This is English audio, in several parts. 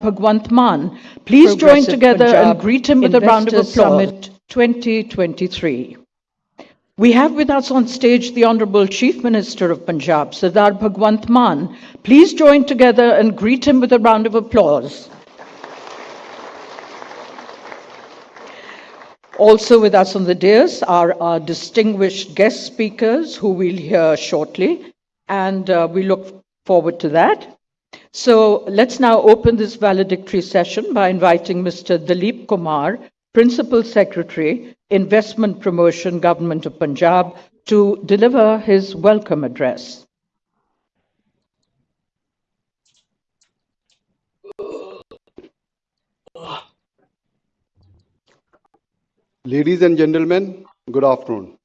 Bhagwant Mann. Please join together and greet him with a round of applause. Summit 2023. We have with us on stage the Honorable Chief Minister of Punjab, Sardar Bhagwant Mann. Please join together and greet him with a round of applause. Also with us on the dais are our distinguished guest speakers who we'll hear shortly, and uh, we look forward to that. So let's now open this valedictory session by inviting Mr. Dalip Kumar, Principal Secretary, Investment Promotion, Government of Punjab, to deliver his welcome address. Ladies and gentlemen, good afternoon.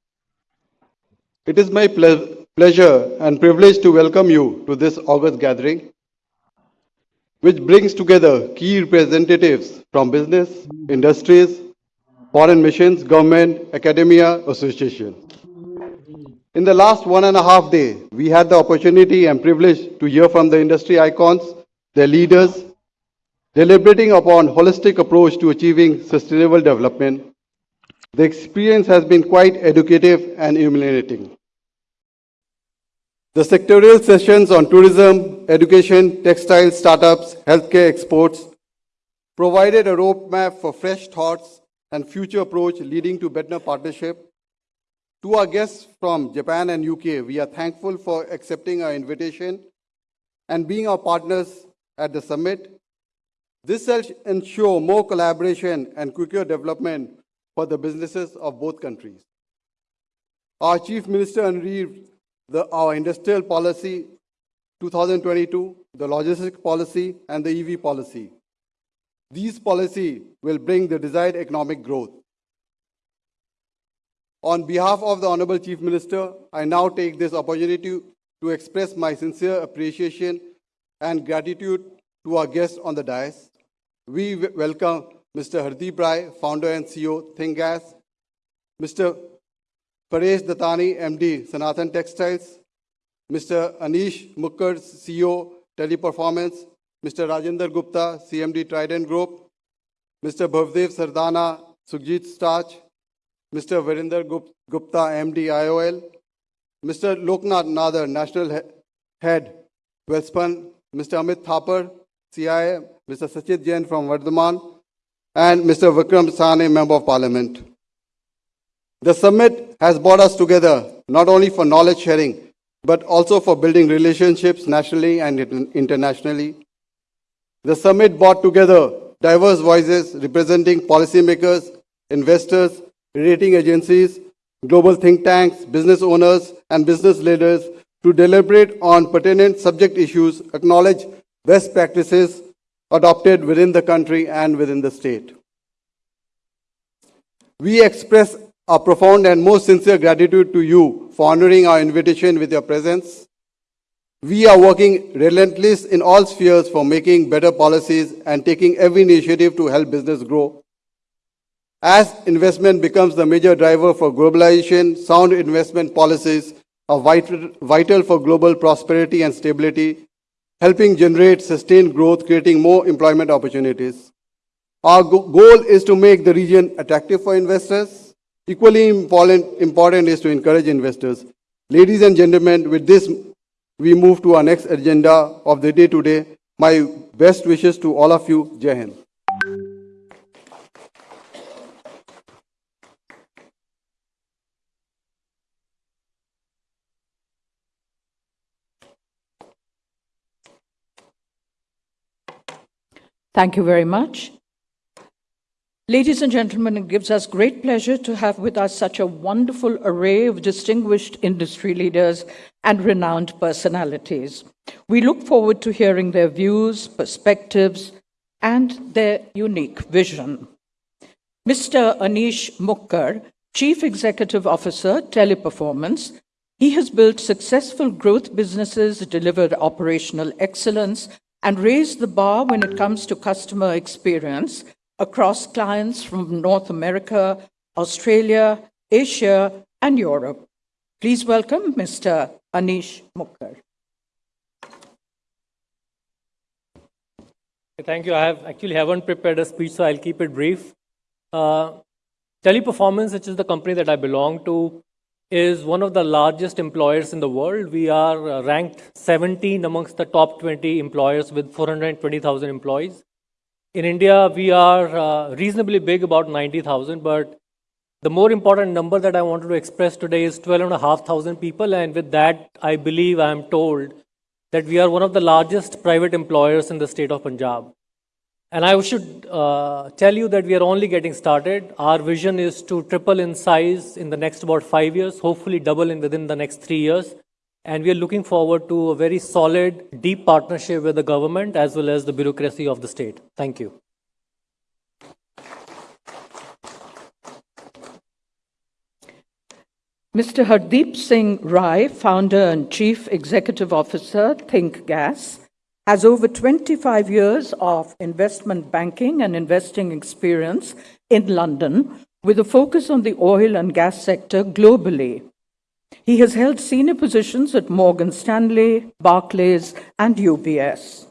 It is my ple- pleasure and privilege to welcome you to this August gathering, which brings together key representatives from business, industries, foreign missions, government, academia, association. In the last one and a half day, we had the opportunity and privilege to hear from the industry icons, their leaders, deliberating upon holistic approach to achieving sustainable development the experience has been quite educative and illuminating. The sectorial sessions on tourism, education, textile startups, healthcare exports provided a roadmap for fresh thoughts and future approach leading to better partnership. To our guests from Japan and UK, we are thankful for accepting our invitation and being our partners at the summit. This shall ensure more collaboration and quicker development for the businesses of both countries. Our Chief Minister unveiled the, our industrial policy 2022, the logistic policy, and the EV policy. These policies will bring the desired economic growth. On behalf of the Honorable Chief Minister, I now take this opportunity to express my sincere appreciation and gratitude to our guests on the dais. We welcome Mr. Hardeep Rai, founder and CEO, ThinkGas, Mr. Paresh Dattani, MD, Sanathan Textiles, Mr. Anish Mukkar, CEO, Teleperformance, Mr. Rajendra Gupta, CMD Trident Group, Mr. Bhavdeep Sardana, Sukhjit Starch, Mr. Verinder Gupta, MD, IOL, Mr. Loknath Nadar, National Head, Welspun, Mr. Amit Thapar, CII, Mr. Sachit Jain from Vardhaman, and Mr. Vikram Sahney, Member of Parliament. The summit has brought us together not only for knowledge sharing, but also for building relationships nationally and internationally. The summit brought together diverse voices representing policymakers, investors, rating agencies, global think tanks, business owners, and business leaders to deliberate on pertinent subject issues, acknowledge best practices, adopted within the country and within the state. We express our profound and most sincere gratitude to you for honoring our invitation with your presence. We are working relentless in all spheres for making better policies and taking every initiative to help business grow. As investment becomes the major driver for globalization, sound investment policies are vital, vital for global prosperity and stability helping generate sustained growth, creating more employment opportunities. Our go goal is to make the region attractive for investors. Equally important, important is to encourage investors. Ladies and gentlemen, with this, we move to our next agenda of the day today. My best wishes to all of you. Jai Hind. Thank you very much. Ladies and gentlemen, it gives us great pleasure to have with us such a wonderful array of distinguished industry leaders and renowned personalities. We look forward to hearing their views, perspectives, and their unique vision. Mr. Anish Mukkar, Chief Executive Officer, Teleperformance, he has built successful growth businesses, delivered operational excellence, and raised the bar when it comes to customer experience across clients from North America, Australia, Asia, and Europe. Please welcome Mr. Anish Mukkar. Thank you. I have actually haven't prepared a speech, so I'll keep it brief. Uh, Teleperformance, which is the company that I belong to, is one of the largest employers in the world. We are uh, ranked 17 amongst the top 20 employers with 420,000 employees. In India, we are uh, reasonably big, about 90,000, but the more important number that I wanted to express today is 12,500 people, and with that, I believe I am told that we are one of the largest private employers in the state of Punjab. And I should uh, tell you that we are only getting started. Our vision is to triple in size in the next about five years, hopefully double in within the next three years. And we are looking forward to a very solid, deep partnership with the government as well as the bureaucracy of the state. Thank you. Mr. Hardeep Singh Rai, founder and chief executive officer, Think Gas, has over 25 years of investment banking and investing experience in London with a focus on the oil and gas sector globally. He has held senior positions at Morgan Stanley, Barclays, and UBS.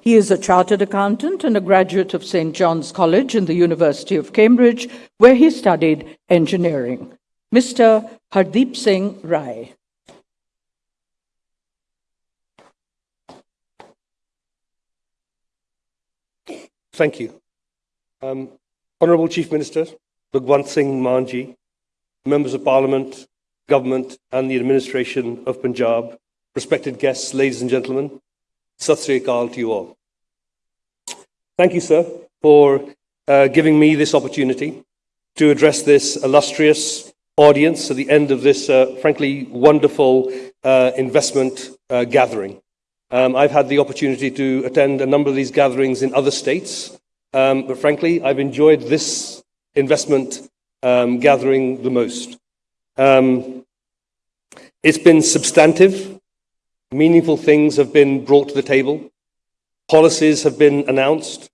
He is a chartered accountant and a graduate of St. John's College in the University of Cambridge, where he studied engineering. Mr. Hardeep Singh Rai. Thank you. Um, Honourable Chief Minister, Bhagwant Singh Manji, Members of Parliament, Government and the Administration of Punjab, respected guests, ladies and gentlemen, Sat Sri Akal to you all. Thank you, sir, for uh, giving me this opportunity to address this illustrious audience at the end of this, uh, frankly, wonderful uh, investment uh, gathering. Um, I've had the opportunity to attend a number of these gatherings in other states, um, but frankly, I've enjoyed this investment um, gathering the most. Um, it's been substantive. Meaningful things have been brought to the table. Policies have been announced.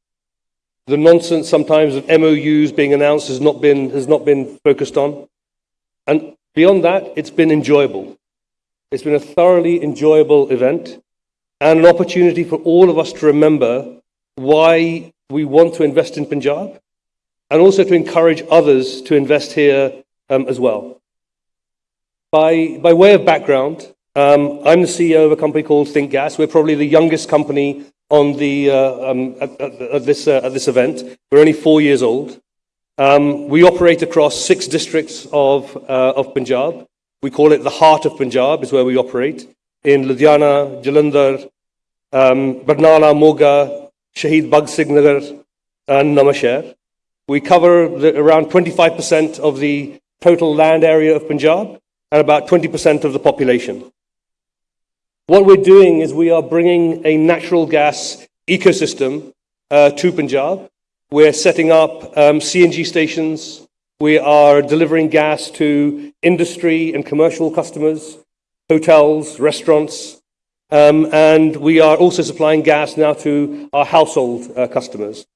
The nonsense sometimes of MOUs being announced has not been, has not been focused on. And beyond that, it's been enjoyable. It's been a thoroughly enjoyable event and an opportunity for all of us to remember why we want to invest in Punjab and also to encourage others to invest here um, as well. By, by way of background, um, I'm the CEO of a company called Think Gas. We're probably the youngest company on the, uh, um, at, at, at, this, uh, at this event. We're only four years old. Um, we operate across six districts of, uh, of Punjab. We call it the heart of Punjab is where we operate in Ludhiana, Jalandhar, um, Barnala, Moga, Shahid Bhagat Singh Nagar, and Nawanshahr. We cover the, around 25% of the total land area of Punjab and about 20% of the population. What we're doing is we are bringing a natural gas ecosystem uh, to Punjab. We're setting up um, CNG stations. We are delivering gas to industry and commercial customers hotels, restaurants, um, and we are also supplying gas now to our household uh, customers.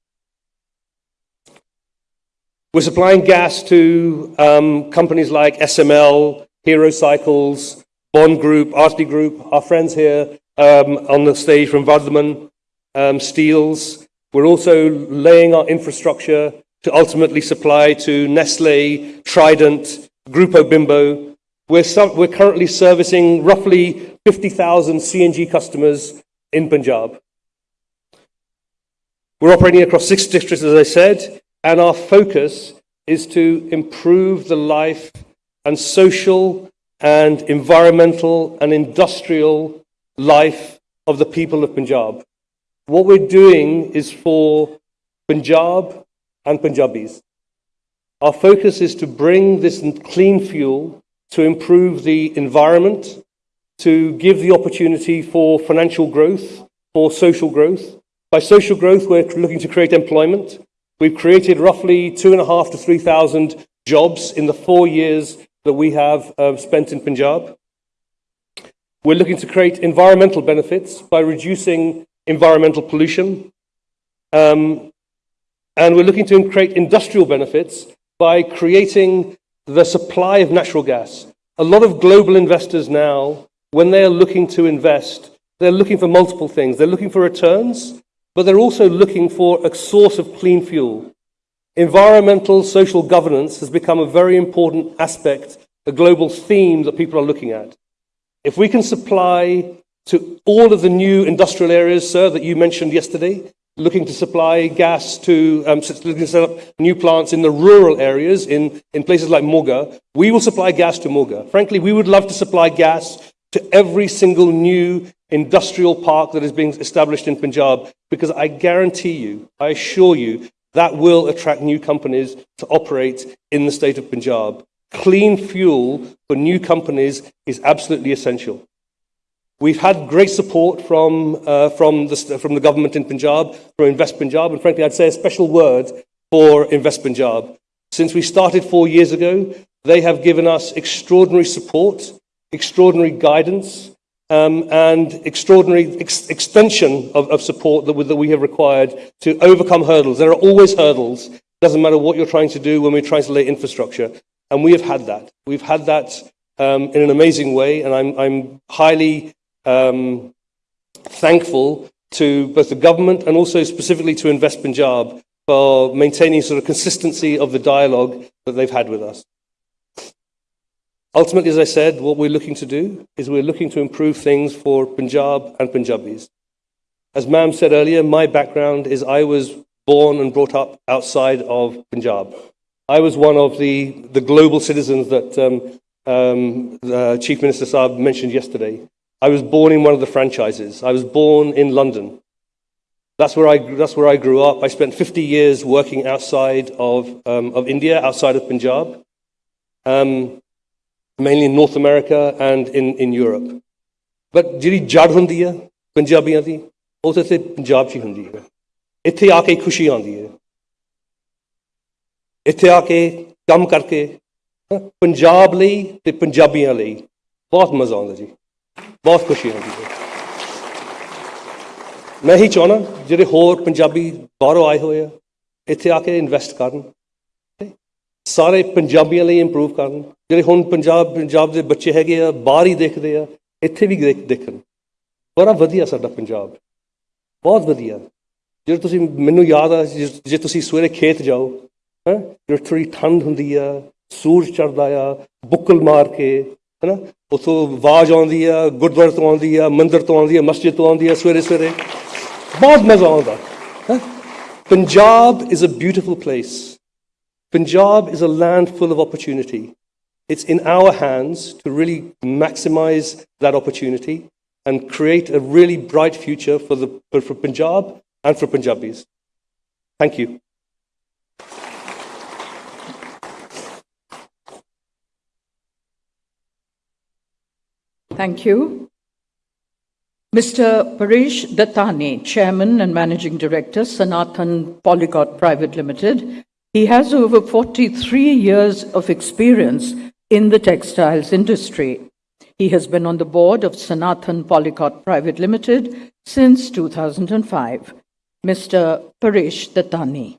We're supplying gas to um, companies like SML, Hero Cycles, Bond Group, Artley Group, our friends here um, on the stage from Vardhaman um, Steels. We're also laying our infrastructure to ultimately supply to Nestle, Trident, Grupo Bimbo, we're, we're currently servicing roughly 50,000 CNG customers in Punjab. We're operating across six districts, as I said, and our focus is to improve the life and social and environmental and industrial life of the people of Punjab. What we're doing is for Punjab and Punjabis. Our focus is to bring this clean fuel to improve the environment, to give the opportunity for financial growth, for social growth. By social growth, we're looking to create employment. We've created roughly two and a half to 3,000 jobs in the four years that we have uh, spent in Punjab. We're looking to create environmental benefits by reducing environmental pollution. Um, and we're looking to create industrial benefits by creating the supply of natural gas. A lot of global investors now, when they are looking to invest, they're looking for multiple things. They're looking for returns, but they're also looking for a source of clean fuel. Environmental social governance has become a very important aspect, a global theme that people are looking at. If we can supply to all of the new industrial areas, sir, that you mentioned yesterday, looking to supply gas to, um, looking to set up new plants in the rural areas, in, in places like Moga, we will supply gas to Moga. Frankly, we would love to supply gas to every single new industrial park that is being established in Punjab, because I guarantee you, I assure you, that will attract new companies to operate in the state of Punjab. Clean fuel for new companies is absolutely essential. We've had great support from, uh, from, the, from the government in Punjab, from Invest Punjab, and frankly, I'd say a special word for Invest Punjab. Since we started four years ago, they have given us extraordinary support, extraordinary guidance, um, and extraordinary ex- extension of, of support that, we- that we have required to overcome hurdles. There are always hurdles. It doesn't matter what you're trying to do when we're trying to lay infrastructure. And we have had that. We've had that um, in an amazing way, and I'm, I'm highly um, thankful to both the government and also specifically to Invest Punjab for maintaining sort of consistency of the dialogue that they've had with us. Ultimately, as I said, what we're looking to do is we're looking to improve things for Punjab and Punjabis. As ma'am said earlier, my background is I was born and brought up outside of Punjab. I was one of the, the global citizens that um, um, Chief Minister Saab mentioned yesterday. I was born in one of the franchises. I was born in London. That's where I, that's where I grew up. I spent 50 years working outside of, um, of India, outside of Punjab, um, mainly in North America and in, in Europe. But ਜਿਹੜੀ ਜੜ ਹੁੰਦੀ ਆ ਪੰਜਾਬੀਆਂ ਦੀ ਉਹ ਤਾਂ ਇੱਥੇ ਪੰਜਾਬ 'ਚ ਹੀ ਹੁੰਦੀ ਹੈ। ਇੱਥੇ ਆ ਕੇ ਖੁਸ਼ੀ ਆਉਂਦੀ ਹੈ। ਇੱਥੇ ਆ ਕੇ ਕੰਮ ਕਰਕੇ ਪੰਜਾਬ ਲਈ ਤੇ ਪੰਜਾਬੀਆਂ ਲਈ ਬਹੁਤ ਮਜ਼ਾ ਆਉਂਦਾ ਜੀ। ਬਹੁਤ ਖੁਸ਼ੀ ਆਉਂਦੀ ਹੈ। ਮੈਂ ਹੀ ਚਾਹਣਾ ਜਿਹੜੇ ਹੋਰ ਪੰਜਾਬੀ ਬਾਹਰੋਂ ਆਏ ਹੋਏ ਆ ਇੱਥੇ ਆ ਕੇ ਇਨਵੈਸਟ ਕਰਨ। ਸਾਰੇ ਪੰਜਾਬੀਆਂ ਲਈ ਇੰਪਰੂਵ ਕਰਨ। ਜਿਹੜੇ ਹੁਣ ਪੰਜਾਬ ਪੰਜਾਬ ਦੇ ਬੱਚੇ ਹੈਗੇ ਆ, ਬਾਹਰ ਹੀ ਦੇਖਦੇ ਆ, ਇੱਥੇ ਵੀ ਦੇਖ- ਦੇਖਣ। ਬੜਾ ਵਧੀਆ ਸਾਡਾ ਪੰਜਾਬ। ਬਹੁਤ ਵਧੀਆ। ਜੇ ਤੁਸੀਂ, ਮੈਨੂੰ ਯਾਦ ਆ, ਜੇ ਜੇ ਤੁਸੀਂ ਸਵੇਰੇ ਖੇਤ ਜਾਓ, ਹੈ ਜੇ ਥੋੜੀ ਠੰਡ ਹੁੰਦੀ ਆ, ਸੂਰਜ ਚੜਦਾ ਆ, ਬੁੱਕਲ ਮਾਰ ਕੇ, ਹੈਨਾ, ਉਥੋਂ ਆਵਾਜ਼ ਆਉਂਦੀ ਆ, ਗੁਰਦੁਆਰੇ ਤੋਂ ਆਉਂਦੀ ਆ, ਮੰਦਿਰ ਤੋਂ ਆਉਂਦੀ ਆ, ਮਸਜਿਦ ਤੋਂ ਆਉਂਦੀ ਆ ਸਵੇਰੇ ਸਵੇਰੇ, ਬਹੁਤ ਮਜ਼ਾ ਆਉਂਦਾ, ਹੈਂ। Punjab is a beautiful place Punjab is a land full of opportunity. It's in our hands to really maximize that opportunity and create a really bright future for, the, for, Punjab and for Punjabis. Thank you. Thank you. Mr. Paresh Dattani, Chairman and Managing Director, Sanathan Polyglot Private Limited. He has over 43 years of experience in the textiles industry. He has been on the board of Sanathan Polyglot Private Limited since 2005. Mr. Paresh Dattani.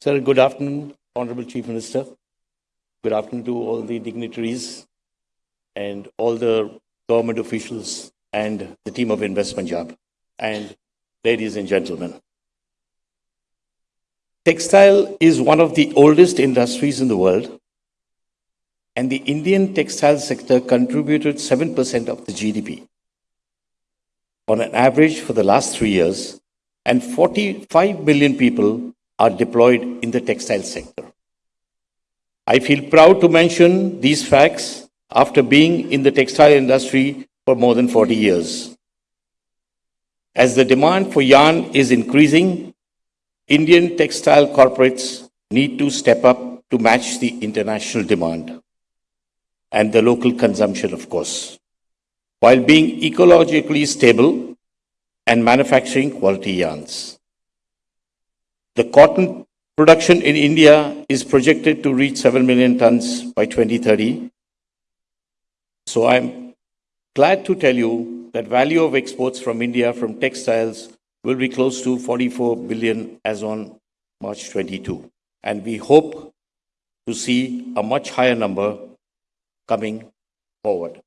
Sir, good afternoon, Honorable Chief Minister. Good afternoon to all the dignitaries and all the government officials and the team of Invest Punjab. And ladies and gentlemen, textile is one of the oldest industries in the world. And the Indian textile sector contributed 7% of the GDP on an average for the last three years, and 45 million people are deployed in the textile sector. I feel proud to mention these facts after being in the textile industry for more than 40 years. As the demand for yarn is increasing, Indian textile corporates need to step up to match the international demand and the local consumption, of course, while being ecologically stable and manufacturing quality yarns. The cotton production in India is projected to reach 7 million tons by 2030. So I'm glad to tell you that value of exports from India from textiles will be close to 44 billion as on March 22. and we hope to see a much higher number coming forward.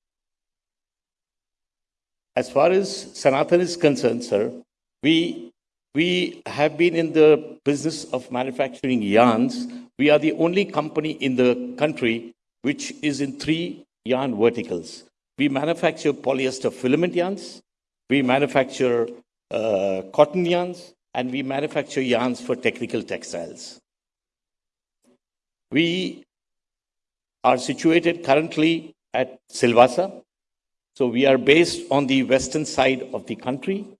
As far as Sanathan is concerned, sir, we, we have been in the business of manufacturing yarns. We are the only company in the country which is in three yarn verticals. We manufacture polyester filament yarns, we manufacture uh, cotton yarns, and we manufacture yarns for technical textiles. We are situated currently at Silvassa. So we are based on the western side of the country.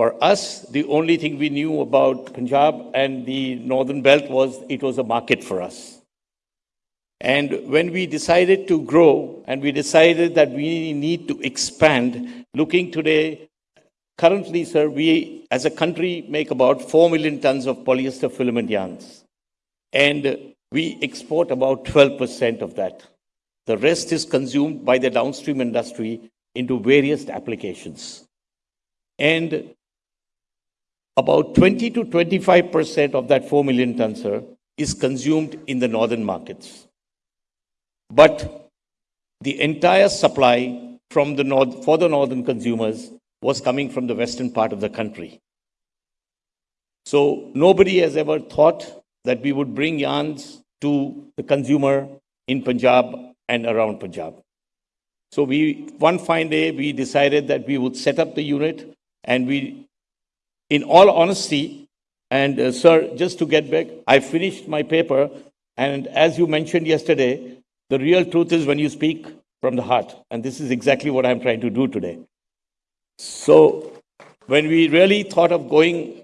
For us, the only thing we knew about Punjab and the northern belt was it was a market for us. And when we decided to grow and we decided that we need to expand, looking today, currently, sir, we as a country make about 4 million tons of polyester filament yarns. And we export about 12% of that. The rest is consumed by the downstream industry into various applications. And about 20 to 25% of that 4 million tons, sir, is consumed in the northern markets. But the entire supply from the north, for the northern consumers was coming from the western part of the country. So nobody has ever thought that we would bring yarns to the consumer in Punjab and around Punjab. So we, one fine day, we decided that we would set up the unit and we, in all honesty, and uh, sir, just to get back, I finished my paper and as you mentioned yesterday, the real truth is when you speak from the heart. And this is exactly what I'm trying to do today. So when we really thought of going,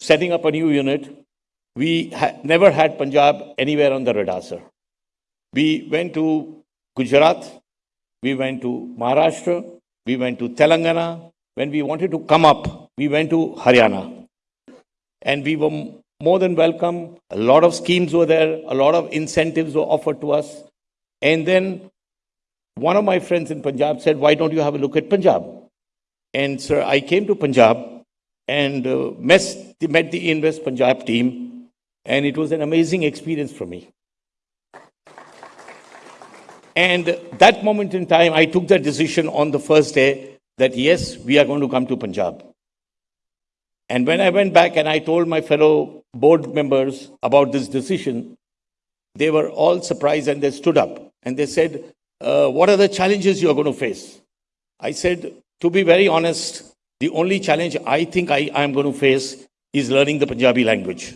setting up a new unit, we ha- never had Punjab anywhere on the radar, sir. We went to Gujarat, we went to Maharashtra, we went to Telangana. When we wanted to come up, we went to Haryana. And we were more than welcome. A lot of schemes were there, a lot of incentives were offered to us. And then one of my friends in Punjab said, Why don't you have a look at Punjab? And sir, I came to Punjab and uh, met, met the Invest Punjab team, and it was an amazing experience for me. And that moment in time, I took that decision on the first day that yes, we are going to come to Punjab. And when I went back and I told my fellow board members about this decision, they were all surprised and they stood up and they said, uh, What are the challenges you are going to face? I said, To be very honest, the only challenge I think I am going to face is learning the Punjabi language.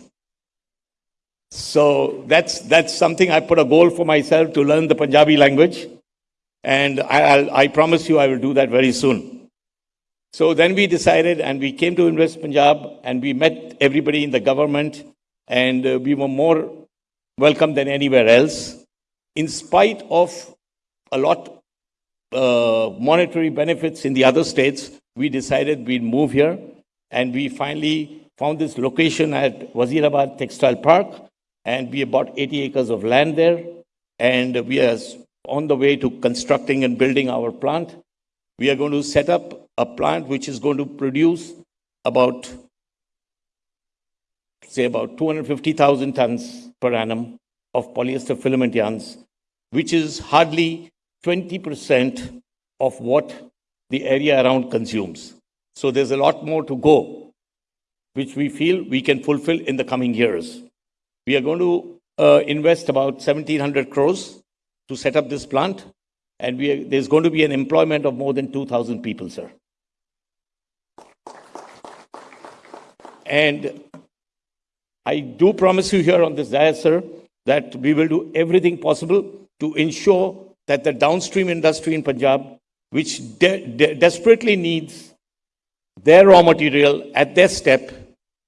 So that's, that's something I put a goal for myself to learn the Punjabi language. And I, I promise you I will do that very soon. So then we decided and we came to Invest Punjab and we met everybody in the government and uh, we were more welcome than anywhere else. In spite of a lot uh, monetary benefits in the other states, we decided we'd move here and we finally found this location at Wazirabad Textile Park and we bought 80 acres of land there and we are on the way to constructing and building our plant. We are going to set up a plant which is going to produce about, say, about 250,000 tons per annum of polyester filament yarns, which is hardly 20% of what the area around consumes. So there's a lot more to go, which we feel we can fulfill in the coming years. We are going to uh, invest about 1,700 crores to set up this plant, and are, there's going to be an employment of more than 2,000 people, sir. And I do promise you here on this dais, sir, that we will do everything possible to ensure that the downstream industry in Punjab, which de- de- desperately needs their raw material at their step,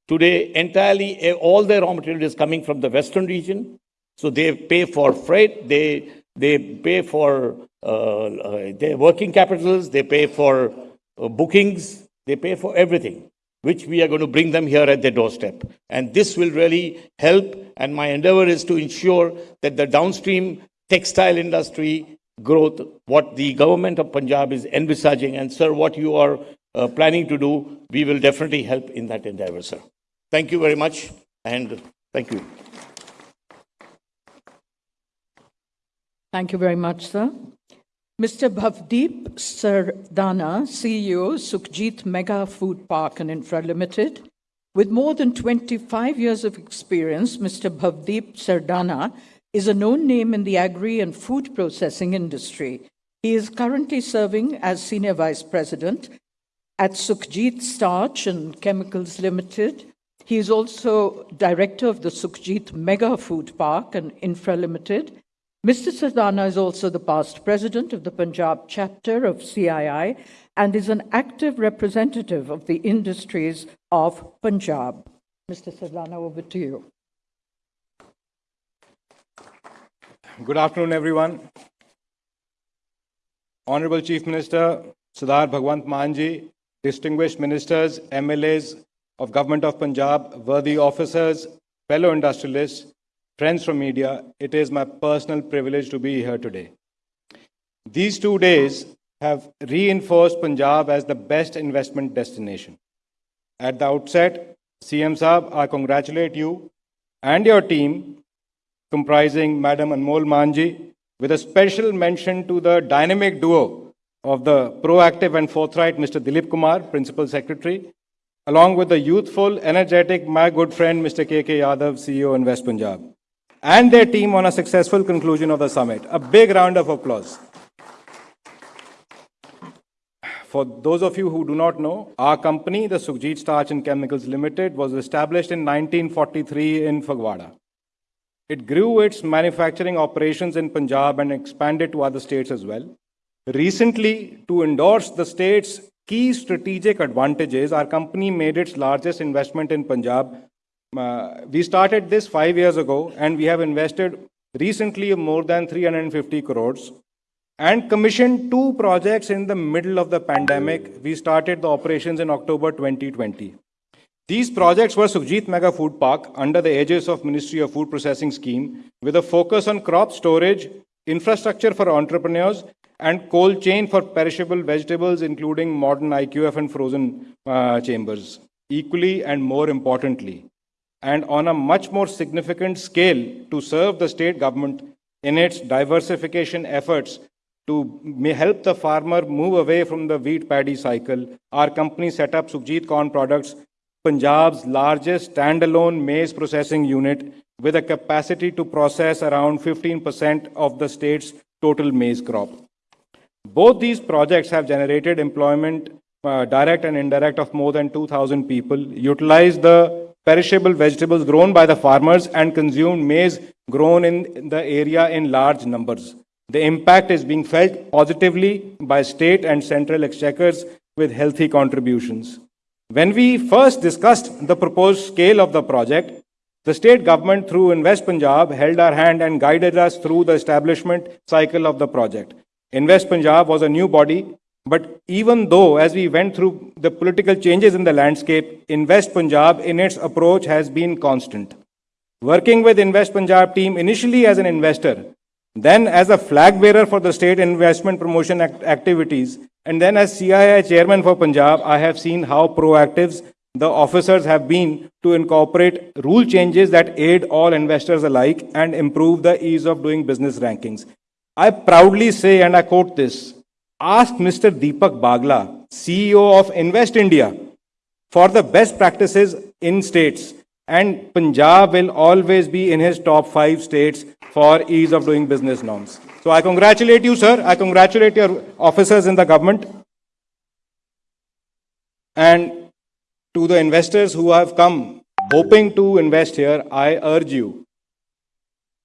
today entirely eh, all their raw material is coming from the western region. So they pay for freight, they they pay for uh, uh, their working capitals, they pay for uh, bookings, they pay for everything which we are going to bring them here at their doorstep. And this will really help. And my endeavor is to ensure that the downstream textile industry growth, what the government of Punjab is envisaging, and sir, what you are uh, planning to do, we will definitely help in that endeavor, sir. Thank you very much. And Thank you. Thank you very much, sir. Mr. Bhavdeep Sardana, CEO, Sukhjit Mega Food Park and Infra Limited. With more than 25 years of experience, Mr. Bhavdeep Sardana is a known name in the agri and food processing industry. He is currently serving as Senior Vice President at Sukhjit Starch and Chemicals Limited. He is also Director of the Sukhjit Mega Food Park and Infra Limited. Mr. Sardana is also the past president of the Punjab chapter of CII and is an active representative of the industries of Punjab. Mr. Sardana, over to you. Good afternoon, everyone. Honorable Chief Minister Sardar Bhagwant Manji, distinguished ministers, MLAs of Government of Punjab, worthy officers, fellow industrialists, friends from media, it is my personal privilege to be here today. These two days have reinforced Punjab as the best investment destination. At the outset, CM Saab, I congratulate you and your team, comprising Madam Anmol Manji, with a special mention to the dynamic duo of the proactive and forthright Mr. Dilip Kumar, Principal Secretary, along with the youthful, energetic, my good friend Mr. K.K. Yadav, CEO Invest Punjab, and their team on a successful conclusion of the summit. A big round of applause. For those of you who do not know, our company, the Sukhjit Starch and Chemicals Limited, was established in 1943 in Phagwara. It grew its manufacturing operations in Punjab and expanded to other states as well. Recently, to endorse the state's key strategic advantages, our company made its largest investment in Punjab. Uh, we started this five years ago and we have invested recently more than 350 crores and commissioned two projects in the middle of the pandemic. We started the operations in October 2020. These projects were Sukhjit Mega Food Park under the aegis of Ministry of Food Processing Scheme with a focus on crop storage, infrastructure for entrepreneurs, and cold chain for perishable vegetables, including modern IQF and frozen uh, chambers. Equally and more importantly, and on a much more significant scale to serve the state government in its diversification efforts to help the farmer move away from the wheat paddy cycle, our company set up Sukhjit Corn Products, Punjab's largest standalone maize processing unit with a capacity to process around 15% of the state's total maize crop. Both these projects have generated employment, uh, direct and indirect, of more than 2,000 people, utilized the perishable vegetables grown by the farmers, and consumed maize grown in the area in large numbers. The impact is being felt positively by state and central exchequers with healthy contributions. When we first discussed the proposed scale of the project, the state government through Invest Punjab held our hand and guided us through the establishment cycle of the project. Invest Punjab was a new body, but even though as we went through the political changes in the landscape, Invest Punjab in its approach has been constant. Working with Invest Punjab team initially as an investor, then as a flag bearer for the state investment promotion act activities, and then as CII chairman for Punjab, I have seen how proactive the officers have been to incorporate rule changes that aid all investors alike and improve the ease of doing business rankings. I proudly say, and I quote this, ask Mr. Deepak Bagla, CEO of Invest India, for the best practices in states. And Punjab will always be in his top five states for ease of doing business norms. So I congratulate you, sir. I congratulate your officers in the government. And to the investors who have come hoping to invest here, I urge you.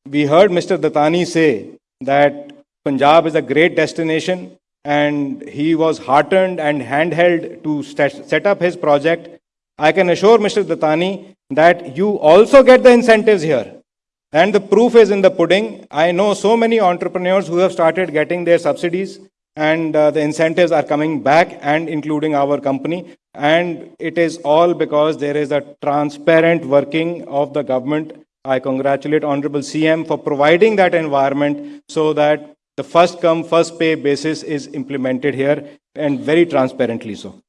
We heard Mr. Dattani say that Punjab is a great destination and he was heartened and handheld to set up his project. I can assure Mr. Dattani that you also get the incentives here. And the proof is in the pudding. I know so many entrepreneurs who have started getting their subsidies and uh, the incentives are coming back and including our company. And it is all because there is a transparent working of the government. I congratulate Honorable CM for providing that environment so that the first come, first pay basis is implemented here and very transparently so.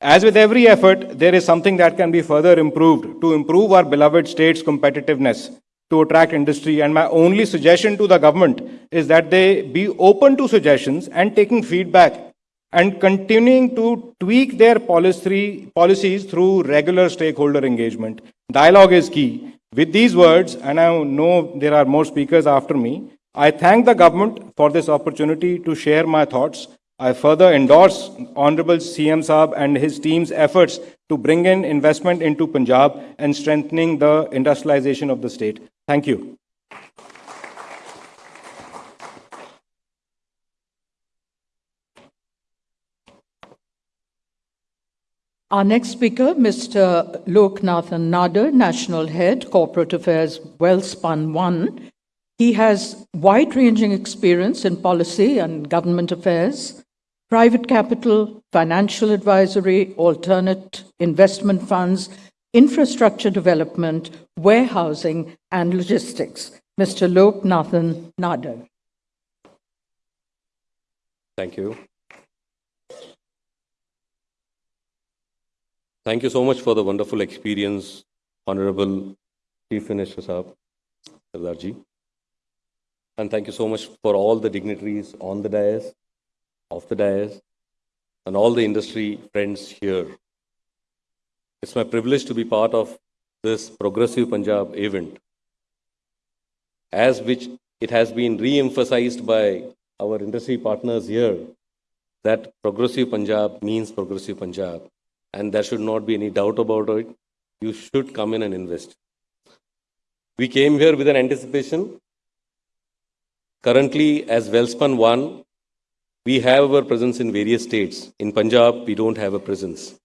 As with every effort, there is something that can be further improved to improve our beloved state's competitiveness, to attract industry. And my only suggestion to the government is that they be open to suggestions and taking feedback and continuing to tweak their policy, policies through regular stakeholder engagement. Dialogue is key. With these words, and I know there are more speakers after me, I thank the government for this opportunity to share my thoughts. I further endorse Honorable CM Saab and his team's efforts to bring in investment into Punjab and strengthening the industrialization of the state. Thank you. Our next speaker, Mr. Loknathan Nadar, National Head, Corporate Affairs, Welspun One. He has wide ranging experience in policy and government affairs, private capital, financial advisory, alternate investment funds, infrastructure development, warehousing, and logistics. Mr. Loknathan Nadar. Thank you. Thank you so much for the wonderful experience, Honorable Chief Minister Saab, Sardarji. And thank you so much for all the dignitaries on the dais, off the dais, and all the industry friends here. It's my privilege to be part of this Progressive Punjab event, as which it has been re-emphasized by our industry partners here that Progressive Punjab means Progressive Punjab, and there should not be any doubt about it. You should come in and invest. We came here with an anticipation. Currently, as Welspun One, we have our presence in various states. In Punjab, we don't have a presence.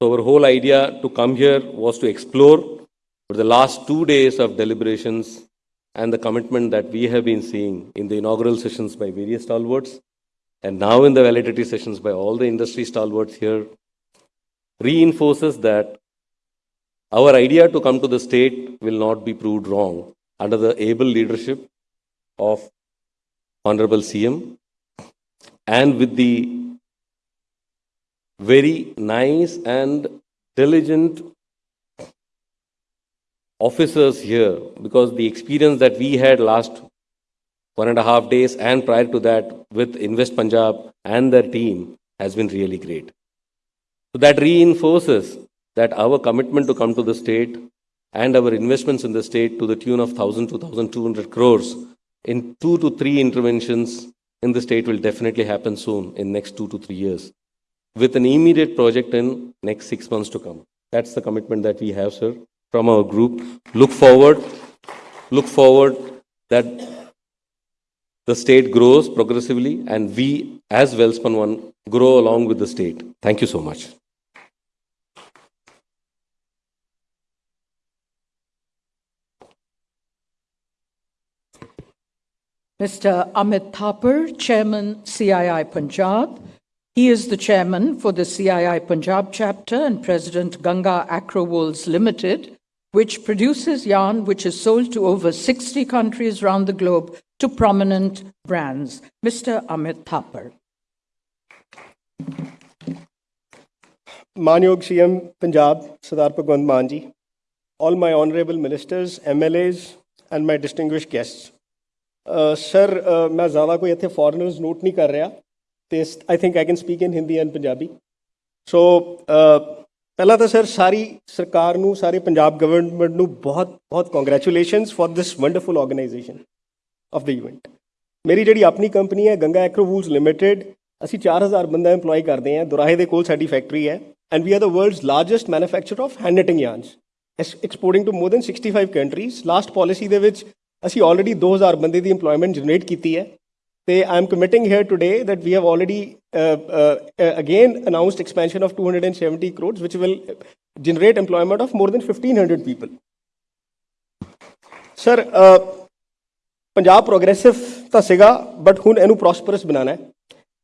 So our whole idea to come here was to explore for the last two days of deliberations and the commitment that we have been seeing in the inaugural sessions by various stalwarts and now in the validity sessions by all the industry stalwarts here reinforces that our idea to come to the state will not be proved wrong under the able leadership of Honorable CM and with the very nice and diligent officers here because the experience that we had last one and a half days and prior to that with Invest Punjab and their team has been really great. So that reinforces that our commitment to come to the state and our investments in the state to the tune of 1,000 to 1,200 crores in two to three interventions in the state will definitely happen soon in next two to three years with an immediate project in next six months to come. That's the commitment that we have, sir, from our group. Look forward, look forward that the state grows progressively and we as Welspun One grow along with the state. Thank you so much. Mr. Amit Thapar, Chairman, CII Punjab. He is the chairman for the CII Punjab chapter and President Ganga Acrowools Limited, which produces yarn which is sold to over 60 countries around the globe to prominent brands. Mr. Amit Thapar. Manyog CM Punjab, Sardar Bhagwant Manji, all my honorable ministers, MLAs, and my distinguished guests. Sir ਮੈਂ ਜ਼ਿਆਦਾ ਕੋਈ ਇੱਥੇ foreigners note ਨਹੀਂ ਕਰ ਰਿਹਾ ਤੇ I think I can speak in Hindi and Punjabi so ਪਹਿਲਾਂ ਤਾਂ ਸਰ, ਸਾਰੀ ਸਰਕਾਰ ਨੂੰ, ਸਾਰੇ ਪੰਜਾਬ ਗਵਰਨਮੈਂਟ ਨੂੰ ਬਹੁਤ ਬਹੁਤ congratulations for this wonderful organisation of the event ਮੇਰੀ ਜਿਹੜੀ ਆਪਣੀ ਕੰਪਨੀ ਹੈ ਗੰਗਾ ਐਕਰੋਵੂਲਸ ਲਿਮਿਟਿਡ ਅਸੀਂ 4000 ਬੰਦਾ EMPLOY ਕਰਦੇ ਹਾਂ, ਦੁਰਾਹੇ ਦੇ ਕੋਲ ਸਾਡੀ ਫੈਕਟਰੀ ਹੈ and we are the world's largest manufacturer of hand knitting yarns exporting to more than 65 countries last policy ਦੇ ਵਿੱਚ ਅਸੀਂ ਆਲਰੇਡੀ 2000 ਬੰਦੇ ਦੀ EMPLOYMENT ਜਨਰੇਟ ਕੀਤੀ ਹੈ। ਤੇ I am committing here today that we have already uh, uh, uh, again announced expansion of 270 crores which will generate employment of more than 1500 people. Sir Punjab progressive ਤਾਂ ਸੀਗਾ but ਹੁਣ ਇਹਨੂੰ ਪ੍ਰੋਸਪਰਸ ਬਣਾਉਣਾ ਹੈ।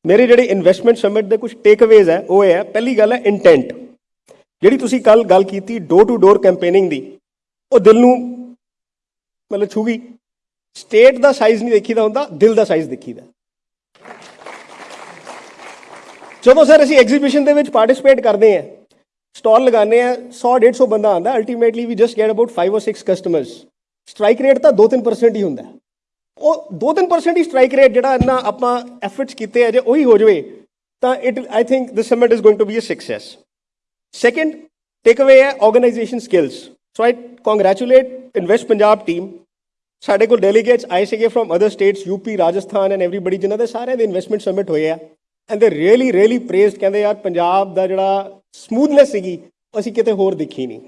ਮੇਰੇ ਜਿਹੜੇ ਇਨਵੈਸਟਮੈਂਟ ਸਮਿਟ ਦੇ ਕੁਝ ਟੇਕਅਵੇਜ਼ ਹੈ ਉਹ ਇਹ ਹੈ ਪਹਿਲੀ ਗੱਲ ਹੈ ਇੰਟੈਂਟ ਜਿਹੜੀ ਤੁਸੀਂ ਕੱਲ ਗੱਲ ਕੀਤੀ ਡੋਰ ਟੂ ਡੋਰ ਕੈਂਪੇਨਿੰਗ ਦੀ ਉਹ ਦਿਲ ਨੂੰ ਮਤਲਬ ਛੂ ਗਈ ਸਟੇਟ ਦਾ ਸਾਈਜ਼ ਨਹੀਂ ਦੇਖੀਦਾ ਹੁੰਦਾ, ਦਿਲ ਦਾ ਸਾਈਜ਼ ਦੇਖੀਦਾ। ਜਦੋਂ ਸਰ ਅਸੀਂ ਐਗਜ਼ੀਬਿਸ਼ਨ ਦੇ ਵਿੱਚ ਪਾਰਟਿਸਿਪੇਟ ਕਰਦੇ ਹਾਂ। ਸਟਾਲ ਲਗਾਉਂਦੇ ਆ 100 150 ਬੰਦਾ ਆਂਦਾ ultimately we just get about 5 or 6 customers strike rate ਤਾਂ 2-3% ਹੀ ਹੁੰਦਾ ਉਹ 2-3% ਹੀ ਸਟ੍ਰਾਈਕ ਰੇਟ ਜਿਹੜਾ ਇੰਨਾ ਆਪਾਂ ਐਫਰਟਸ ਕੀਤੇ ਆ, ਜੇ ਉਹੀ ਹੋ ਜਾਵੇ, ਤਾਂ it I think this summit is going to be a success second takeaway ਹੈ organisation skills so I congratulate invest Punjab team ਸਾਡੇ ਕੋਲ ਡੈਲੀਗੇਟਸ ਆਏ ਸੀਗੇ from other states UP Rajasthan and everybody ਜਿਨ੍ਹਾਂ ਦੇ ਸਾਰਿਆਂ ਦੇ ਇਨਵੈਸਟਮੈਂਟ ਸਬਮਿਟ ਹੋਏ ਆ। ਐਂਡ ਦੇ ਰੀਅਲੀ ਰੀਅਲੀ ਪ੍ਰੇਜ਼ਡ ਕਹਿੰਦੇ ਯਾਰ ਪੰਜਾਬ ਦਾ ਜਿਹੜਾ ਸਮੂਥਨੈਸ ਸੀਗੀ, ਅਸੀਂ ਕਿਤੇ ਹੋਰ ਦੇਖੀ ਨਹੀਂ।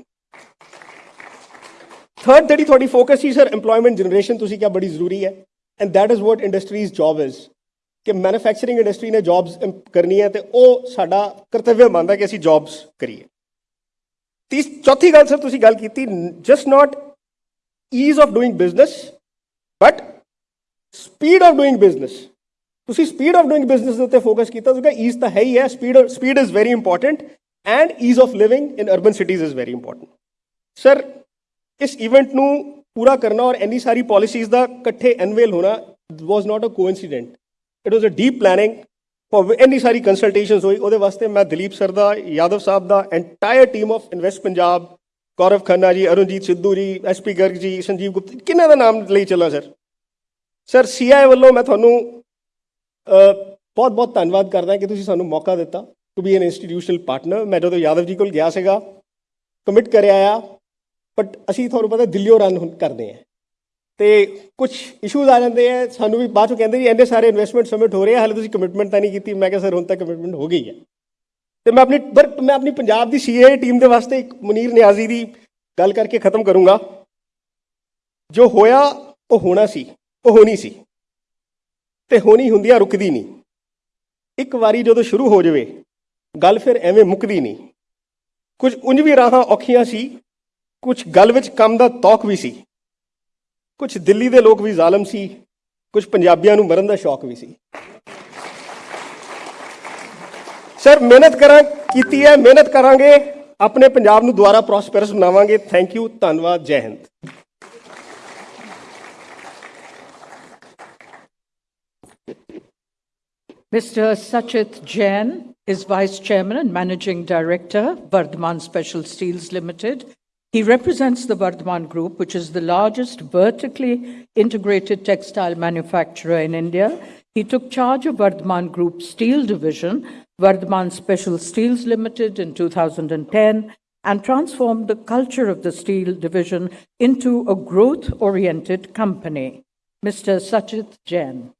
ਥਰਡ ਜਿਹੜੀ ਤੁਹਾਡੀ ਫੋਕਸ ਸੀ ਸਰ EMPLOYMENT ਜਨਰੇਸ਼ਨ ਤੁਸੀਂ ਕਿਹਾ ਬੜੀ ਜ਼ਰੂਰੀ ਹੈ। And that is what industries job is ਕਿ ਮੈਨੂਫੈਕਚਰਿੰਗ ਇੰਡਸਟਰੀ ਨੇ ਜੌਬਸ ਹੈ ਤੇ ਉਹ ਸਾਡਾ ਕਰਤੱਵ ਬਣਦਾ ਕਿ ਅਸੀਂ ਜੌਬਸ ਕਰੀਏ। ਤੀਸ, ਚੌਥੀ ਗੱਲ ਸਰ ਤੁਸੀਂ ਗੱਲ ਕੀਤੀ just not ease of doing business but speed of doing business ਤੁਸੀਂ ਸਪੀਡ ਆਫ ਡੂਇੰਗ ਬਿਜ਼ਨਸ ਦੇ ਉੱਤੇ ਫੋਕਸ ਕੀਤਾ ਤੁਸੀਂ ਈਜ਼ ਤਾਂ ਹੈ ਹੀ ਹੈ speed speed is very important and ease of living in urban cities is very important sir ਇਸ ਇਵੈਂਟ ਨੂੰ ਪੂਰਾ ਕਰਨਾ ਔਰ ਇੰਨੀ ਸਾਰੀ ਪਾਲਿਸੀਜ਼ ਦਾ ਇਕੱਠੇ ਐਨਵੇਲ ਹੋਣਾ was not a coincidence it was a deep planning for ਇੰਨੀ ਸਾਰੀ ਕੰਸਲਟੇਸ਼ਨਸ ਹੋਈ ਉਹਦੇ ਵਾਸਤੇ ਮੈਂ ਦਲੀਪ ਸਰ ਦਾ ਯਾਦਵ ਸਾਹਿਬ ਦਾ entire team of invest Punjab Gaurav Khanna ji, Arunjit Sidhu ਜੀ ਐਸਪੀ ਗਰਗ ਜੀ, ਸੰਜੀਵ ਗੁਪਤਾ ਕਿੰਨਾਂ ਦਾ ਨਾਮ ਲਈ ਚੱਲਾਂ ਸਰ? ਸਰ ਸੀਆਈ ਵੱਲੋਂ ਮੈਂ ਤੁਹਾਨੂੰ ਬਹੁਤ ਬਹੁਤ ਧੰਨਵਾਦ ਕਰਦਾ ਕਿ ਤੁਸੀਂ ਸਾਨੂੰ ਮੌਕਾ ਦਿੱਤਾ to be an institutional partner ਮੈਂ ਜਦੋਂ ਯਾਦਵ ਜੀ ਕੋਲ ਗਿਆ ਸੀਗਾ ਕਮਿਟ ਕਰਿਆ ਆ ਬਟ ਅਸੀਂ ਤੁਹਾਨੂੰ ਪਤਾ ਦਿੱਲੀੋਂ ਰਨ ਹੁਣ ਕਰਦੇ ਆ। ਤੇ ਕੁਝ ਇਸ਼ੂਜ਼ ਆ ਜਾਂਦੇ ਆ, ਸਾਨੂੰ ਵੀ ਬਾਅਦ ਚੋਂ ਕਹਿੰਦੇ ਜੀ, ਇੰਨੇ ਸਾਰੇ ਇਨਵੈਸਟਮੈਂਟ ਸਬਮਿਟ ਹੋ ਰਹੇ ਆ, ਹਾਲੇ ਤੁਸੀਂ ਕਮਿਟਮੈਂਟ ਤਾਂ ਨਹੀਂ ਕੀਤੀ। ਮੈਂ ਕਿਹਾ, ਸਰ, ਹੁਣ ਤੱਕ ਕਮਿਟਮੈਂਟ ਹੋ ਗਈ ਹੈ। ਤੇ ਮੈਂ ਆਪਣੀ ਪਰ ਮੈਂ ਆਪਣੀ ਪੰਜਾਬ ਦੀ ਸੀਏ ਟੀਮ ਦੇ ਵਾਸਤੇ ਇੱਕ ਮੁਨੀਰ ਨਿਆਜ਼ੀ ਦੀ ਗੱਲ ਕਰਕੇ ਖਤਮ ਕਰੂੰਗਾ। ਜੋ ਹੋਇਆ, ਉਹ ਹੋਣਾ ਸੀ, ਉਹ ਹੋਣੀ ਸੀ। ਤੇ ਹੋਣੀ ਹੁੰਦੀਆਂ ਰੁਕਦੀ ਨਹੀਂ। ਇੱਕ ਵਾਰੀ ਜਦੋਂ ਸ਼ੁਰੂ ਹੋ ਜਾਵੇ, ਗੱਲ ਫਿਰ ਐਵੇਂ ਮੁੱਕਦੀ ਨਹੀਂ। ਕੁਝ ਉਂਝ ਵੀ ਰਾਹਾਂ ਔਖੀਆਂ ਸੀ, ਕੁਝ ਗੱਲ ਵਿੱਚ ਕੰਮ ਦਾ ਤੌਕ ਵੀ ਸੀ। ਕੁਝ ਦਿੱਲੀ ਦੇ ਲੋਕ ਵੀ ਜ਼ਾਲਮ ਸੀ, ਕੁਝ ਪੰਜਾਬੀਆਂ ਨੂੰ ਮਰਨ ਦਾ ਸ਼ੌਕ ਵੀ ਸੀ। ਸਰ ਮਿਹਨਤ ਕਰਾਂ ਕੀਤੀ ਹੈ ਮਿਹਨਤ ਕਰਾਂਗੇ ਆਪਣੇ ਪੰਜਾਬ ਨੂੰ ਦੁਬਾਰਾ ਪ੍ਰੋਸਪਰਸ ਬਣਾਵਾਂਗੇ ਥੈਂਕ ਯੂ ਧੰਨਵਾਦ ਜੈ Hind Mr. Sachit Jain is Vice Chairman and Managing Director, Vardhman Special Steels Limited. He represents the Vardhman Group, which is the largest vertically integrated textile manufacturer in India. He took charge of Vardhman Group Steel Division, Vardhman Special Steels Limited in 2010 and transformed the culture of the steel division into a growth-oriented company. Mr. Sachit Jain.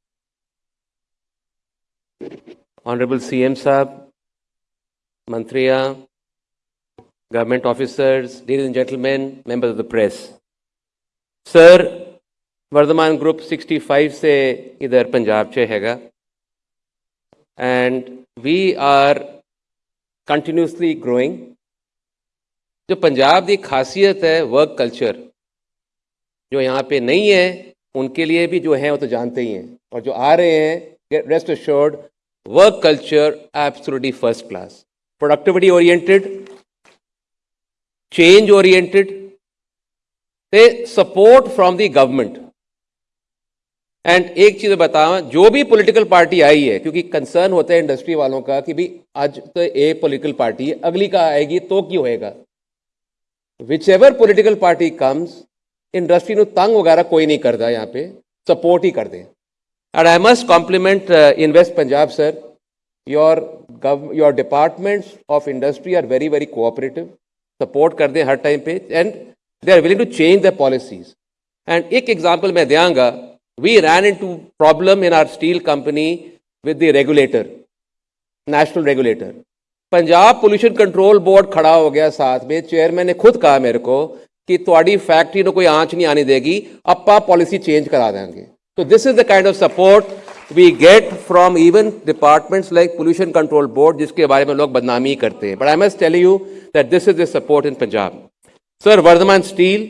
Honorable CM Saab, Mantriya, government officers, ladies and gentlemen, members of the press. Sir, Varthaman group 65 से इधर पंजाब च हैगा and we are continuously growing जो पंजाब की खासियत है work culture जो यहाँ पे नहीं है, उनके लिए भी जो हैं वो तो जानते ही हैं। और जो आ रहे हैं rest assured work culture absolutely first class productivity oriented change oriented ते support from the government and एक चीज़ बताऊँ, जो भी पॉलिटिकल पार्टी आई है, क्योंकि कंसर्न होता है इंडस्ट्री वालों का कि भी आज तो ए पॉलिटिकल पार्टी है, अगली का आएगी तो क्यों होएगा? Whichever political party comes industry तंग वगैरह कोई नहीं करता यहाँ पे सपोर्ट ही कर दे and I must compliment invest Punjab sir your gov your departments of industry are very very cooperative support कर दें हर टाइम पे and they are willing to change the policies and एक एग्ज़ाम्पल मैं देंगा We ran into problem in our steel company with the regulator, national regulator. Punjab pollution control board खड़ा हो गया साथ में। चेयरमैन ने खुद कहा मेरे को कि थोड़ी फैक्ट्री को कोई आँच नहीं आने देगी अपा पॉलिसी चेंज करा देंगे। तो this is the kind of support we get from even departments like pollution control board जिसके बारे में लोग बदनामी करते हैं। But I must tell you that this is the support in Punjab sir Vardhman steel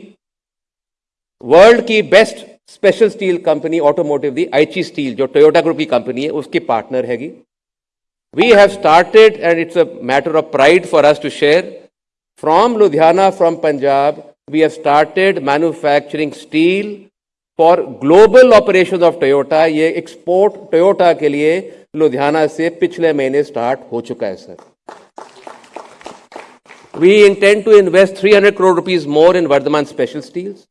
world की best special steel company automotive the Aichi steel जो Toyota group की कंपनी है, उसकी पार्टनर हैगी we have started and it's a matter of pride for us to share from Ludhiana from Punjab we have started manufacturing steel for global operation of Toyota ये export Toyota के लिए लुधियाना से पिछले महीने start हो चुका है sir We intend to invest 300 crore rupees more in Vardhaman Special Steels.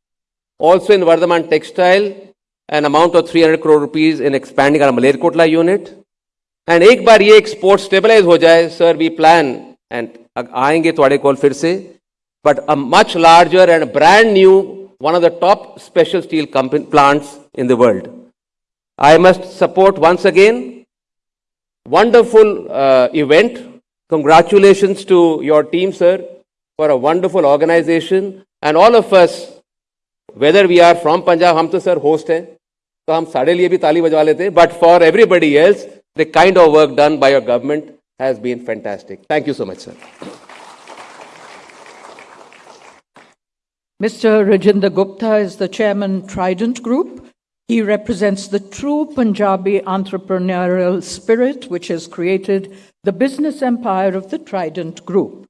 Also in Vardhman Textile, an amount of 300 crore rupees in expanding our Malerkotla unit. And ek bar ye export stabilize ho jaye, sir, we plan and aayenge toh call fir. But a much larger and brand new, one of the top special steel plants in the world. I must support once again, wonderful uh, event. Congratulations to your team, sir, for a wonderful organization. And all of us whether we are from Punjab, हम तो sir host हैं, तो हम साढ़े लिए भी ताली बजवा लेते हैं. But for everybody else, the kind of work done by your government has been fantastic. Thank you so much, sir. Mr. Rajinder Gupta is the chairman Trident Group. He represents the true Punjabi entrepreneurial spirit which has created the business empire of the Trident Group.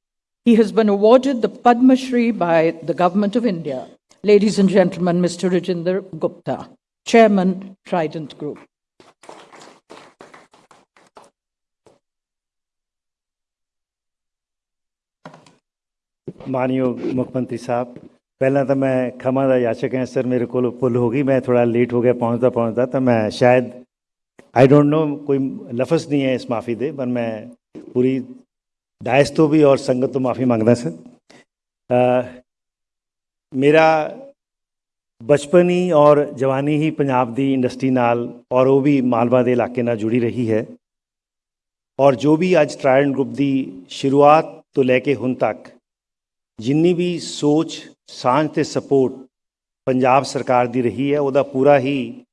He has been awarded the Padma Shri by the Government of India. Ladies and gentlemen, Mr. Rajinder Gupta, chairman Trident Group. ਮਾਨਯੋਗ ਮੁੱਖ ਮੰਤਰੀ ਸਾਹਿਬ ਪਹਿਲਾਂ ਤਾਂ ਮੈਂ ਖਮਾ ਦਾ ਯਾਚਕ ਹਾਂ sir ਮੇਰੇ ਕੋਲ ਭੁੱਲ ਹੋ ਗਈ ਮੈਂ ਥੋੜਾ ਲੇਟ ਹੋ ਗਿਆ ਪਹੁੰਚਦਾ ਪਹੁੰਚਦਾ ਤਾਂ ਮੈਂ ਸ਼ਾਇਦ ਆਈ ਡੋਂਟ ਨੋ ਕੋਈ ਲਫ਼ਜ਼ ਨਹੀਂ ਹੈ ਇਸ ਮਾਫੀ ਦੇ ਪਰ ਮੈਂ ਪੂਰੀ ਡਾਇਸ ਤੋਂ ਵੀ ਔਰ ਸੰਗਤ ਤੋਂ ਮਾਫੀ ਮੰਗਦਾ ਸਰ ਅ, ਮੇਰਾ ਬਚਪਨ ਹੀ ਔਰ ਜਵਾਨੀ ਹੀ ਪੰਜਾਬ ਦੀ ਇੰਡਸਟਰੀ ਨਾਲ ਔਰ ਉਹ ਵੀ ਮਾਲਵਾ ਦੇ ਇਲਾਕੇ ਨਾਲ ਜੁੜੀ ਰਹੀ ਹੈ। ਔਰ ਜੋ ਵੀ ਅੱਜ ਟ੍ਰਾਇਡੈਂਟ ਗਰੁੱਪ ਦੀ ਸ਼ੁਰੂਆਤ ਤੋਂ ਲੈ ਕੇ ਹੁਣ ਤੱਕ ਜਿੰਨੀ ਵੀ ਸੋਚ, ਸਾਂਝ ਤੇ ਸਪੋਰਟ ਪੰਜਾਬ ਸਰਕਾਰ ਦੀ ਰਹੀ ਹੈ, ਉਹਦਾ ਪੂਰਾ ਹੀ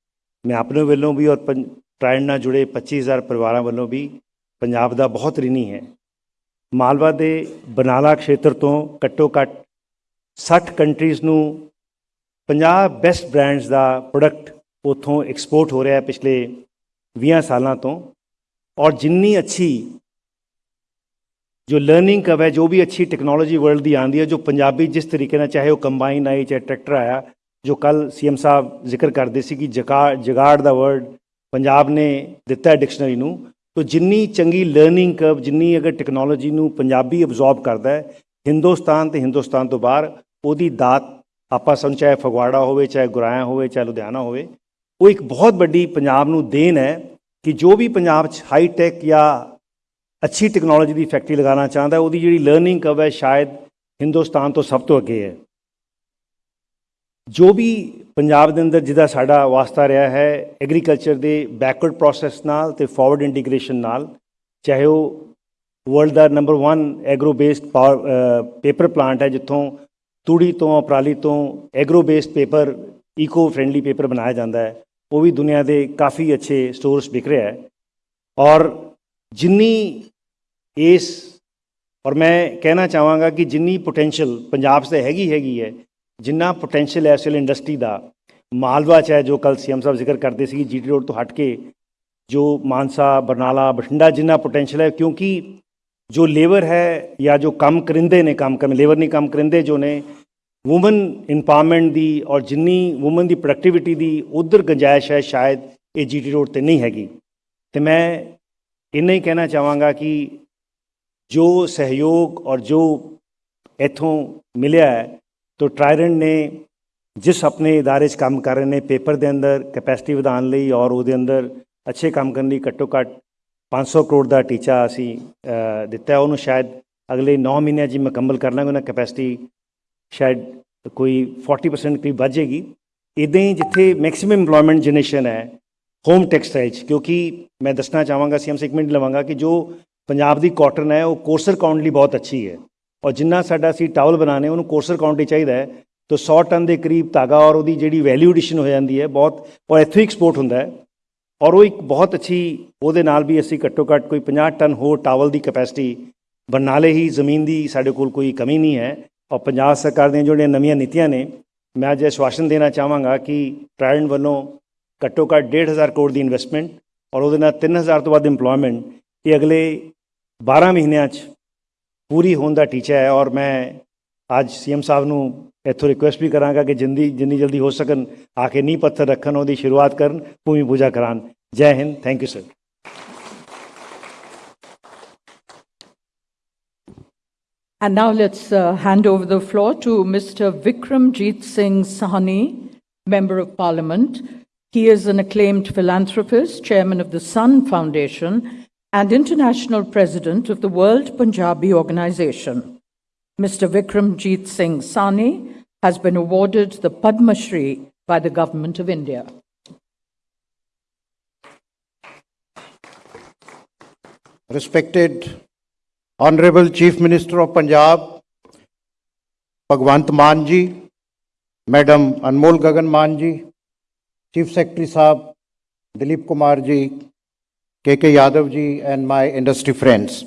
ਮੈਂ ਆਪਣੇ ਵੱਲੋਂ ਵੀ ਔਰ ਪੰ- ਟ੍ਰਾਇਡੈਂਟ ਨਾਲ ਜੁੜੇ 25000 ਪਰਿਵਾਰਾਂ ਵੱਲੋਂ ਵੀ ਪੰਜਾਬ ਦਾ ਬਹੁਤ ਰਿਣੀ ਹੈ। ਮਾਲਵਾ ਦੇ ਬਨਾਲਾ ਖੇਤਰ ਤੋਂ ਘੱਟੋ ਘੱਟ 60 ਕੰਟਰੀਜ਼ ਨੂੰ 50 ਬੈਸਟ ਬ੍ਰਾਂਡਸ ਦਾ ਪ੍ਰੋਡਕਟ ਉਥੋਂ ਐਕਸਪੋਰਟ ਹੋ ਰਿਹਾ ਹੈ ਪਿਛਲੇ 20 ਸਾਲਾਂ ਤੋਂ। ਔਰ ਜਿੰਨੀ ਅੱਛੀ ਜੋ ਲਰਨਿੰਗ ਕਰਵ ਹੈ, ਜੋ ਵੀ ਅੱਛੀ ਟੈਕਨੋਲੋਜੀ ਵਰਲਡ ਦੀ ਆਂਦੀ ਹੈ, ਜੋ ਪੰਜਾਬੀ ਜਿਸ ਤਰੀਕੇ ਨਾਲ ਚਾਹੇ ਉਹ ਕੰਬਾਈਨ ਆਈ, ਚਾਹੇ ਟਰੈਕਟਰ ਆਇਆ, ਜੋ ਕੱਲ ਸੀਐਮ ਸਾਹਿਬ ਜ਼ਿਕਰ ਕਰਦੇ ਸੀ ਕਿ ਜਗਾ ਜਗਾੜ ਦਾ ਵਰਡ ਪੰਜਾਬ ਨੇ ਦਿੱਤਾ ਹੈ ਡਿਕਸ਼ਨਰੀ ਨੂੰ, ਤੋ ਜਿੰਨੀ ਚੰਗੀ ਲਰਨਿੰਗ ਕਰਵ ਜਿੰਨੀ ਅਗਰ ਟੈਕਨੋਲੋਜੀ ਨੂੰ ਪੰਜਾਬੀ ਅਬਜ਼ੌਰਬ ਕਰਦਾ ਹੈ, ਹਿੰਦੁਸਤਾਨ ਤੇ ਹਿੰਦੁਸਤਾਨ ਤੋਂ ਬਾਹਰ ਉਹਦੀ ਦਾਤ ਆਪਾਂ ਸਮਝ ਚਾਹੇ ਫਗਵਾੜਾ ਹੋਵੇ, ਚਾਹੇ ਗੁਰਾਇਆ ਹੋਵੇ, ਚਾਹੇ ਲੁਧਿਆਣਾ ਹੋਵੇ, ਉਹ ਇੱਕ ਬਹੁਤ ਵੱਡੀ ਪੰਜਾਬ ਨੂੰ ਦੇਣ ਹੈ ਕਿ ਜੋ ਵੀ ਪੰਜਾਬ 'ਚ ਹਾਈ ਟੈਕ ਜਾਂ ਅੱਛੀ ਟੈਕਨੋਲੋਜੀ ਦੀ ਫੈਕਟਰੀ ਲਗਾਉਣਾ ਚਾਹੁੰਦਾ, ਉਹਦੀ ਜਿਹੜੀ ਲਰਨਿੰਗ ਕਰਵ ਹੈ ਸ਼ਾਇਦ ਹਿੰਦੁਸਤਾਨ ਤੋਂ ਸਭ ਤੋਂ ਅੱਗੇ ਹੈ। ਜੋ ਵੀ ਪੰਜਾਬ ਦੇ ਅੰਦਰ ਜਿਹਦਾ ਸਾਡਾ ਵਾਸਤਾ ਰਿਹਾ ਹੈ ਐਗਰੀਕਲਚਰ ਦੇ ਬੈਕਵਰਡ ਪ੍ਰੋਸੈਸ ਨਾਲ ਤੇ ਫਾਰਵਰਡ ਇੰਟੀਗ੍ਰੇਸ਼ਨ ਨਾਲ, ਚਾਹੇ ਉਹ ਵਰਲਡ ਦਾ number 1 agro based paper plant ਹੈ ਜਿੱਥੋਂ ਤੂੜੀ ਤੋਂ, ਪਰਾਲੀ ਤੋਂ agro based paper eco friendly paper ਬਣਾਇਆ ਜਾਂਦਾ ਹੈ। ਉਹ ਵੀ ਦੁਨੀਆ ਦੇ ਕਾਫੀ ਅੱਛੇ ਸਟੋਰਸ ਵਿਕ ਰਿਹਾ ਹੈ। ਔਰ ਜਿੰਨੀ ਇਸ, ਔਰ ਮੈਂ ਕਹਿਣਾ ਚਾਹਾਂਗਾ ਕਿ ਜਿੰਨੀ ਪੋਟੈਂਸ਼ੀਅਲ ਪੰਜਾਬ 'ਤੇ ਹੈਗੀ ਹੈਗੀ ਹੈ, ਜਿੰਨਾ ਪੋਟੈਂਸ਼ੀਅਲ ਹੈ ਇਸ ਵੇਲੇ ਇੰਡਸਟਰੀ ਦਾ, ਮਾਲਵਾ 'ਚ ਹੈ ਜੋ ਕੱਲ ਸੀਐਮ ਸਾਹਿਬ ਜ਼ਿਕਰ ਕਰਦੇ ਸੀ ਜੀਟੀ ਰੋਡ ਤੋਂ ਹਟ ਕੇ, ਜੋ ਮਾਨਸਾ, ਬਰਨਾਲਾ, ਬਠਿੰਡਾ ਜਿੰਨਾ ਪੋਟੈਂਸ਼ੀਅਲ ਹੈ, ਕਿਉਂਕਿ ਜੋ ਲੇਬਰ ਹੈ ਜਾਂ ਜੋ ਕੰਮ ਕਰਿੰਦੇ ਨੇ ਕੰਮ ਕਰਨ ਲੇਬਰ ਨਹੀਂ ਕੰਮ ਕਰਿੰਦੇ ਜੋ ਨੇ ਔਮਨ ਇੰਪਾਵਰਮੈਂਟ ਦੀ ਔਰ ਜਿੰਨੀ ਔਮਨ ਦੀ ਪ੍ਰੋਡਕਟਿਵਿਟੀ ਦੀ ਉਧਰ ਗੁੰਜਾਇਸ਼ ਹੈ ਸ਼ਾਇਦ ਇਹ ਜੀਟੀ ਰੋਡ ਤੇ ਨਹੀਂ ਹੈਗੀ ਤੇ ਮੈਂ ਇੰਨਾ ਹੀ ਕਹਿਣਾ ਚਾਹਾਂਗਾ ਕਿ ਜੋ ਸਹਿਯੋਗ ਔਰ ਜੋ ਇਥੋਂ ਮਿਲਿਆ ਹੈ ਤੋ ਟ੍ਰਾਇਡੈਂਟ ਨੇ ਜਿਸ ਆਪਣੇ ادارے 'ਚ ਕੰਮ ਕਰ ਰਹੇ ਨੇ ਪੇਪਰ ਦੇ ਅੰਦਰ ਕੈਪੈਸਿਟੀ ਵਧਾਉਣ ਲਈ ਔਰ ਉਹਦੇ ਅੰਦਰ ਅੱਛੇ ਕੰਮ ਕਰਨ ਲਈ ਘੱਟੋ ਘੱਟ 500 ਕਰੋੜ ਦਾ ਟੀਚਾ ਅਸੀਂ ਦਿੱਤਾ ਉਹਨੂੰ ਸ਼ਾਇਦ ਅਗਲੇ 9 ਮਹੀਨਿਆਂ 'ਚ ਮੁਕੰਮਲ ਕਰ ਲਾਂਗੇ। ਉਹਨਾਂ ਕੈਪੈਸਿਟੀ ਸ਼ਾਇਦ ਕੋਈ 40% ਕਰੀਬ ਵੱਧ ਜਾਏਗੀ ਇਦਾਂ ਹੀ ਜਿੱਥੇ ਮੈਕਸਿਮਮ ਏਮਪਲੋਇਮੈਂਟ ਜਨਰੇਸ਼ਨ ਹੈ ਹੋਮ ਟੈਕਸਟਾਈਲ 'ਚ, ਕਿਉਂਕਿ ਮੈਂ ਦੱਸਣਾ ਚਾਹਾਂਗਾ ਸੀ ਸੇ ਇੱਕ ਮਿੰਟ ਲਵਾਂਗਾ ਕਿ ਜੋ ਪੰਜਾਬ ਦੀ ਕਾਟਨ ਹੈ, ਉਹ ਕੋਰਸਰ ਕਾਊਂਟ ਲਈ ਬਹੁਤ ਅੱਛੀ ਹੈ। ਔਰ ਜਿੰਨਾ ਸਾਡਾ ਅਸੀਂ ਟਾਵਲ ਬਣਾਣੇ ਉਹਨੂੰ ਕੋਰਸਰ ਕਾਊਂਟ ਹੀ ਚਾਹੀਦਾ ਹੈ। ਤਾਂ 100 ਟਨ ਦੇ ਕਰੀਬ ਧਾਗਾ ਔਰ ਉਹਦੀ ਜਿਹੜੀ ਵੈਲਿਊ ਐਡੀਸ਼ਨ ਹੋ ਜਾਂਦੀ ਹੈ, ਬਹੁਤ ਔਰ ਇੱਥੋਂ ਹੀ ਐਕਸਪੋਰਟ ਹੁੰਦਾ ਹੈ। ਔਰ ਉਹ ਇੱਕ ਬਹੁਤ ਅੱਛੀ, ਉਹਦੇ ਨਾਲ ਵੀ ਅਸੀਂ ਘੱਟੋ ਘੱਟ ਕੋਈ 50 ਟਨ ਹੋਰ ਟਾਵਲ ਦੀ ਕੈਪੈਸਿਟੀ ਬਰਨਾਲੇ ਹੀ ਜ਼ਮੀਨ ਦੀ ਸਾਡੇ ਕੋਲ ਕੋਈ ਕਮੀ ਨਹੀਂ ਹੈ। ਔਰ ਪੰਜਾਬ ਸਰਕਾਰ ਦੀਆਂ ਜਿਹੜੀਆਂ ਨਵੀਆਂ ਨੀਤੀਆਂ ਨੇ, ਮੈਂ ਅੱਜ ਆਸ਼ਵਾਸਨ ਦੇਣਾ ਚਾਹਾਂਗਾ ਕਿ ਟ੍ਰਾਇਡੈਂਟ ਵੱਲੋਂ ਘੱਟੋ ਘੱਟ 1.5 ਕਰੋੜ ਦੀ ਇਨਵੈਸਟਮੈਂਟ ਔਰ ਉਹਦੇ ਨਾਲ 3000 ਤੋਂ ਵੱਧ EMPLOYMENT ਇਹ ਅਗਲੇ 12 ਮਹੀਨਿਆਂ 'ਚ ਪੂਰੀ ਹੋਣ ਦਾ ਟੀਚਾ ਹੈ। ਔਰ ਮੈਂ ਅੱਜ ਸੀਐਮ ਸਾਹਿਬ ਨੂੰ ਇੱਥੋਂ ਰਿਕੁਐਸਟ ਵੀ ਕਰਾਂਗਾ ਕਿ ਜਿੰਦੀ ਜਿੰਨੀ ਜਲਦੀ ਹੋ ਸਕਣ ਆ ਕੇ ਨੀ ਪੱਥਰ ਰੱਖਣ ਉਹਦੀ ਸ਼ੁਰੂਆਤ ਕਰਨ ਭੂਮੀ ਪੂਜਾ ਕਰਾਣ Jai Hind thank you sir And now let's uh, hand over the floor to Mr. Vikramjit Singh Sahney, Member of Parliament. He is an acclaimed philanthropist, chairman of the Sun Foundation, and international president of the World Punjabi Organization. Mr. Vikramjit Singh Sahney has been awarded the Padma Shri by the Government of India. respected Honorable Chief Minister of Punjab, Bhagwant Mann ji, Madam Anmol Gagan Maan ji, Chief Secretary Saab, Dilip Kumar ji, KK Yadav ji, and my industry friends.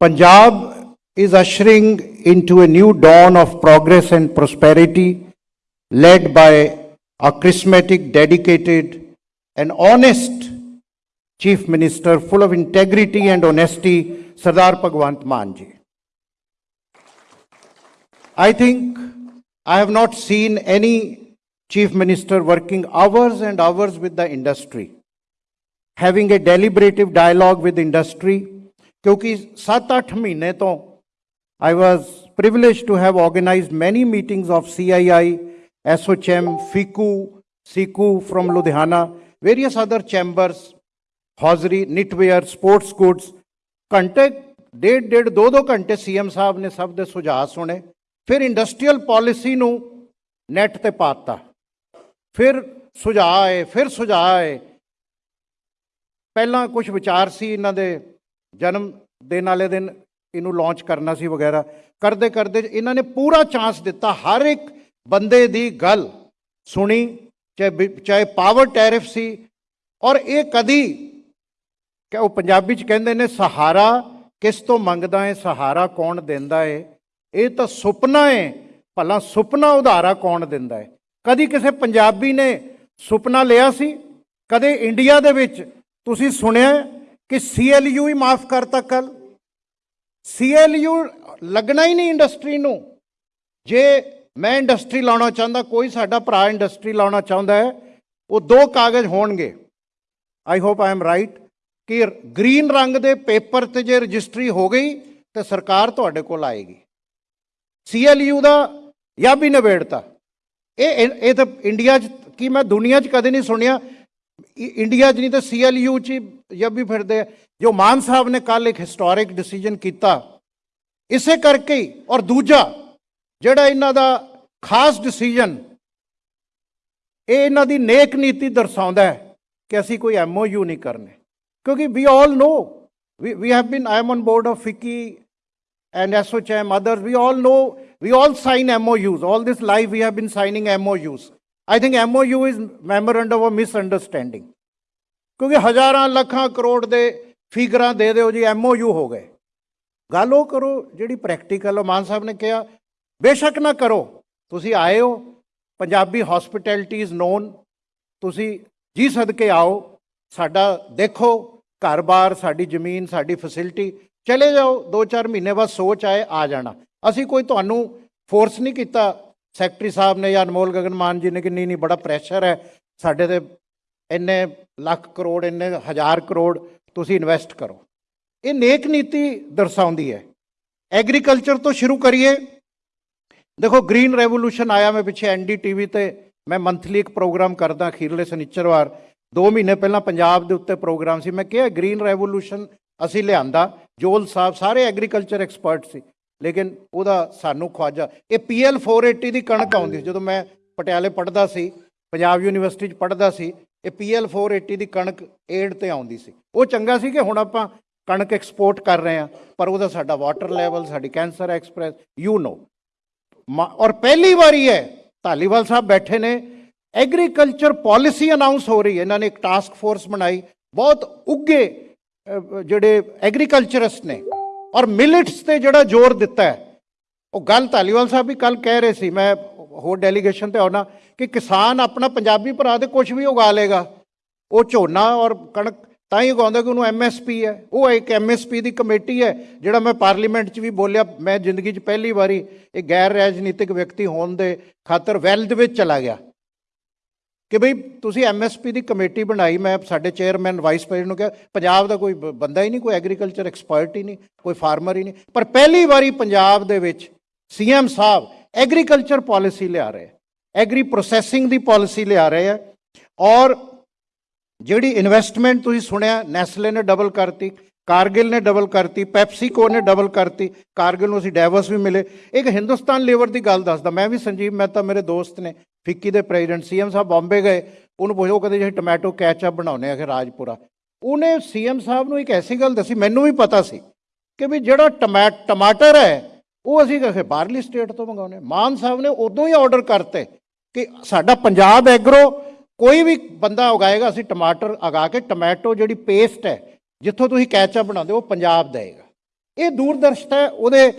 Punjab is ushering into a new dawn of progress and prosperity led by a charismatic, dedicated and honest Chief Minister full of integrity and honesty, Sardar Bhagwant Mann ji. I think I have not seen any Chief Minister working hours and hours with the industry, having a deliberative dialogue with industry, क्योंकि सात आठ महीने तो I was privileged to have organized many meetings of CII, SOCHM, FICU, SICU from Ludhiana, various other chambers, hosiery knitwear sports goods ਘੰਟੇ ਡੇਢ ਡੇਢ ਦੋ ਦੋ ਘੰਟੇ ਸੀਐਮ ਸਾਹਿਬ ਨੇ ਸਭ ਦੇ ਸੁਝਾਅ ਸੁਣੇ ਫਿਰ ਇੰਡਸਟਰੀਅਲ ਪਾਲਿਸੀ ਨੂੰ ਨੈਟ ਤੇ ਪਾਤਾ ਫਿਰ ਸੁਝਾਅ ਆਏ ਫਿਰ ਸੁਝਾਅ ਆਏ ਪਹਿਲਾਂ ਕੁਝ ਵਿਚਾਰ ਸੀ ਇਹਨਾਂ ਦੇ ਜਨਮ ਦਿਨ ਵਾਲੇ ਦਿਨ ਇਹਨੂੰ ਲਾਂਚ ਕਰਨਾ ਸੀ ਵਗੈਰਾ। ਕਰਦੇ ਕਰਦੇ ਇਹਨਾਂ ਨੇ ਪੂਰਾ ਚਾਂਸ ਦਿੱਤਾ ਹਰ ਇੱਕ ਬੰਦੇ ਦੀ ਗੱਲ ਸੁਣੀ, ਚਾਹੇ ਬਿ- ਚਾਹੇ ਪਾਵਰ ਟੈਰਿਫ ਸੀ, ਔਰ ਇਹ ਕਦੀ ਕਿ ਉਹ ਪੰਜਾਬੀ ਚ ਕਹਿੰਦੇ ਨੇ, ਸਹਾਰਾ ਕਿਸ ਤੋਂ ਮੰਗਦਾ ਏ? ਸਹਾਰਾ ਕੌਣ ਦਿੰਦਾ ਏ? ਇਹ ਤਾਂ ਸੁਪਨਾ ਏ। ਭਲਾ ਸੁਪਨਾ ਉਧਾਰਾ ਕੌਣ ਦਿੰਦਾ ਹੈ ਕਦੀ ਕਿਸੇ ਪੰਜਾਬੀ ਨੇ ਸੁਪਨਾ ਲਿਆ ਸੀ? ਕਦੇ ਇੰਡੀਆ ਦੇ ਵਿੱਚ ਤੁਸੀਂ ਸੁਣਿਆ ਕਿ ਸੀਐਲਯੂ ਹੀ ਮਾਫ ਕਰਤਾ ਕੱਲ ਸੀਐਲਯੂ ਲੱਗਣਾ ਹੀ ਨਹੀਂ ਇੰਡਸਟਰੀ ਨੂੰ। ਜੇ ਮੈਂ ਇੰਡਸਟਰੀ ਲਾਉਣਾ ਚਾਹੁੰਦਾ, ਕੋਈ ਸਾਡਾ ਭਰਾ ਇੰਡਸਟਰੀ ਲਾਉਣਾ ਚਾਹੁੰਦਾ ਹੈ, ਉਹ ਦੋ ਕਾਗਜ਼ ਹੋਣਗੇ। I hope I am right ਕਿ ਗ੍ਰੀਨ ਰੰਗ ਦੇ ਪੇਪਰ ਤੇ ਜੇ ਰਜਿਸਟਰੀ ਹੋ ਗਈ, ਤੇ ਸਰਕਾਰ ਤੁਹਾਡੇ ਕੋਲ ਆਏਗੀ। ਸੀਐਲਯੂ ਦਾ ਜਾਂ ਵੀ ਨਿਬੇੜਤਾ। ਇਹ ਇਹ ਇਹ ਤਾਂ ਇੰਡੀਆ 'ਚ ਕੀ ਮੈਂ ਦੁਨੀਆ 'ਚ ਕਦੇ ਨਹੀਂ ਸੁਣਿਆ। ਇੰਡੀਆ 'ਚ ਨਹੀਂ ਤਾਂ ਸੀਐਲਯੂ 'ਚ ਜਦ ਵੀ ਫਿਰਦੇ ਆ। ਜੋ ਮਾਨ ਸਾਹਿਬ ਨੇ ਕੱਲ ਇੱਕ ਹਿਸਟੋਰਿਕ ਡਿਸੀਜਨ ਕੀਤਾ ਇਸੇ ਕਰਕੇ ਹੀ ਔਰ ਦੂਜਾ ਜਿਹੜਾ ਇਹਨਾਂ ਦਾ ਖਾਸ ਡਿਸੀਜਨ ਇਹ ਇਹਨਾਂ ਦੀ ਨੇਕ ਨੀਤੀ ਦਰਸਾਉਂਦਾ ਹੈ ਕਿ ਅਸੀਂ ਕੋਈ ਐਮਓਯੂ ਨਹੀਂ ਕਰਨੇ ਕਿਉਂਕਿ ਵੀ ਆਲ ਨੋ we, we have been i am on board of FICCI and SOCHM others we all know we all sign MOUs all this life we have been signing MOUs I think MOU is memorandum of misunderstanding ਕਿਉਂਕਿ ਹਜ਼ਾਰਾਂ ਲੱਖਾਂ ਕਰੋੜ ਦੇ ਫਿਗਰਾਂ ਦੇ ਦਿਓ ਜੀ MOU ਹੋ ਗਏ। ਗੱਲ ਉਹ ਕਰੋ ਜਿਹੜੀ ਪ੍ਰੈਕਟੀਕਲ ਮਾਨ ਸਾਹਿਬ ਨੇ ਕਿਹਾ, ਬੇਸ਼ੱਕ ਨਾ ਕਰੋ। ਤੁਸੀਂ ਆਏ ਹੋ, ਪੰਜਾਬੀ ਹਸਪਿਟੈਲਿਟੀ ਇਜ਼ ਨੋਨ ਤੁਸੀਂ ਜੀ ਸਦਕੇ ਆਓ, ਸਾਡਾ ਦੇਖੋ, ਘਰ-ਬਾਰ, ਸਾਡੀ ਜ਼ਮੀਨ, ਸਾਡੀ ਫੈਸਿਲਿਟੀ ਚਲੇ ਜਾਓ 2-4 ਮਹੀਨੇ ਬਾਅਦ ਸੋਚ ਆਏ, ਆ ਜਾਣਾ। ਅਸੀਂ ਕੋਈ ਤੁਹਾਨੂੰ ਫੋਰਸ ਨਹੀਂ ਕੀਤਾ। ਸੈਕਟਰੀ ਸਾਹਿਬ ਨੇ ਜਾਂ ਅਨਮੋਲ ਗਗਨ ਮਾਨ ਜੀ ਨੇ ਕਿ ਨਹੀਂ ਨਹੀਂ ਬੜਾ ਪ੍ਰੈਸ਼ਰ ਹੈ, ਸਾਡੇ ਤੇ ਇੰਨੇ ਲੱਖ ਕਰੋੜ, ਇੰਨੇ ਹਜ਼ਾਰ ਕਰੋੜ ਤੁਸੀਂ ਇਨਵੈਸਟ ਕਰੋ। ਇਹ ਨੇਕ ਨੀਤੀ ਦਰਸਾਉਂਦੀ ਹੈ। ਐਗਰੀਕਲਚਰ ਤੋਂ ਸ਼ੁਰੂ ਕਰੀਏ। ਦੇਖੋ ਗ੍ਰੀਨ ਰੈਵੋਲੂਸ਼ਨ ਆਇਆ ਮੈਂ ਪਿੱਛੇ ਐਨਡੀਟੀਵੀ ਤੇ। ਮੈਂ ਮੰਥਲੀ ਇੱਕ ਪ੍ਰੋਗਰਾਮ ਕਰਦਾ, ਅਖੀਰਲੇ ਸ਼ਨੀਚਰਵਾਰ 2 ਮਹੀਨੇ ਪਹਿਲਾਂ ਪੰਜਾਬ ਦੇ ਉੱਤੇ ਪ੍ਰੋਗਰਾਮ ਸੀ। ਮੈਂ ਕਿਹਾ ਗ੍ਰੀਨ ਰੈਵੋਲੂਸ਼ਨ ਅਸੀਂ ਲਿਆਂਦਾ। ਜੋਲ ਸਾਹਿਬ ਸਾਰੇ ਐਗਰੀਕਲਚਰ ਐਕਸਪਰਟ ਸੀ। ਲੇਕਿਨ ਉਹਦਾ ਸਾਨੂੰ ਖਵਾਜਾ। ਇਹ ਪੀਐਲ 480 ਦੀ ਕਣਕ ਆਉਂਦੀ ਸੀ। ਜਦੋਂ ਮੈਂ ਪਟਿਆਲੇ ਪੜ੍ਹਦਾ ਸੀ, ਪੰਜਾਬ ਯੂਨੀਵਰਸਿਟੀ 'ਚ ਪੜ੍ਹਦਾ ਸੀ ਇਹ ਪੀਐਲ 480 ਦੀ ਕਣਕ ਏਡ ਤੇ ਆਉਂਦੀ ਸੀ। ਉਹ ਚੰਗਾ ਸੀ ਕਿ ਹੁਣ ਆਪਾਂ ਕਣਕ ਐਕਸਪੋਰਟ ਕਰ ਰਹੇ ਹਾਂ, ਪਰ ਉਹਦਾ ਸਾਡਾ ਵਾਟਰ ਲੈਵਲ ਸਾਡੀ ਕੈਂਸਰ ਐਕਸਪ੍ਰੈਸ ਯੂ ਨੋ ਔਰ ਪਹਿਲੀ ਵਾਰੀ ਹੈ ਧਾਲੀਵਾਲ ਸਾਹਿਬ ਬੈਠੇ ਨੇ। ਐਗਰੀਕਲਚਰ ਪਾਲਿਸੀ ਅਨਾਉਂਸ ਹੋ ਰਹੀ ਹੈ। ਇਹਨਾਂ ਨੇ ਇੱਕ ਟਾਸਕ ਫੋਰਸ ਬਣਾਈ। ਬਹੁਤ ਉੱਗੇ ਜਿਹੜੇ ਐਗਰੀਕਲਚਰਿਸਟ ਨੇ। ਔਰ ਮਿਲਟਸ ਤੇ ਜਿਹੜਾ ਜ਼ੋਰ ਦਿੱਤਾ ਹੈ। ਉਹ ਗੱਲ ਧਾਲੀਵਾਲ ਸਾਹਿਬ ਵੀ ਕੱਲ ਕਹਿ ਰਹੇ ਸੀ। ਮੈਂ ਹੋਰ ਡੈਲੀਗੇਸ਼ਨ ਤੇ ਆਉਣਾ ਕਿ ਕਿਸਾਨ ਆਪਣਾ ਪੰਜਾਬੀ ਭਰਾ ਤੇ ਕੁਝ ਵੀ ਉਗਾ ਲੇਗਾ ਉਹ ਝੋਨਾ ਔਰ ਕਣਕ, ਤਾਂ ਹੀ ਉਗਾਉਂਦਾ ਕਿ ਉਹਨੂੰ ਐਮਐਸਪੀ ਹੈ। ਉਹ ਇੱਕ ਐਮਐਸਪੀ ਦੀ ਕਮੇਟੀ ਹੈ, ਜਿਹੜਾ ਮੈਂ ਪਾਰਲੀਮੈਂਟ 'ਚ ਵੀ ਬੋਲਿਆ, ਮੈਂ ਜ਼ਿੰਦਗੀ 'ਚ ਪਹਿਲੀ ਵਾਰੀ ਇਹ ਗੈਰ ਰਾਜਨੀਤਿਕ ਵਿਅਕਤੀ ਹੋਣ ਦੇ ਖਾਤਰ ਵੈਲ ਦੇ ਵਿੱਚ ਚਲਾ ਗਿਆ। ਕਿ ਭਈ ਤੁਸੀਂ ਐਮਐਸਪੀ ਦੀ ਕਮੇਟੀ ਬਣਾਈ, ਮੈਂ ਸਾਡੇ ਚੇਅਰਮੈਨ ਵਾਈਸ ਪ੍ਰੈਜ਼ੀਡੈਂਟ ਨੂੰ ਕਿਹਾ, ਪੰਜਾਬ ਦਾ ਕੋਈ ਬੰਦਾ ਹੀ ਨਹੀਂ, ਕੋਈ ਐਗਰੀਕਲਚਰ ਐਕਸਪਰਟ ਹੀ ਨਹੀਂ, ਕੋਈ ਫਾਰਮਰ ਹੀ ਨਹੀਂ। ਪਰ ਪਹਿਲੀ ਵਾਰੀ ਪੰਜਾਬ ਦੇ ਵਿੱਚ ਸੀਐਮ ਸਾਹਿਬ ਐਗਰੀਕਲਚਰ ਪਾਲਿਸੀ ਲਿਆ ਰਹੇ ਐਗਰੀ ਪ੍ਰੋਸੈਸਿੰਗ ਦੀ ਪਾਲਿਸੀ ਲਿਆ ਰਹੇ ਹੈ ਔਰ ਜਿਹੜੀ ਇਨਵੈਸਟਮੈਂਟ ਤੁਸੀਂ ਸੁਣਿਆ ਨੈਸਲੇ ਨੇ ਡਬਲ ਕਰਤੀ ਕਾਰਗਿਲ ਨੇ ਡਬਲ ਕਰਤੀ ਪੈਪਸੀਕੋ ਨੇ ਡਬਲ ਕਰਤੀ ਕਾਰਗਿਲ ਨੂੰ ਅਸੀਂ ਡੈਵਸ ਵੀ ਮਿਲੇ। ਇੱਕ ਹਿੰਦੁਸਤਾਨ ਲੇਬਰ ਦੀ ਗੱਲ ਦੱਸਦਾ, ਮੈਂ ਵੀ ਸੰਜੀਵ ਮਹਿਤਾ ਮੇਰੇ ਦੋਸਤ ਨੇ ਫਿੱਕੀ ਦੇ ਪ੍ਰੈਜ਼ੀਡੈਂਟ ਸੀਐਮ ਸਾਹਿਬ ਬੰਬੇ ਗਏ, ਉਹਨੂੰ ਪੁੱਛੋ ਕਦੇ ਕਹਿੰਦੇ, ਜੀ ਟੋਮੈਟੋ ਕੈਚਅਪ ਬਣਾਉਨੇ ਆ ਕਿ ਰਾਜਪੁਰਾ। ਉਹਨੇ ਸੀਐਮ ਸਾਹਿਬ ਨੂੰ ਇੱਕ ਐਸੀ ਗੱਲ ਦੱਸੀ, ਮੈਨੂੰ ਵੀ ਪਤਾ ਸੀ ਕਿ ਵੀ ਜਿਹੜਾ ਟਮੈ ਟਮਾਟਰ ਹੈ ਉਹ ਅਸੀਂ ਕਹੇ ਬਾਹਰਲੀ ਸਟੇਟ ਤੋਂ ਮੰਗਾਉਨੇ ਮਾਨ ਸਾਹਿਬ ਨੇ ਉਦੋਂ ਹੀ ਆਰਡਰ ਕਰਤੇ ਕਿ ਸਾਡਾ ਪੰਜਾਬ ਐਗਰੋ, ਕੋਈ ਵੀ ਬੰਦਾ ਉਗਾਏਗਾ, ਅਸੀਂ ਟਮਾਟਰ ਉਗਾ ਕੇ ਟੋਮੈਟੋ ਜਿਹੜੀ ਪੇਸਟ ਹੈ, ਜਿੱਥੋਂ ਤੁਸੀਂ ਕੈਚਅਪ ਬਣਾਉਂਦੇ ਹੋ, ਉਹ ਪੰਜਾਬ ਦੇਗਾ ਇਹ ਦੂਰਦਰਸ਼ਤਾ ਹੈ, ਉਹਦੇ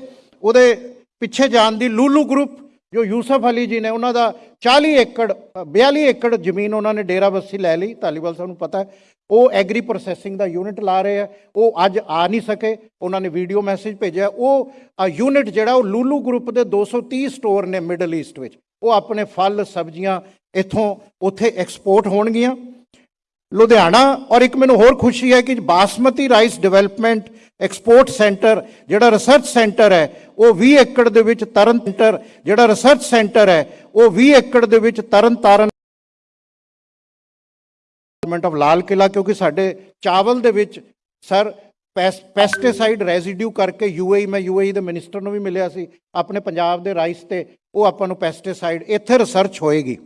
ਉਹਦੇ ਪਿੱਛੇ ਜਾਣ ਦੀ ਲੂਲੂ ਗਰੁੱਪ ਜੋ ਯੂਸਫ ਅਲੀ ਜੀ ਨੇ ਉਹਨਾਂ ਦਾ 40 ਏਕੜ ਅ, 42 ਏਕੜ ਜ਼ਮੀਨ ਉਹਨਾਂ ਨੇ ਡੇਰਾ ਬੱਸੀ ਲੈ ਲਈ। ਧਾਲੀਵਾਲ ਸਾਹਿਬ ਨੂੰ ਪਤਾ ਉਹ ਐਗਰੀ ਪ੍ਰੋਸੈਸਿੰਗ ਦਾ ਯੂਨਿਟ ਲਾ ਰਹੇ ਆ। ਉਹ ਅੱਜ ਆ ਨਹੀਂ ਸਕੇ ਉਹਨਾਂ ਨੇ ਵੀਡੀਓ ਮੈਸੇਜ ਭੇਜਿਆ। ਉਹ ਯੂਨਿਟ ਜਿਹੜਾ ਉਹ ਲੂਲੂ ਗਰੁੱਪ ਦੇ 230 ਸਟੋਰ ਨੇ ਮਿਡਲ ਈਸਟ ਵਿੱਚ। ਉਹ ਆਪਣੇ ਫਲ ਸਬਜ਼ੀਆਂ ਇੱਥੋਂ ਉੱਥੇ ਐਕਸਪੋਰਟ ਹੋਣਗੀਆਂ। ਲੁਧਿਆਣਾ ਔਰ ਇੱਕ ਮੈਨੂੰ ਹੋਰ ਖੁਸ਼ੀ ਹੈ ਕਿ basmati rice development export centre ਜਿਹੜਾ ਰਿਸਰਚ ਸੈਂਟਰ ਹੈ, ਉਹ 20 ਏਕੜ ਦੇ ਵਿੱਚ ਤਰਨ ਸੈਂਟਰ ਜਿਹੜਾ ਰਿਸਰਚ ਸੈਂਟਰ ਹੈ, ਉਹ 20 ਏਕੜ ਦੇ ਵਿੱਚ ਤਰਨ ਤਾਰਨ ਗਵਰਨਮੈਂਟ ਆਫ ਲਾਲ ਕਿਲਾ ਕਿਉਂਕਿ ਸਾਡੇ ਚਾਵਲ ਦੇ ਵਿੱਚ ਸਰ ਪੈਸਟੀਸਾਈਡ ਰੈਜ਼ੀਡਿਊ ਕਰਕੇ ਯੂਏਈ ਮੈਂ ਯੂਏਈ ਦੇ ਮਿਨਿਸਟਰ ਨੂੰ ਵੀ ਮਿਲਿਆ ਸੀ, ਆਪਣੇ ਪੰਜਾਬ ਦੇ ਰਾਈਸ ਤੇ ਉਹ ਆਪਾਂ ਨੂੰ ਪੈਸਟੀਸਾਈਡ ਇੱਥੇ ਰਿਸਰਚ ਹੋਏਗੀ।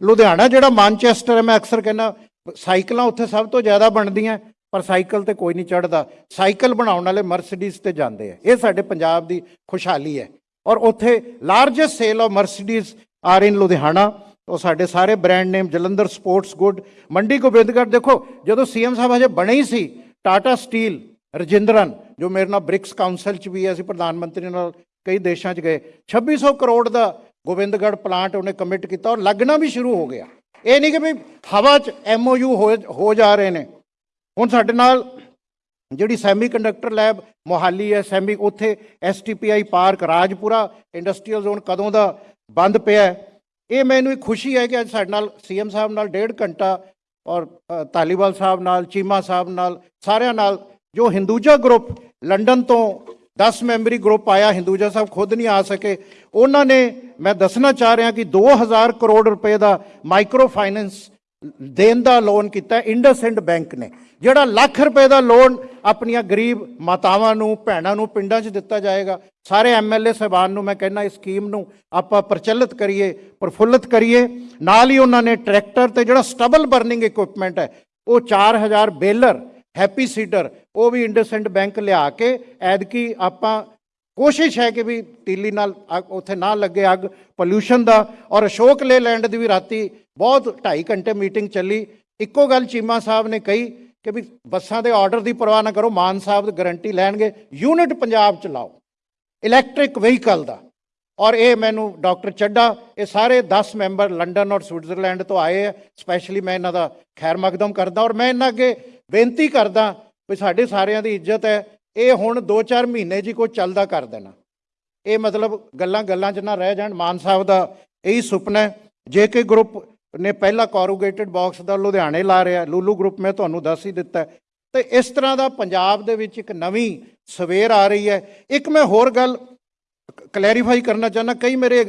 ਲੁਧਿਆਣਾ ਜਿਹੜਾ ਮਾਨਚੈਸਟਰ ਹੈ, ਮੈਂ ਅਕਸਰ ਕਹਿੰਦਾ ਸਾਈਕਲਾਂ ਉੱਥੇ ਸਭ ਤੋਂ ਜ਼ਿਆਦਾ ਬਣਦੀਆਂ, ਪਰ ਸਾਈਕਲ ਤੇ ਕੋਈ ਨਹੀਂ ਚੜਦਾ ਸਾਈਕਲ ਬਣਾਉਣ ਵਾਲੇ ਮਰਸੀਡੀਜ਼ ਤੇ ਜਾਂਦੇ ਆ। ਇਹ ਸਾਡੇ ਪੰਜਾਬ ਦੀ ਖੁਸ਼ਹਾਲੀ ਹੈ। ਔਰ ਉੱਥੇ largest sale of Mercedes are in Ludhiana. ਉਹ ਸਾਡੇ ਸਾਰੇ brand name Jalandhar sports good Mandi Gobindgarh ਦੇਖੋ, ਜਦੋਂ ਸੀਐਮ ਸਾਹਿਬ ਹਜੇ ਬਣੇ ਹੀ ਸੀ ਟਾਟਾ ਸਟੀਲ ਰਜਿੰਦਰਨ, ਜੋ ਮੇਰੇ ਨਾਲ ਬ੍ਰਿਕਸ ਕਾਉਂਸਲ ਚ ਵੀ ਹੈ, ਅਸੀਂ ਪ੍ਰਧਾਨ ਮੰਤਰੀ ਨਾਲ ਕਈ ਦੇਸ਼ਾਂ ਚ ਗਏ। 2600 ਕਰੋੜ ਦਾ ਗੋਬਿੰਦਗੜ੍ਹ ਪਲਾਂਟ ਉਹਨੇ ਕਮਿਟ ਕੀਤਾ ਔਰ ਲੱਗਣਾ ਵੀ ਸ਼ੁਰੂ ਹੋ ਗਿਆ। ਇਹ ਨਹੀਂ ਕਿ ਵੀ ਹਵਾ ਚ ਐਮਓਯੂ ਹੋ ਹੋ ਜਾ ਰਹੇ ਨੇ। ਹੁਣ ਸਾਡੇ ਨਾਲ ਜਿਹੜੀ ਸੈਮੀਕੰਡਕਟਰ ਲੈਬ ਮੋਹਾਲੀ ਹੈ ਸੈਮੀ ਉੱਥੇ STPI park Rajpura industrial zone ਕਦੋਂ ਦਾ ਬੰਦ ਪਿਆ ਇਹ ਮੈਨੂੰ ਇੱਕ ਖੁਸ਼ੀ ਹੈ ਕਿ ਅੱਜ ਸਾਡੇ ਨਾਲ ਸੀਐਮ ਸਾਹਿਬ ਨਾਲ ਡੇਢ ਘੰਟਾ ਔਰ ਅ, ਧਾਲੀਵਾਲ ਸਾਹਿਬ ਨਾਲ ਚੀਮਾ ਸਾਹਿਬ ਨਾਲ ਸਾਰਿਆਂ ਨਾਲ ਜੋ ਹਿੰਦੂਜਾ ਗਰੁੱਪ ਲੰਡਨ ਤੋਂ 10 ਮੈਂਬਰੀ ਗਰੁੱਪ ਆਇਆ ਹਿੰਦੂਜਾ ਸਾਹਿਬ ਖੁਦ ਨਹੀਂ ਆ ਸਕੇ। ਉਹਨਾਂ ਨੇ, ਮੈਂ ਦੱਸਣਾ ਚਾਹ ਰਿਹਾ ਕਿ 2000 ਕਰੋੜ ਰੁਪਏ ਦਾ ਮਾਈਕਰੋ ਫਾਈਨੈਂਸ ਦੇਣ ਦਾ ਲੋਨ ਕੀਤਾ ਇੰਡਸਇੰਡ ਬੈਂਕ ਨੇ, ਜਿਹੜਾ ਲੱਖ ਰੁਪਏ ਦਾ ਲੋਨ ਆਪਣੀਆਂ ਗਰੀਬ ਮਾਤਾਵਾਂ ਨੂੰ, ਭੈਣਾਂ ਨੂੰ ਪਿੰਡਾਂ 'ਚ ਦਿੱਤਾ ਜਾਏਗਾ। ਸਾਰੇ ਐਮਐਲਏ ਸਾਹਿਬਾਨ ਨੂੰ ਮੈਂ ਕਹਿੰਦਾ, ਇਸ ਸਕੀਮ ਨੂੰ ਆਪਾਂ ਪ੍ਰਚਲਿਤ ਕਰੀਏ, ਪ੍ਰਫੁੱਲਤ ਕਰੀਏ। ਨਾਲ ਹੀ ਉਹਨਾਂ ਨੇ ਟਰੈਕਟਰ ਤੇ ਜਿਹੜਾ ਸਟਬਲ ਬਰਨਿੰਗ ਇਕਵਿਪਮੈਂਟ ਹੈ, ਉਹ 4000 ਬੇਲਰ ਹੈਪੀ ਸੀਡਰ, ਉਹ ਵੀ ਇੰਡਸਇੰਡ ਬੈਂਕ ਲਿਆ ਕੇ ਐਦਕੀ ਆਪਾਂ ਕੋਸ਼ਿਸ਼ ਹੈ ਕਿ ਵੀ ਤੀਲੀ ਨਾਲ ਅੱਗ, ਉੱਥੇ ਨਾ ਲੱਗੇ ਅੱਗ ਪੋਲਿਊਸ਼ਨ ਦਾ ਔਰ ਅਸ਼ੋਕ ਲੇ ਲੈਂਡ ਦੀ ਵੀ ਰਾਤੀ ਬਹੁਤ 2.5 ਘੰਟੇ ਮੀਟਿੰਗ ਚੱਲੀ। ਇੱਕੋ ਗੱਲ ਚੀਮਾ ਸਾਹਿਬ ਨੇ ਕਹੀ ਕਿ ਵੀ ਬੱਸਾਂ ਦੇ ਆਰਡਰ ਦੀ ਪਰਵਾਹ ਨਾ ਕਰੋ, ਮਾਨ ਸਾਹਿਬ ਦੀ ਗਾਰੰਟੀ ਲੈਣਗੇ, ਯੂਨਿਟ ਪੰਜਾਬ ਚ ਲਾਓ ਇਲੈਕਟ੍ਰਿਕ ਵਹੀਕਲ ਦਾ। ਔਰ ਇਹ ਮੈਨੂੰ ਡਾਕਟਰ ਚੱਡਾ ਇਹ ਸਾਰੇ 10 ਮੈਂਬਰ ਲੰਡਨ ਔਰ ਸਵਿਟਜ਼ਰਲੈਂਡ ਤੋਂ ਆਏ ਆ, ਸਪੈਸ਼ਲੀ ਮੈਂ ਇਹਨਾਂ ਦਾ ਖੈਰ ਮਕਦਮ ਕਰਦਾ ਔਰ ਮੈਂ ਇਹਨਾਂ ਅੱਗੇ ਬੇਨਤੀ ਕਰਦਾ ਵੀ ਸਾਡੇ ਸਾਰਿਆਂ ਦੀ ਇੱਜ਼ਤ ਹੈ। ਇਹ ਹੁਣ 2-4 ਮਹੀਨੇ ਜੀ ਕੋਈ ਚੱਲਦਾ ਕਰ ਦੇਣਾ। ਇਹ ਮਤਲਬ ਗੱਲਾਂ ਗੱਲਾਂ 'ਚ ਨਾ ਰਹਿ ਜਾਣ। ਮਾਨ ਸਾਹਿਬ ਦਾ ਇਹੀ ਸੁਪਨਾ ਜੇ ਕੇ ਗਰੁੱਪ ਨੇ ਪਹਿਲਾ ਕੋਰੂਗੇਟਡ ਬਾਕਸ ਦਾ ਲੁਧਿਆਣੇ ਲਾ ਰਿਹਾ, ਲੂਲੂ ਗਰੁੱਪ ਮੈਂ ਤੁਹਾਨੂੰ ਦੱਸ ਹੀ ਦਿੱਤਾ ਹੈ। ਤੇ ਇਸ ਤਰ੍ਹਾਂ ਦਾ ਪੰਜਾਬ ਦੇ ਵਿੱਚ ਇੱਕ ਨਵੀਂ ਸਵੇਰ ਆ ਰਹੀ ਹੈ। ਇੱਕ ਮੈਂ ਹੋਰ ਗੱਲ ਕਲੈਰੀਫਾਈ ਕਰਨਾ ਚਾਹੁੰਦਾ। ਕਈ ਮੇਰੇ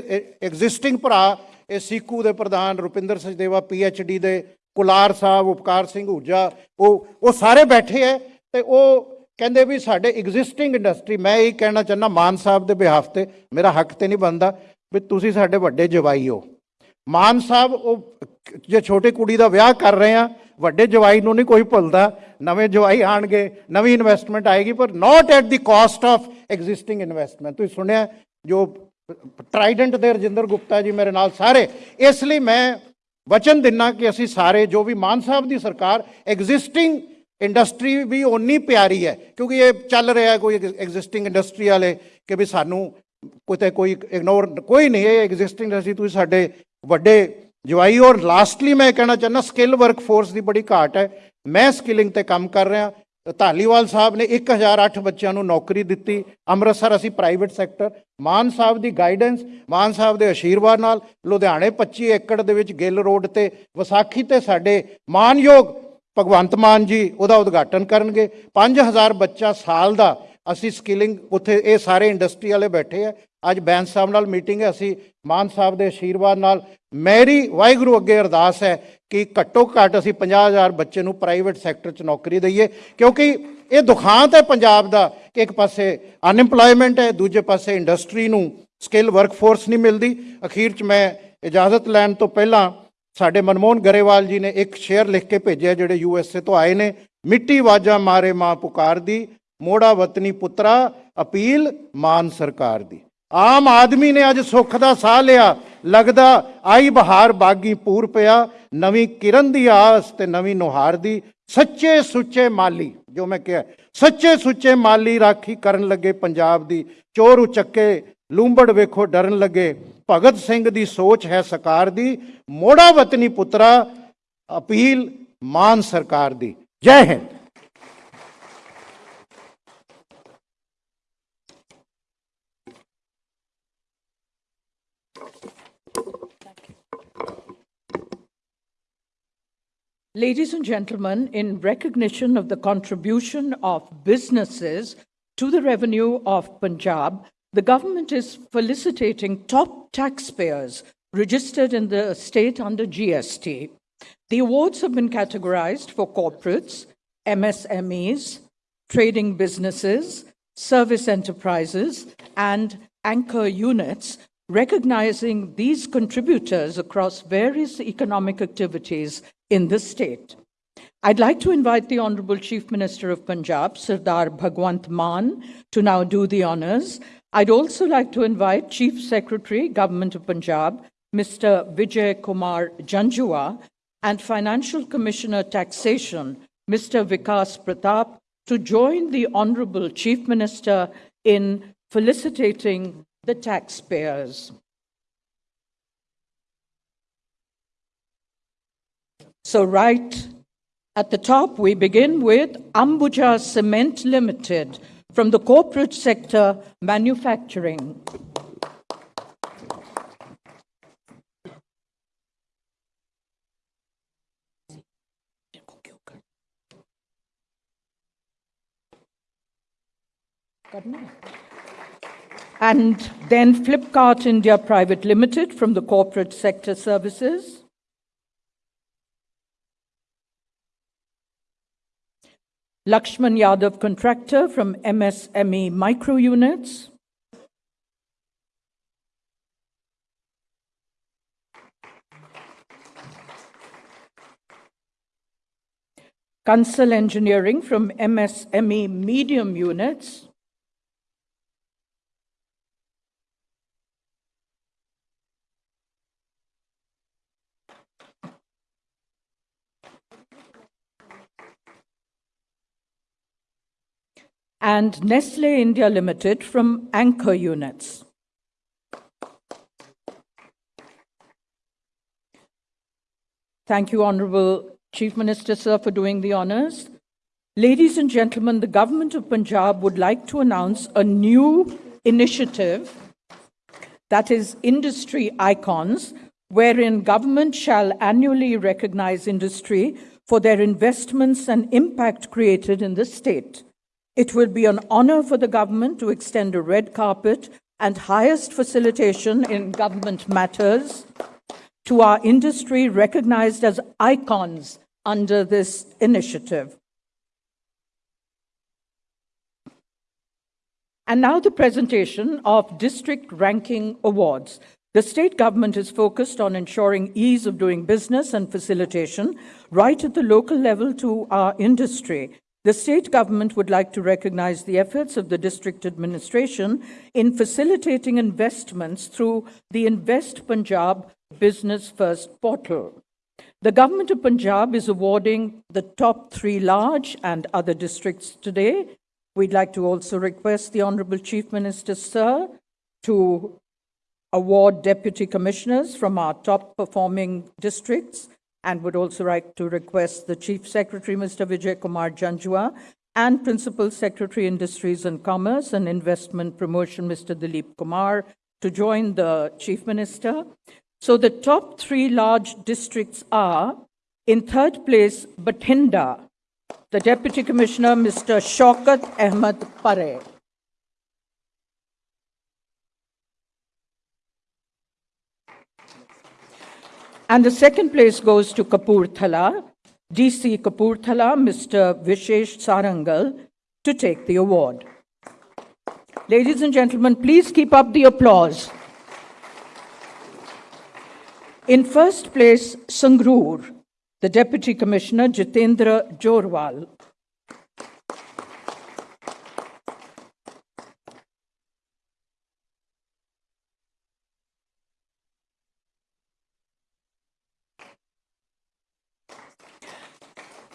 ਐਗਜ਼ਿਸਟਿੰਗ ਭਰਾ, ਇਹ ਸੀਕੂ ਦੇ ਪ੍ਰਧਾਨ ਰੁਪਿੰਦਰ ਸਚਦੇਵਾ ਡੀ ਦੇ ਕੁਲਾਰ ਸਾਹਿਬ, ਉਪਕਾਰ ਸਿੰਘ ਹੂਜਾ, ਉਹ ਉਹ ਸਾਰੇ ਬੈਠੇ ਹੈ ਤੇ ਉਹ ਕਹਿੰਦੇ ਵੀ ਸਾਡੇ ਐਗਜ਼ਿਸਟਿੰਗ ਇੰਡਸਟਰੀ ਮੈਂ ਇਹ ਕਹਿਣਾ ਚਾਹੁੰਦਾ ਮਾਨ ਸਾਹਿਬ ਦੇ ਬਿਹਾਫ ਤੇ, ਮੇਰਾ ਹੱਕ ਤੇ ਨਹੀਂ ਬਣਦਾ ਵੀ ਤੁਸੀਂ ਸਾਡੇ ਵੱਡੇ ਜਵਾਈ ਹੋ। ਮਾਨ ਸਾਹਿਬ, ਉਹ ਜੇ ਛੋਟੀ ਕੁੜੀ ਦਾ ਵਿਆਹ ਕਰ ਰਹੇ ਆ, ਵੱਡੇ ਜਵਾਈ ਨੂੰ ਨਹੀਂ ਕੋਈ ਭੁੱਲਦਾ, ਨਵੇਂ ਜਵਾਈ ਆਣਗੇ, ਨਵੀਂ ਇਨਵੈਸਟਮੈਂਟ ਆਏਗੀ, ਪਰ not at the cost of existing investment ਤੁਸੀਂ ਸੁਣਿਆ ਜੋ ਟਰਾਈਡੈਂਟ ਦੇ ਰਜਿੰਦਰ ਗੁਪਤਾ ਜੀ ਮੇਰੇ ਨਾਲ ਸਾਰੇ, ਇਸ ਲਈ ਮੈਂ ਵਚਨ ਦਿੰਨਾ ਕਿ ਅਸੀਂ ਸਾਰੇ ਜੋ ਵੀ ਮਾਨ ਸਾਹਿਬ ਦੀ ਸਰਕਾਰ ਐਗਜ਼ਿਸਟਿੰਗ ਇੰਡਸਟਰੀ ਵੀ ਓਨੀ ਪਿਆਰੀ ਹੈ, ਕਿਉਂਕਿ ਇਹ ਚੱਲ ਰਿਹਾ ਕੋਈ ਐਗਜ਼ਿਸਟਿੰਗ ਇੰਡਸਟਰੀ ਵਾਲੇ ਕਿ ਵੀ ਸਾਨੂੰ ਕਿਤੇ ਕੋਈ ਇਗਨੋਰ ਕੋਈ ਨਹੀਂ, ਇਹ ਐਗਜ਼ਿਸਟਿੰਗ ਇੰਡਸਟਰੀ ਤੁਸੀਂ ਸਾਡੇ ਵੱਡੇ ਜਵਾਈ ਔਰ ਲਾਸਟਲੀ ਮੈਂ ਕਹਿਣਾ ਚਾਹੁੰਦਾ ਸਕਿੱਲ ਵਰਕ ਫੋਰਸ ਦੀ ਬੜੀ ਘਾਟ ਹੈ। ਮੈਂ ਸਕਿਲਿੰਗ ਤੇ ਕੰਮ ਕਰ ਰਿਹਾ ਧਾਲੀਵਾਲ ਸਾਹਿਬ ਨੇ 1008 ਬੱਚਿਆਂ ਨੂੰ ਨੌਕਰੀ ਦਿੱਤੀ। ਅੰਮ੍ਰਿਤਸਰ ਅਸੀਂ ਪ੍ਰਾਈਵੇਟ ਸੈਕਟਰ ਮਾਨ ਸਾਹਿਬ ਦੀ ਗਾਈਡੈਂਸ ਮਾਨ ਸਾਹਿਬ ਦੇ ਅਸ਼ੀਰਵਾਦ ਨਾਲ ਲੁਧਿਆਣੇ 25 ਏਕੜ ਦੇ ਵਿੱਚ ਗਿੱਲ ਰੋਡ ਤੇ, ਵਿਸਾਖੀ ਤੇ ਸਾਡੇ ਮਾਨਯੋਗ ਭਗਵੰਤ ਮਾਨ ਜੀ ਉਹਦਾ ਉਦਘਾਟਨ ਕਰਨਗੇ। 5000 ਬੱਚਾ ਸਾਲ ਦਾ ਅਸੀਂ ਸਕਿਲਿੰਗ ਉੱਥੇ, ਇਹ ਸਾਰੇ ਇੰਡਸਟਰੀ ਵਾਲੇ ਬੈਠੇ ਆ। ਅੱਜ ਬੈਂਸ ਸਾਹਿਬ ਨਾਲ ਮੀਟਿੰਗ ਹੈ, ਅਸੀਂ ਮਾਨ ਸਾਹਿਬ ਦੇ ਅਸ਼ੀਰਵਾਦ ਨਾਲ। ਮੇਰੀ ਵਾਹਿਗੁਰੂ ਅੱਗੇ ਅਰਦਾਸ ਹੈ ਕਿ ਘੱਟੋ ਘੱਟ ਅਸੀਂ 50000 ਬੱਚੇ ਨੂੰ ਪ੍ਰਾਈਵੇਟ ਸੈਕਟਰ 'ਚ ਨੌਕਰੀ ਦਈਏ, ਕਿਉਂਕਿ ਇਹ ਦੁਖਾਂਤ ਹੈ ਪੰਜਾਬ ਦਾ ਕਿ ਇੱਕ ਪਾਸੇ ਅਨਐਮਪਲੋਇਮੈਂਟ ਹੈ, ਦੂਜੇ ਪਾਸੇ ਇੰਡਸਟਰੀ ਨੂੰ ਸਕਿੱਲ ਵਰਕਫੋਰਸ ਨਹੀਂ ਮਿਲਦੀ। ਅਖੀਰ 'ਚ ਮੈਂ ਇਜਾਜ਼ਤ ਲੈਣ ਤੋਂ ਪਹਿਲਾਂ ਸਾਡੇ ਮਨਮੋਹਨ ਗਰੇਵਾਲ ਜੀ ਨੇ ਇੱਕ ਸ਼ੇਅਰ ਲਿਖ ਕੇ ਭੇਜਿਆ ਜਿਹੜੇ ਯੂ ਐਸ ਏ ਤੋਂ ਆਏ ਨੇ। ਮਿੱਟੀ ਵਾਜਾ ਮਾਰੇ ਮਾਂ ਪੁਕਾਰ ਦੀ, ਮੋੜਾ ਵਤਨੀ ਪੁੱਤਰਾ, ਅਪੀਲ ਮਾਨ ਸਰਕਾਰ ਦੀ। ਆਮ ਆਦਮੀ ਨੇ ਅੱਜ ਸੁੱਖ ਦਾ ਸਾਹ ਲਿਆ। ਲੱਗਦਾ ਆਈ ਬਹਾਰ ਬਾਗੀ ਪੂਰ ਪਿਆ। ਨਵੀਂ ਕਿਰਨ ਦੀ ਆਸ ਤੇ ਨਵੀਂ ਨੁਹਾਰ ਦੀ ਸੱਚੇ ਸੁੱਚੇ ਮਾਲੀ, ਜੋ ਮੈਂ ਕਿਹਾ, ਸੱਚੇ ਸੁੱਚੇ ਮਾਲੀ ਰਾਖੀ ਕਰਨ ਲੱਗੇ ਪੰਜਾਬ ਦੀ। ਚੋਰ ਉਚੱਕੇ, ਲੂੰਬੜ ਵੇਖੋ ਡਰਨ ਲੱਗੇ। ਭਗਤ ਸਿੰਘ ਦੀ ਸੋਚ ਹੈ ਸਰਕਾਰ ਦੀ। ਮੋੜਾ ਵਤਨੀ ਪੁੱਤਰਾ, ਅਪੀਲ ਮਾਨ ਸਰਕਾਰ ਦੀ। Jai Hind. Ladies and gentlemen, in recognition of the contribution of businesses to the revenue of Punjab, the government is felicitating top taxpayers registered in the state under GST. The awards have been categorized for corporates, MSMEs, trading businesses, service enterprises, and anchor units, recognizing these contributors across various economic activities in the state. I'd like to invite the Honorable Chief Minister of Punjab, Sardar Bhagwant Mann, to now do the honors. I'd also like to invite Chief Secretary, Government of Punjab, Mr. Vijay Kumar Janjua, and Financial Commissioner Taxation, Mr. Vikas Pratap, to join the Honorable Chief Minister in felicitating the taxpayers. So, right at the top, we begin with Ambuja Cement Limited from the corporate sector manufacturing. And then Flipkart India Private Limited from the corporate sector services. Lakshman Yadav Contractor from MSME Micro Units. Kansal Engineering from MSME Medium Units. And Nestle India Limited from Anchor Units. Thank you, Honorable Chief Minister, sir, for doing the honors. Ladies and gentlemen, the government of Punjab would like to announce a new initiative that is industry icons, wherein government shall annually recognize industry for their investments and impact created in the state. It will be an honor for the government to extend a red carpet and highest facilitation in government matters to our industry recognized as icons under this initiative. And now the presentation of district ranking awards. The state government is focused on ensuring ease of doing business and facilitation right at the local level to our industry. The state government would like to recognize the efforts of the district administration in facilitating investments through the Invest Punjab Business First portal. The government of Punjab is awarding the top three large and other districts today. We'd like to also request the Honorable Chief Minister, sir, to award deputy commissioners from our top performing districts and would also like to request the Chief Secretary, Mr. Vijay Kumar Janjua, and Principal Secretary, Industries and Commerce and Investment Promotion, Mr. Dilip Kumar, to join the Chief Minister. So the top three large districts are, in third place, Bathinda, the Deputy Commissioner, Mr. Shaukat Ahmed Pare. And the second place goes to Kapurthala, DC Kapurthala, Mr. Vishesh Sarangal, to take the award. Ladies and gentlemen, please keep up the applause. In first place, Sangrur, the Deputy Commissioner, Jitendra Jorwal.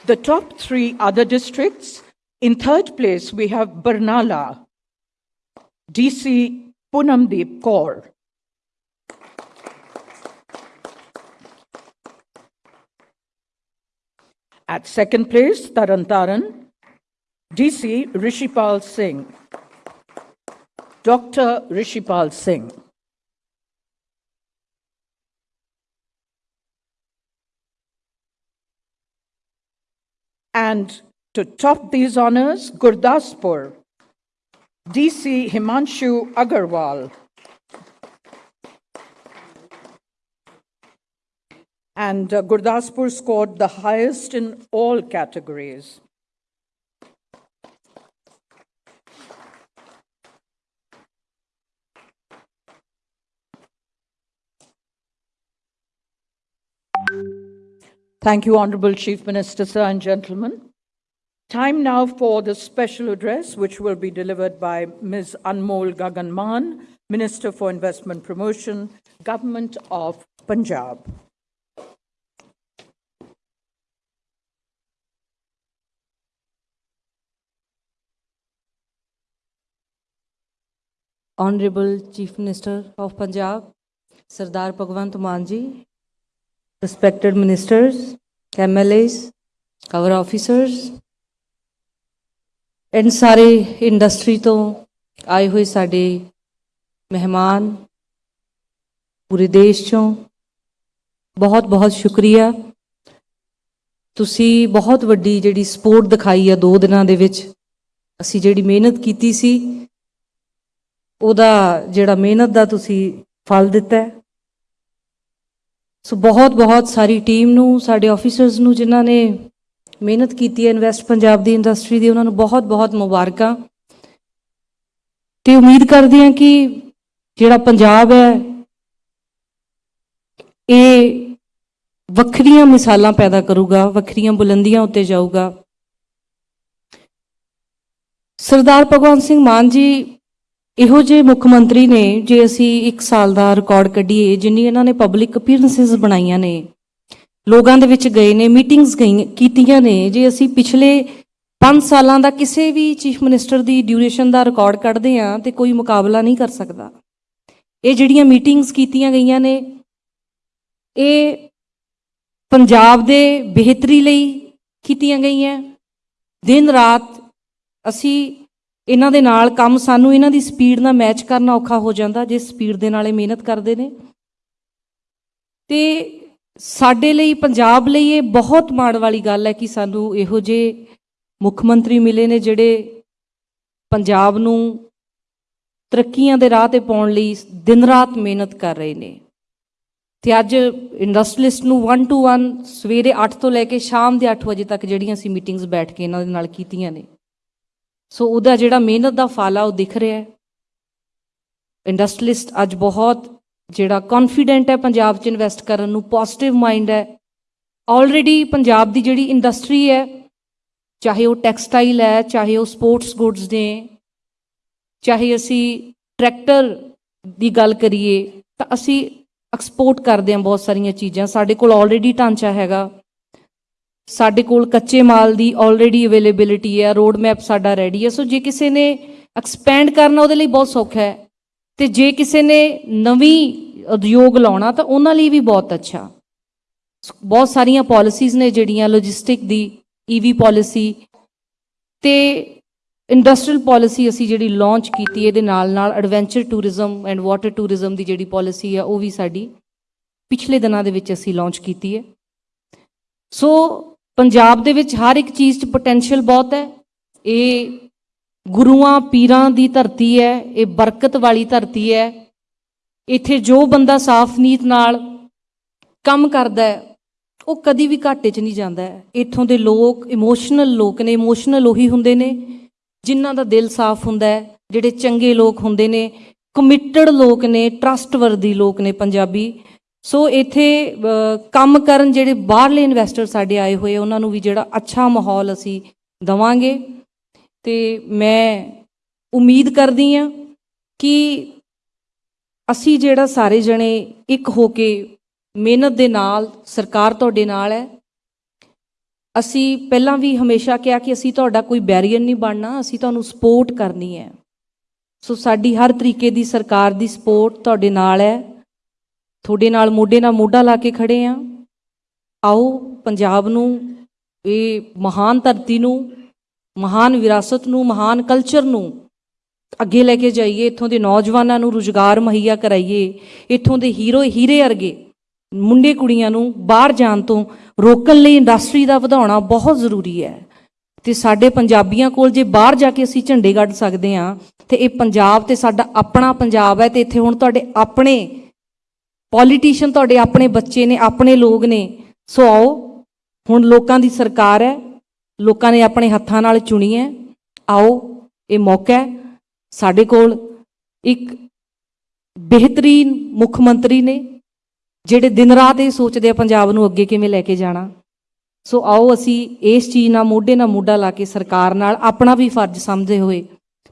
The top three other districts. In third place, we have Barnala, DC Punamdeep Kaur. At second place, Tarantaran, DC Rishipal Singh. Dr. Rishipal Singh. And to top these honors, Gurdaspur, DC Himanshu Agarwal. And uh, Gurdaspur scored the highest in all categories. Thank you, Honorable Chief Minister, sir and gentlemen. Time now for the special address, which will be delivered by Ms. Anmol Gagan Maan, Minister for Investment Promotion, Government of Punjab. Honorable Chief Minister of Punjab, Sardar Bhagwant Mann ji, respected ministers, MLAs, our officers, and ਸਾਰੇ industry ਤੋਂ ਆਏ ਹੋਏ ਸਾਡੇ ਮਹਿਮਾਨ ਪੂਰੇ ਦੇਸ਼ ਚੋਂ ਬਹੁਤ ਬਹੁਤ ਸ਼ੁਕਰੀਆ ਤੁਸੀਂ ਬਹੁਤ ਵੱਡੀ ਜਿਹੜੀ ਸਪੋਰਟ ਦਿਖਾਈ ਆ ਦੋ ਦਿਨਾਂ ਦੇ ਵਿੱਚ ਅਸੀਂ ਜਿਹੜੀ ਮਿਹਨਤ ਕੀਤੀ ਸੀ ਉਹਦਾ ਜਿਹੜਾ ਮਿਹਨਤ ਦਾ ਤੁਸੀਂ ਫਲ ਦਿੱਤਾ ਸੋ ਬਹੁਤ ਬਹੁਤ ਸਾਰੀ ਟੀਮ ਨੂੰ, ਸਾਡੇ ਆਫੀਸਰਸ ਨੂੰ ਜਿਨ੍ਹਾਂ ਨੇ ਮਿਹਨਤ ਕੀਤੀ ਹੈ ਇਨਵੈਸਟ ਪੰਜਾਬ ਦੀ ਇੰਡਸਟਰੀ ਦੀ, ਉਹਨਾਂ ਨੂੰ ਬਹੁਤ ਬਹੁਤ ਮੁਬਾਰਕਾਂ। ਤੇ ਉਮੀਦ ਕਰਦੇ ਹਾਂ ਕਿ ਜਿਹੜਾ ਪੰਜਾਬ ਹੈ, ਇਹ ਵੱਖਰੀਆਂ ਮਿਸਾਲਾਂ ਪੈਦਾ ਕਰੂਗਾ, ਵੱਖਰੀਆਂ ਬੁਲੰਦੀਆਂ ਉੱਤੇ ਜਾਊਗਾ। ਸਰਦਾਰ ਭਗਵੰਤ ਸਿੰਘ ਮਾਨ ਜੀ ਇਹੋ ਜਿਹੇ ਮੁੱਖ ਮੰਤਰੀ ਨੇ ਜੇ ਅਸੀਂ 1 ਸਾਲ ਦਾ ਰਿਕਾਰਡ ਕੱਢੀਏ, ਜਿੰਨੀ ਇਹਨਾਂ ਨੇ ਪਬਲਿਕ ਅਪੀਅਰੈਂਸਸ ਬਣਾਈਆਂ ਨੇ, ਲੋਕਾਂ ਦੇ ਵਿੱਚ ਗਏ ਨੇ ਮੀਟਿੰਗਸ ਗਈਆਂ ਕੀਤੀਆਂ ਨੇ, ਜੇ ਅਸੀਂ ਪਿਛਲੇ 5 ਸਾਲਾਂ ਦਾ ਕਿਸੇ ਵੀ ਚੀਫ ਮਿਨਿਸਟਰ ਦੀ ਡਿਊਰੇਸ਼ਨ ਦਾ ਰਿਕਾਰਡ ਕੱਢਦੇ ਆ ਤੇ ਕੋਈ ਮੁਕਾਬਲਾ ਨਹੀਂ ਕਰ ਸਕਦਾ। ਇਹ ਜਿਹੜੀਆਂ ਮੀਟਿੰਗਸ ਕੀਤੀਆਂ ਗਈਆਂ ਨੇ, ਇਹ ਪੰਜਾਬ ਦੇ ਬਿਹਤਰੀ ਲਈ ਕੀਤੀਆਂ ਗਈਆਂ। ਦਿਨ ਰਾਤ ਅਸੀਂ ਇਹਨਾਂ ਦੇ ਨਾਲ ਕੰਮ ਸਾਨੂੰ ਇਹਨਾਂ ਦੀ ਸਪੀਡ ਨਾਲ ਮੈਚ ਕਰਨਾ ਔਖਾ ਹੋ ਜਾਂਦਾ, ਜੇ ਸਪੀਡ ਦੇ ਨਾਲ ਇਹ ਮਿਹਨਤ ਕਰਦੇ ਨੇ। ਤੇ ਸਾਡੇ ਲਈ, ਪੰਜਾਬ ਲਈ ਇਹ ਬਹੁਤ ਮਾਣ ਵਾਲੀ ਗੱਲ ਹੈ ਕਿ ਸਾਨੂੰ ਇਹੋ ਜਿਹੇ ਮੁੱਖ ਮੰਤਰੀ ਮਿਲੇ ਨੇ ਜਿਹੜੇ ਪੰਜਾਬ ਨੂੰ ਤਰੱਕੀਆਂ ਦੇ ਰਾਹ ਤੇ ਪਾਉਣ ਲਈ ਦਿਨ ਰਾਤ ਮਿਹਨਤ ਕਰ ਰਹੇ ਨੇ। ਤੇ ਅੱਜ ਇੰਡਸਟਰੀਲਿਸਟ ਨੂੰ 1 ਟੂ 1 ਸਵੇਰੇ 8 ਤੋਂ ਲੈ ਕੇ ਸ਼ਾਮ ਦੇ 8 ਵਜੇ ਤੱਕ ਜਿਹੜੀਆਂ ਅਸੀਂ ਮੀਟਿੰਗਸ ਬੈਠ ਕੇ ਇਹਨਾਂ ਦੇ ਨਾਲ ਕੀਤੀਆਂ ਨੇ। ਸੋ ਉਹਦਾ ਜਿਹੜਾ ਮਿਹਨਤ ਦਾ ਫਲ ਆ ਉਹ ਦਿਖ ਰਿਹਾ ਹੈ। ਇੰਡਸਟਰੀਲਿਸਟ ਅੱਜ ਬਹੁਤ ਜਿਹੜਾ ਕੌਨਫੀਡੈਂਟ ਹੈ ਪੰਜਾਬ 'ਚ ਇਨਵੈਸਟ ਕਰਨ ਨੂੰ ਪੋਜ਼ਿਟਿਵ ਮਾਈਂਡ ਹੈ। ਆਲਰੇਡੀ ਪੰਜਾਬ ਦੀ ਜਿਹੜੀ ਇੰਡਸਟਰੀ ਹੈ, ਚਾਹੇ ਉਹ ਟੈਕਸਟਾਈਲ ਹੈ, ਚਾਹੇ ਉਹ ਸਪੋਰਟਸ ਗੁੱਡਸ ਨੇ, ਚਾਹੇ ਅਸੀਂ ਟਰੈਕਟਰ ਦੀ ਗੱਲ ਕਰੀਏ, ਤਾਂ ਅਸੀਂ ਐਕਸਪੋਰਟ ਕਰਦੇ ਹਾਂ ਬਹੁਤ ਸਾਰੀਆਂ ਚੀਜ਼ਾਂ। ਸਾਡੇ ਕੋਲ ਆਲਰੇਡੀ ਢਾਂਚਾ ਹੈਗਾ। ਸਾਡੇ ਕੋਲ ਕੱਚੇ ਮਾਲ ਦੀ ਆਲਰੇਡੀ ਅਵੇਲੇਬਿਲਿਟੀ ਹੈ ਰੋਡ ਮੈਪ ਸਾਡਾ ਰੈਡੀ ਹੈ। ਸੋ ਜੇ ਕਿਸੇ ਨੇ ਐਕਸਪੈਂਡ ਕਰਨਾ ਉਹਦੇ ਲਈ ਬਹੁਤ ਸੌਖਾ ਹੈ। ਤੇ ਜੇ ਕਿਸੇ ਨੇ ਨਵੀਂ ਉਦਯੋਗ ਲਾਉਣਾ ਤਾਂ ਉਹਨਾਂ ਲਈ ਵੀ ਬਹੁਤ ਅੱਛਾ। ਬਹੁਤ ਸਾਰੀਆਂ ਪਾਲਿਸੀਜ਼ ਨੇ ਜਿਹੜੀਆਂ ਲੌਜਿਸਟਿਕ ਦੀ ਈਵੀ ਪਾਲਿਸੀ ਤੇ ਇੰਡਸਟਰੀਅਲ ਪਾਲਿਸੀ ਅਸੀਂ ਜਿਹੜੀ ਲਾਂਚ ਕੀਤੀ, ਇਹਦੇ ਨਾਲ ਨਾਲ adventure tourism and water tourism ਦੀ ਜਿਹੜੀ ਪਾਲਿਸੀ ਆ ਉਹ ਵੀ ਸਾਡੀ ਪਿਛਲੇ ਦਿਨਾਂ ਦੇ ਵਿੱਚ ਅਸੀਂ ਲਾਂਚ ਕੀਤੀ ਹੈ। ਸੋ ਪੰਜਾਬ ਦੇ ਵਿੱਚ ਹਰ ਇੱਕ ਚੀਜ਼ 'ਚ ਪੋਟੈਂਸ਼ੀਅਲ ਬਹੁਤ ਹੈ। ਇਹ ਗੁਰੂਆਂ, ਪੀਰਾਂ ਦੀ ਧਰਤੀ ਹੈ, ਇਹ ਬਰਕਤ ਵਾਲੀ ਧਰਤੀ ਹੈ। ਇੱਥੇ ਜੋ ਬੰਦਾ ਸਾਫ਼ ਨੀਤ ਨਾਲ ਕੰਮ ਕਰਦਾ ਹੈ, ਉਹ ਕਦੀ ਵੀ ਘਾਟੇ 'ਚ ਨਹੀਂ ਜਾਂਦਾ ਇੱਥੋਂ ਦੇ ਲੋਕ ਇਮੋਸ਼ਨਲ ਲੋਕ ਨੇ ਇਮੋਸ਼ਨਲ ਉਹੀ ਹੁੰਦੇ ਨੇ ਜਿਨ੍ਹਾਂ ਦਾ ਦਿਲ ਸਾਫ਼ ਹੁੰਦਾ ਹੈ, ਜਿਹੜੇ ਚੰਗੇ ਲੋਕ ਹੁੰਦੇ ਨੇ ਕਮਿਟਡ ਲੋਕ ਨੇ ਟਰਸਟਵਰਦੀ ਲੋਕ ਨੇ ਪੰਜਾਬੀ। ਸੋ ਇੱਥੇ ਕੰਮ ਕਰਨ ਜਿਹੜੇ ਬਾਹਰਲੇ ਇਨਵੈਸਟਰ ਸਾਡੇ ਆਏ ਹੋਏ, ਉਹਨਾਂ ਨੂੰ ਵੀ ਜਿਹੜਾ ਅੱਛਾ ਮਾਹੌਲ ਅਸੀਂ ਦਵਾਂਗੇ। ਤੇ ਮੈਂ ਉਮੀਦ ਕਰਦੀ ਹਾਂ ਕਿ ਅਸੀਂ ਜਿਹੜਾ ਸਾਰੇ ਜਣੇ ਇੱਕ ਹੋ ਕੇ ਮਿਹਨਤ ਦੇ ਨਾਲ, ਸਰਕਾਰ ਤੁਹਾਡੇ ਨਾਲ ਹੈ। ਅਸੀਂ ਪਹਿਲਾਂ ਵੀ ਹਮੇਸ਼ਾ ਕਿਹਾ ਕਿ ਅਸੀਂ ਤੁਹਾਡਾ ਕੋਈ ਬੈਰੀਅਰ ਨਹੀਂ ਬਣਨਾ, ਅਸੀਂ ਤੁਹਾਨੂੰ ਸਪੋਰਟ ਕਰਨੀ ਹੈ। ਸੋ ਸਾਡੀ ਹਰ ਤਰੀਕੇ ਦੀ ਸਰਕਾਰ ਦੀ ਸਪੋਰਟ ਤੁਹਾਡੇ ਨਾਲ ਹੈ। ਤੁਹਾਡੇ ਨਾਲ ਮੋਢੇ ਨਾਲ ਮੋਢਾ ਲਾ ਕੇ ਖੜੇ ਆ। ਆਓ, ਪੰਜਾਬ ਨੂੰ, ਇਹ ਮਹਾਨ ਧਰਤੀ ਨੂੰ, ਮਹਾਨ ਵਿਰਾਸਤ ਨੂੰ, ਮਹਾਨ ਕਲਚਰ ਨੂੰ ਅੱਗੇ ਲੈ ਕੇ ਜਾਈਏ। ਇੱਥੋਂ ਦੇ ਨੌਜਵਾਨਾਂ ਨੂੰ ਰੁਜ਼ਗਾਰ ਮੁਹੱਈਆ ਕਰਾਈਏ। ਇੱਥੋਂ ਦੇ ਹੀਰੋ ਹੀਰੇ ਵਰਗੇ ਮੁੰਡੇ ਕੁੜੀਆਂ ਨੂੰ ਬਾਹਰ ਜਾਣ ਤੋਂ ਰੋਕਣ ਲਈ ਇੰਡਸਟਰੀ ਦਾ ਵਧਾਉਣਾ ਬਹੁਤ ਜ਼ਰੂਰੀ ਹੈ। ਤੇ ਸਾਡੇ ਪੰਜਾਬੀਆਂ ਕੋਲ ਜੇ ਬਾਹਰ ਜਾ ਕੇ ਅਸੀਂ ਝੰਡੇ ਗੱਡ ਸਕਦੇ ਹਾਂ ਤੇ ਇਹ ਪੰਜਾਬ ਤੇ ਸਾਡਾ ਆਪਣਾ ਪੰਜਾਬ ਹੈ ਤੇ ਇੱਥੇ ਹੁਣ ਤੁਹਾਡੇ ਆਪਣੇ ਪੋਲੀਟੀਸ਼ੀਅਨ ਤੁਹਾਡੇ ਆਪਣੇ ਬੱਚੇ ਨੇ, ਆਪਣੇ ਲੋਕ ਨੇ। ਸੋ ਆਓ, ਹੁਣ ਲੋਕਾਂ ਦੀ ਸਰਕਾਰ ਹੈ। ਲੋਕਾਂ ਨੇ ਆਪਣੇ ਹੱਥਾਂ ਨਾਲ ਚੁਣੀ ਹੈ। ਆਓ, ਇਹ ਮੌਕਾ ਹੈ। ਸਾਡੇ ਕੋਲ ਇੱਕ ਬਿਹਤਰੀਨ ਮੁੱਖ ਮੰਤਰੀ ਨੇ, ਜਿਹੜੇ ਦਿਨ ਰਾਤ ਇਹ ਸੋਚਦੇ ਆ ਪੰਜਾਬ ਨੂੰ ਅੱਗੇ ਕਿਵੇਂ ਲੈ ਕੇ ਜਾਣਾ। ਸੋ ਆਓ, ਅਸੀਂ ਇਸ ਚੀਜ਼ ਨਾਲ ਮੋਢੇ ਨਾਲ ਮੋਢਾ ਲਾ ਕੇ ਸਰਕਾਰ ਨਾਲ ਆਪਣਾ ਵੀ ਫਰਜ਼ ਸਮਝਦੇ ਹੋਏ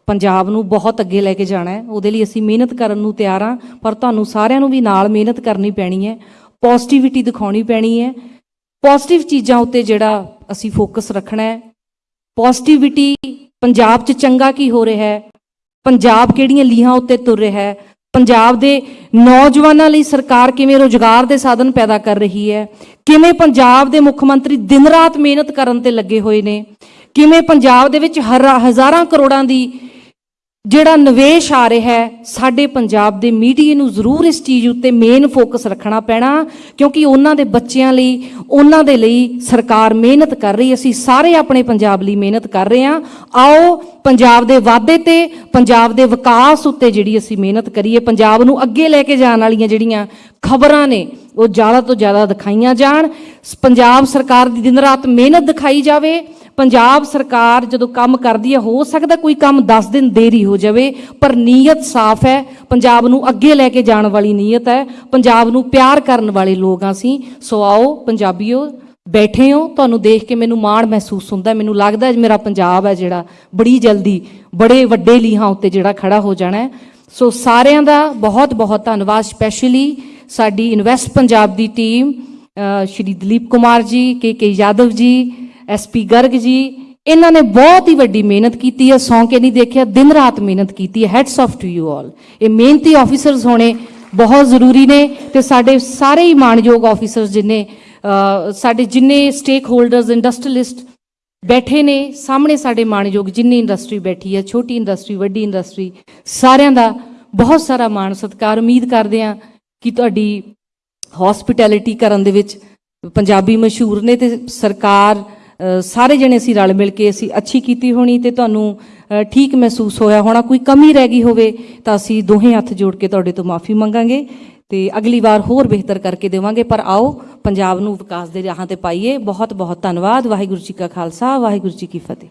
ਪੰਜਾਬ ਨੂੰ ਬਹੁਤ ਅੱਗੇ ਲੈ ਕੇ ਜਾਣਾ ਹੈ। ਉਹਦੇ ਲਈ ਅਸੀਂ ਮਿਹਨਤ ਕਰਨ ਨੂੰ ਤਿਆਰ ਹਾਂ, ਪਰ ਤੁਹਾਨੂੰ ਸਾਰਿਆਂ ਨੂੰ ਵੀ ਨਾਲ ਮਿਹਨਤ ਕਰਨੀ ਪੈਣੀ ਹੈ। ਪੋਜ਼ਿਟਿਵਿਟੀ ਦਿਖਾਉਣੀ ਪੈਣੀ ਹੈ। ਪੋਜ਼ਿਟਿਵ ਚੀਜ਼ਾਂ ਉੱਤੇ ਜਿਹੜਾ ਅਸੀਂ ਫੋਕਸ ਰੱਖਣਾ ਹੈ। ਪੋਜ਼ਿਟਿਵਿਟੀ ਪੰਜਾਬ 'ਚ ਚੰਗਾ ਕੀ ਹੋ ਰਿਹਾ ਹੈ? ਪੰਜਾਬ ਕਿਹੜੀਆਂ ਲੀਹਾਂ ਉੱਤੇ ਤੁਰ ਰਿਹਾ ਹੈ? ਪੰਜਾਬ ਦੇ ਨੌਜਵਾਨਾਂ ਲਈ ਸਰਕਾਰ ਕਿਵੇਂ ਰੋਜ਼ਗਾਰ ਦੇ ਸਾਧਨ ਪੈਦਾ ਕਰ ਰਹੀ ਹੈ? ਕਿਵੇਂ ਪੰਜਾਬ ਦੇ ਮੁੱਖ ਮੰਤਰੀ ਦਿਨ ਰਾਤ ਮਿਹਨਤ ਕਰਨ ਤੇ ਲੱਗੇ ਹੋਏ ਨੇ? ਕਿਵੇਂ ਪੰਜਾਬ ਦੇ ਵਿੱਚ ਹਰਾ- ਹਜ਼ਾਰਾਂ ਕਰੋੜਾਂ ਦੀ ਜਿਹੜਾ ਨਿਵੇਸ਼ ਆ ਰਿਹਾ ਹੈ, ਸਾਡੇ ਪੰਜਾਬ ਦੇ ਮੀਡੀਆ ਨੂੰ ਜ਼ਰੂਰ ਇਸ ਚੀਜ਼ ਉੱਤੇ ਮੇਨ ਫੋਕਸ ਰੱਖਣਾ ਪੈਣਾ, ਕਿਉਂਕਿ ਉਹਨਾਂ ਦੇ ਬੱਚਿਆਂ ਲਈ, ਉਹਨਾਂ ਦੇ ਲਈ ਸਰਕਾਰ ਮਿਹਨਤ ਕਰ ਰਹੀ ਅਸੀਂ ਸਾਰੇ ਆਪਣੇ ਪੰਜਾਬ ਲਈ ਮਿਹਨਤ ਕਰ ਰਹੇ ਹਾਂ। ਆਓ, ਪੰਜਾਬ ਦੇ ਵਾਧੇ ਤੇ, ਪੰਜਾਬ ਦੇ ਵਿਕਾਸ ਉੱਤੇ ਜਿਹੜੀ ਅਸੀਂ ਮਿਹਨਤ ਕਰੀਏ, ਪੰਜਾਬ ਨੂੰ ਅੱਗੇ ਲੈ ਕੇ ਜਾਣ ਵਾਲੀਆਂ ਜਿਹੜੀਆਂ ਖਬਰਾਂ ਨੇ, ਉਹ ਜ਼ਿਆਦਾ ਤੋਂ ਜ਼ਿਆਦਾ ਦਿਖਾਈਆਂ ਜਾਣ। ਸ- ਪੰਜਾਬ ਸਰਕਾਰ ਦੀ ਦਿਨ ਰਾਤ ਮਿਹਨਤ ਦਿਖਾਈ ਜਾਵੇ। ਪੰਜਾਬ ਸਰਕਾਰ ਜਦੋਂ ਕੰਮ ਕਰਦੀ ਹੈ, ਹੋ ਸਕਦਾ ਕੋਈ ਕੰਮ 10 ਦਿਨ ਦੇਰੀ ਹੋ ਜਾਵੇ, ਪਰ ਨੀਅਤ ਸਾਫ਼ ਹੈ। ਪੰਜਾਬ ਨੂੰ ਅੱਗੇ ਲੈ ਕੇ ਜਾਣ ਵਾਲੀ ਨੀਅਤ ਹੈ। ਪੰਜਾਬ ਨੂੰ ਪਿਆਰ ਕਰਨ ਵਾਲੇ ਲੋਕ ਹਾਂ ਅਸੀਂ। ਸੋ ਆਓ ਪੰਜਾਬੀਓ, ਬੈਠੇ ਹੋ, ਤੁਹਾਨੂੰ ਦੇਖ ਕੇ ਮੈਨੂੰ ਮਾਣ ਮਹਿਸੂਸ ਹੁੰਦਾ। ਮੈਨੂੰ ਲੱਗਦਾ ਮੇਰਾ ਪੰਜਾਬ ਹੈ ਜਿਹੜਾ ਬੜੀ ਜਲਦੀ, ਬੜੇ ਵੱਡੇ ਲੀਹਾਂ ਉੱਤੇ ਜਿਹੜਾ ਖੜਾ ਹੋ ਜਾਣਾ ਸੋ ਸਾਰਿਆਂ ਦਾ ਬਹੁਤ ਬਹੁਤ ਧੰਨਵਾਦ, ਸਪੈਸ਼ਲੀ ਸਾਡੀ ਇਨਵੈਸਟ ਪੰਜਾਬ ਦੀ team Shri Dalip Kumar ji, K K Yadav ਜੀ ਐਸਪੀ ਗਰਗ ਜੀ, ਇਹਨਾਂ ਨੇ ਬਹੁਤ ਹੀ ਵੱਡੀ ਮਿਹਨਤ ਕੀਤੀ ਹੈ ਸੌਂ ਕੇ ਨਹੀਂ ਦੇਖਿਆ, ਦਿਨ ਰਾਤ ਮਿਹਨਤ ਕੀਤੀ ਹੈ hats off to you all ਇਹ ਮਿਹਨਤੀ ਆਫੀਸਰਸ ਹੋਣੇ ਬਹੁਤ ਜ਼ਰੂਰੀ ਨੇ ਤੇ ਸਾਡੇ ਸਾਰੇ ਹੀ ਮਾਣਯੋਗ ਆਫੀਸਰਸ ਜਿਨੇ ਸਾਡੇ ਜਿੰਨੇ ਸਟੇਕ ਹੋਲਡਰਸ ਇੰਡਸਟਰੀਲਿਸਟ ਬੈਠੇ ਨੇ, ਸਾਹਮਣੇ ਸਾਡੇ ਮਾਣਯੋਗ ਜਿੰਨੀ ਇੰਡਸਟਰੀ ਬੈਠੀ ਹੈ, ਛੋਟੀ ਇੰਡਸਟਰੀ ਵੱਡੀ ਇੰਡਸਟਰੀ ਸਾਰਿਆਂ ਦਾ ਬਹੁਤ ਸਾਰਾ ਮਾਣ ਸਤਿਕਾਰ, ਉਮੀਦ ਕਰਦੇ ਹਾਂ ਕਿ ਤੁਹਾਡੀ ਹੌਸਪਿਟੈਲਿਟੀ ਕਰਨ ਦੇ ਵਿੱਚ ਪੰਜਾਬੀ ਮਸ਼ਹੂਰ ਨੇ ਤੇ ਸਰਕਾਰ ਸਾਰੇ ਜਣੇ ਅਸੀਂ ਰਲ ਮਿਲ ਕੇ ਅਸੀਂ ਅੱਛੀ ਕੀਤੀ ਹੋਣੀ ਤੇ ਤੁਹਾਨੂੰ ਠੀਕ ਮਹਿਸੂਸ ਹੋਇਆ ਹੋਣਾ, ਕੋਈ ਕਮੀ ਰਹਿ ਗਈ ਹੋਵੇ ਤਾਂ ਅਸੀਂ ਦੋਹੇ ਹੱਥ ਜੋੜ ਕੇ ਤੁਹਾਡੇ ਤੋਂ ਮਾਫੀ ਮੰਗਾਂਗੇ ਤੇ ਅਗਲੀ ਵਾਰ ਹੋਰ ਬਿਹਤਰ ਕਰਕੇ ਦੇਵਾਂਗੇ। ਪਰ ਆਓ, ਪੰਜਾਬ ਨੂੰ ਵਿਕਾਸ ਦੇ ਰਾਹਾਂ ਤੇ ਪਾਈਏ। ਬਹੁਤ ਬਹੁਤ ਧੰਨਵਾਦ। ਵਾਹਿਗੁਰੂ ਜੀ ਕਾ ਖਾਲਸਾ, ਵਾਹਿਗੁਰੂ ਜੀ ਕੀ ਫਤਿਹ।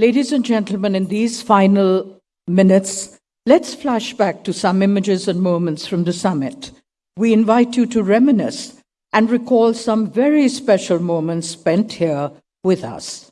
Ladies and gentlemen, in these final minutes, let's flash back to some images and moments from the summit. We invite you to reminisce and recall some very special moments spent here with us.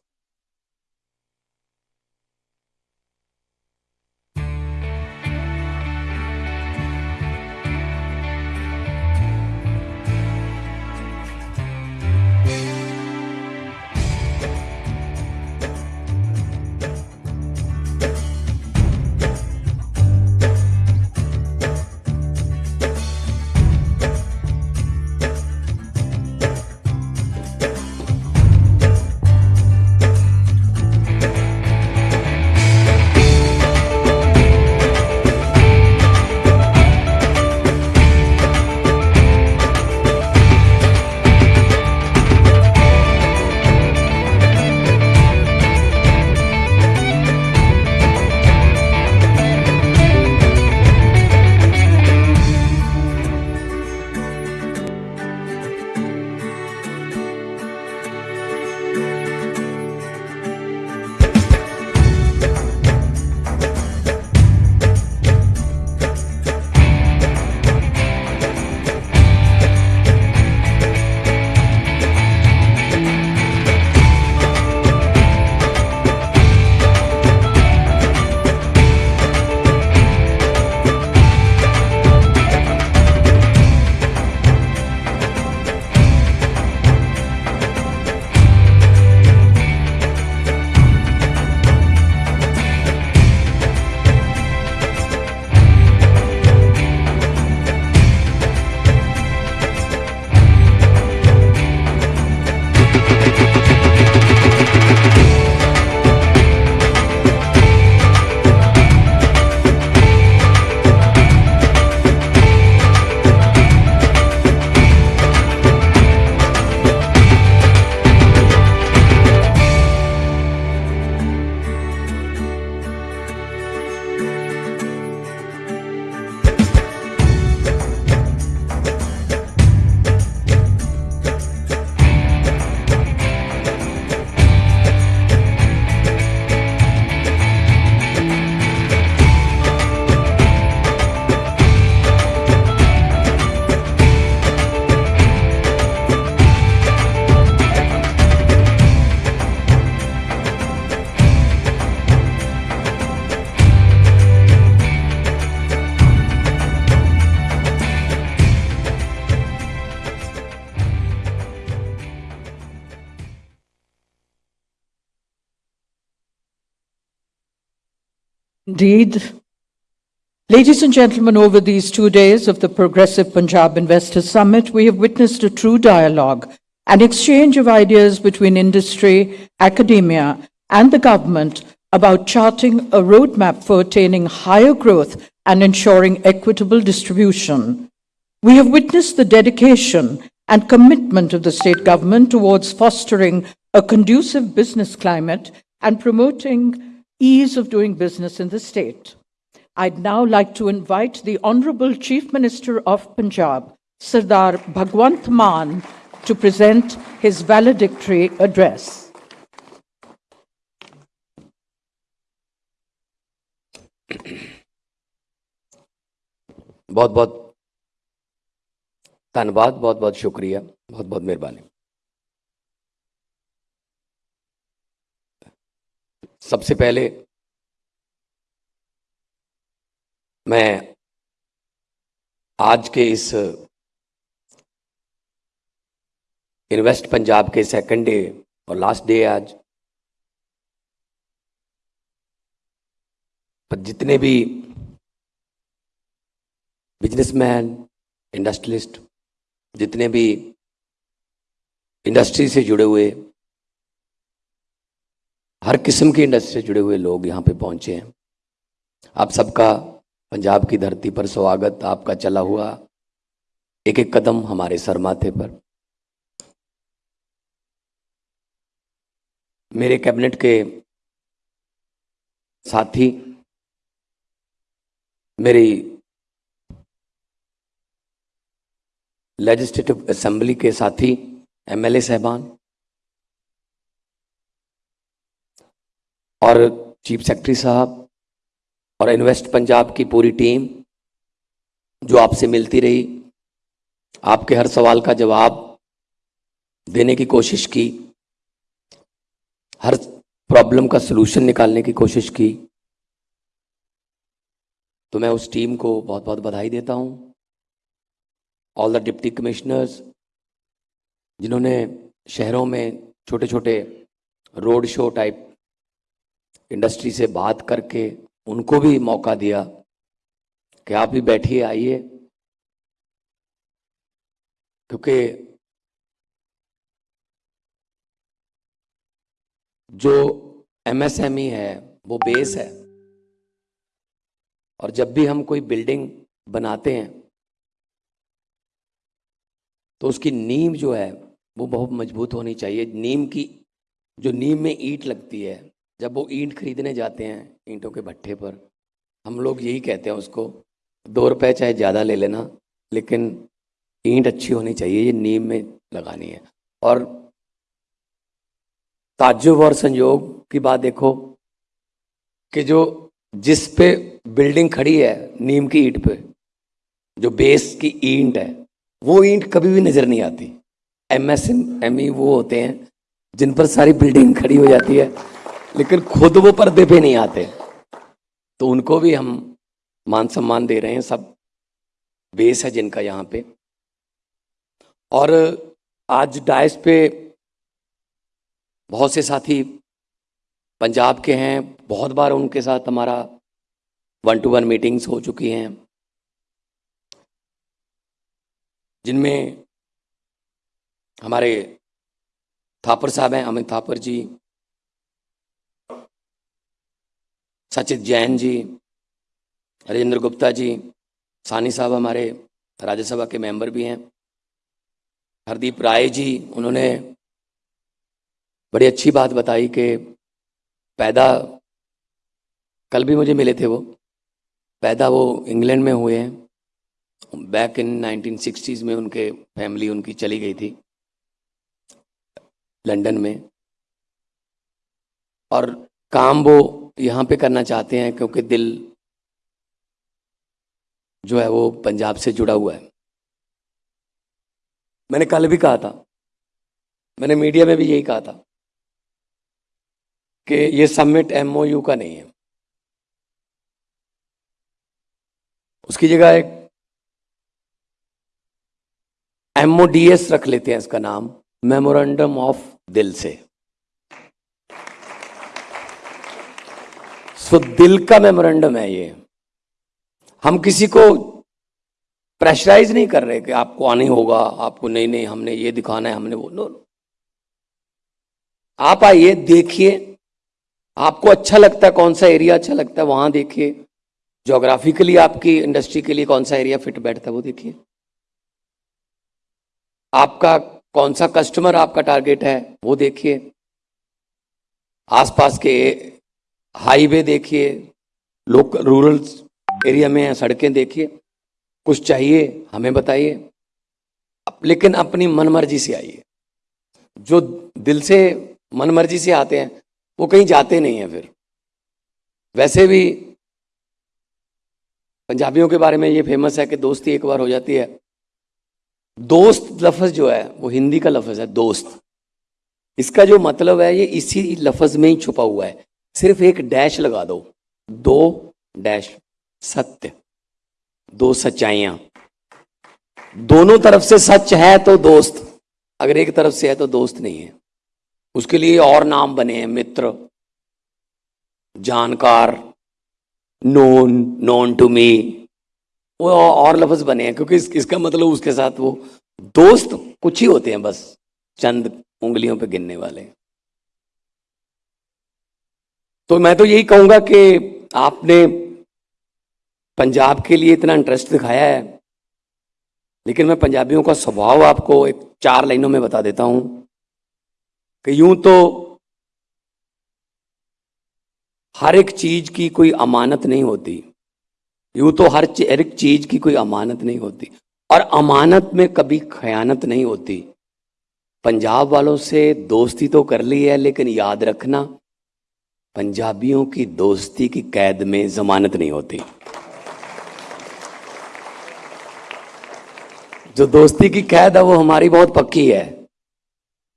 Indeed. Ladies and gentlemen, over these two days of the Progressive Punjab Investors Summit, we have witnessed a true dialogue an exchange of ideas between industry, academia, and the government about charting a roadmap for attaining higher growth and ensuring equitable distribution. We have witnessed the dedication and commitment of the state government towards fostering a conducive business climate and promoting ease of doing business in the state. I'd now like to invite the Honorable Chief Minister of Punjab, Sardar Bhagwant Mann, to present his valedictory address. बहुत बहुत धन्यवाद बहुत बहुत शुक्रिया बहुत बहुत मेहरबानी सबसे पहले मैं आज के इस इन्वेस्ट पंजाब के सेकंड डे और लास्ट डे आज, पर जितने भी बिजनेसमैन इंडस्ट्रियलिस्ट जितने भी इंडस्ट्री से जुड़े हुए हर किस्म की इंडस्ट्री से जुड़े हुए लोग यहाँ पे पहुँचे हैं। आप सबका पंजाब की धरती पर स्वागत, आपका चला हुआ एक एक कदम हमारे सर माथे पर। मेरे कैबिनेट के साथी, मेरी लेजिस्लेटिव असेंबली के साथी एमएलए साहबान और चीफ सेक्रेटरी साहब और इन्वेस्ट पंजाब की पूरी टीम जो आपसे मिलती रही, आपके हर सवाल का जवाब देने की कोशिश की, हर प्रॉब्लम का सलूशन निकालने की कोशिश की तो मैं उस टीम को बहुत बहुत बधाई देता हूँ। ऑल द डिप्टी कमिश्नर्स जिन्होंने शहरों में छोटे छोटे रोड शो टाइप इंडस्ट्री से बात करके उनको भी मौका दिया कि आप भी बैठिए, आइए। क्योंकि जो एमएसएमई है, वो बेस है। और जब भी हम कोई बिल्डिंग बनाते हैं तो उसकी नींव जो है, वो बहुत मज़बूत होनी चाहिए। नीम की, जो नीम में ईट लगती है जब वो ईंट खरीदने जाते हैं, ईंटों के भट्ठे पर, हम लोग यही कहते हैं उसको, दो रुपए चाहे ज़्यादा ले लेना, लेकिन ईंट अच्छी होनी चाहिए, ये नीम में लगानी है। और ताजुब और संयोग की बात देखो, कि जो जिस पे बिल्डिंग खड़ी है, नीम की ईंट पे, जो बेस की ईंट है, वो ईंट कभी भी नज़र नहीं आती। एम एस एम ई वो होते हैं, जिन पर सारी बिल्डिंग खड़ी हो जाती है। लेकिन खुद वो पर्दे पे नहीं आते। तो उनको भी हम मान सम्मान दे रहे हैं, सब बेस है जिनका यहाँ पे। और आज डायस पे बहुत से साथी पंजाब के हैं, बहुत बार उनके साथ हमारा वन टू वन मीटिंग्स हो चुकी हैं। जिनमें हमारे थापर साहब हैं, अमित थापर जी सचित जैन जी, राजेंद्र गुप्ता जी, सानी साहब हमारे राज्यसभा के मेंबर भी हैं। हरदीप राय जी, उन्होंने बड़ी अच्छी बात बताई कि पैदा कल भी मुझे मिले थे वो। पैदा वो इंग्लैंड में हुए हैं। बैक इन 1960s में उनके फैमिली उनकी चली गई थी। लंदन में। और काम वो यहाँ पे करना चाहते हैं क्योंकि दिल जो है वो पंजाब से जुड़ा हुआ है। मैंने कल भी कहा था, मैंने मीडिया में भी यही कहा था कि ये समिट एमओयू का नहीं है। उसकी जगह एक एमओडीएस रख लेते हैं इसका नाम मेमोरेंडम ऑफ़ दिल से। सो दिल का मेमोरेंडम है ये। हम किसी को प्रेशराइज नहीं कर रहे कि आपको आने होगा, आपको नहीं नहीं, हमने ये दिखाना है, हमने वो नो आप आइए, देखिए, आपको अच्छा लगता है कौन सा एरिया अच्छा लगता है, वहाँ देखिए। जोग्राफिकली आपकी इंडस्ट्री के लिए कौन सा एरिया फिट बैठता है, वो देखिए। आपका कौन सा कस्टमर आपका टारगेट है, वो देखिए। आसपास के हाईवे देखिए, लोकल, रूरल एरिया में सड़कें देखिए, कुछ चाहिए, हमें बताइए। लेकिन अपनी मनमर्जी से आइए। जो दिल से मनमर्जी से आते हैं, वो कहीं जाते नहीं हैं फिर। वैसे भी पंजाबियों के बारे में ये फ़ेमस है कि दोस्ती एक बार हो जाती है। दोस्त लफज जो है, वो हिंदी का लफज है, दोस्त। इसका जो मतलब है, ये इसी लफज में ही छुपा हुआ है। सिर्फ़ एक डैश लगा दो। दो डैश सत्य। दो सच्चाइयाँ। दोनों तरफ़ से सच है तो दोस्त। अगर एक तरफ़ से है तो दोस्त नहीं है। उसके लिए और नाम बने हैं मित्र। जानकार। नोन नोन टू मी वो और लफ्ज बने हैं क्योंकि इस, इसका मतलब उसके साथ वो दोस्त कुछ ही होते हैं बस। चंद उंगलियों पे गिनने वाले। तो मैं तो यही कहूँगा कि आपने पंजाब के लिए इतना इंटरेस्ट दिखाया है, लेकिन मैं पंजाबियों का स्वभाव आपको एक चार लाइनों में बता देता हूँ कि यूँ तो हर एक चीज़ की कोई अमानत नहीं होती। यूँ तो हर एक चीज़ की कोई अमानत नहीं होती। और अमानत में कभी खयानत नहीं होती। पंजाब वालों से दोस्ती तो कर ली है, लेकिन याद रखना पंजाबियों की दोस्ती की कैद में जमानत नहीं होती। जो दोस्ती की कैद है, वो हमारी बहुत पक्की है।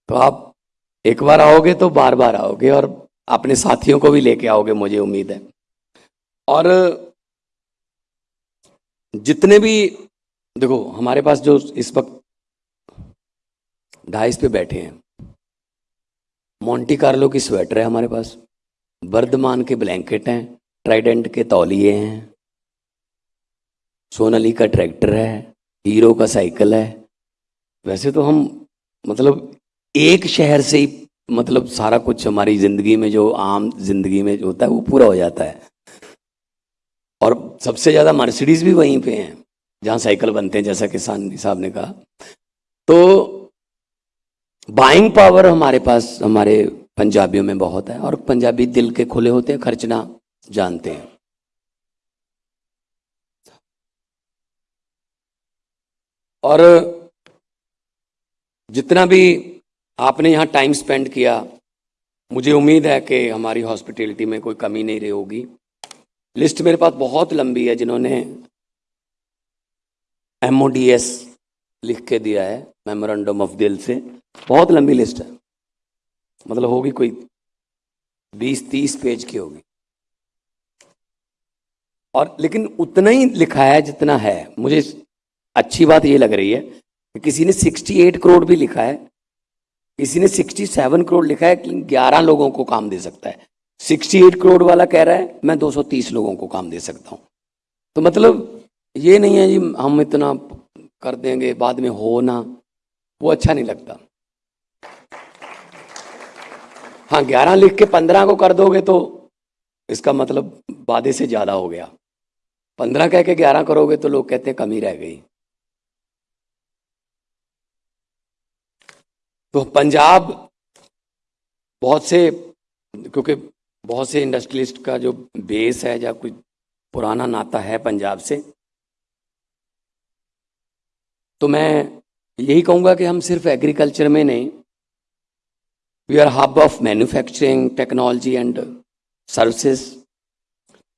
तो आप एक बार आओगे तो बार बार आओगे और अपने साथियों को भी लेके आओगे, मुझे उम्मीद है। और जितने भी, देखो, हमारे पास जो इस वक्त ढाइस पे बैठे हैं, मोंटी कार्लो की स्वेटर है हमारे पास। वर्धमान के ब्लैंकेट हैं, ट्राइडेंट के तौलिए हैं, सोनाली का ट्रैक्टर है, हीरो का साइकिल है। वैसे तो हम मतलब एक शहर से ही मतलब सारा कुछ हमारी ज़िंदगी में जो आम ज़िंदगी में जो होता है वो पूरा हो जाता है। और सबसे ज़्यादा मर्सिडीज भी वहीं पे हैं, जहाँ साइकिल बनते हैं, जैसा किसान साहब ने कहा। तो बाइंग पावर हमारे पास, हमारे पंजाबियों में बहुत है और पंजाबी दिल के खुले होते हैं, खर्चना जानते हैं। और जितना भी आपने यहाँ टाइम स्पेंड किया, मुझे उम्मीद है कि हमारी हॉस्पिटैलिटी में कोई कमी नहीं रही होगी। लिस्ट मेरे पास बहुत लंबी है, जिन्होंने एम लिख के दिया है मेमोरेंडम ऑफ़ दिल से। बहुत लंबी लिस्ट है। मतलब होगी कोई बीस, तीस पेज की होगी। और लेकिन उतना ही लिखा है जितना है, मुझे अच्छी बात ये लग रही है कि किसी ने 68 करोड़ भी लिखा है, किसी ने 67 करोड़ लिखा है लेकिन 11 लोगों को काम दे सकता है। 68 करोड़ वाला कह रहा है, मैं 230 लोगों को काम दे सकता हूँ। तो मतलब ये नहीं है जी, हम इतना कर देंगे, बाद में हो ना, वो अच्छा नहीं लगता। हाँ ग्यारह लिख के पंद्रह को कर दोगे तो इसका मतलब वादे से ज़्यादा हो गया। पंद्रह कह के ग्यारह करोगे तो लोग कहते हैं कमी रह गई। तो पंजाब बहुत से, क्योंकि बहुत से इंडस्ट्रियलिस्ट का जो बेस है या कोई पुराना नाता है पंजाब से तो मैं यही कहूँगा कि हम सिर्फ़ एग्रीकल्चर में नहीं We are a hub of manufacturing, technology, and services.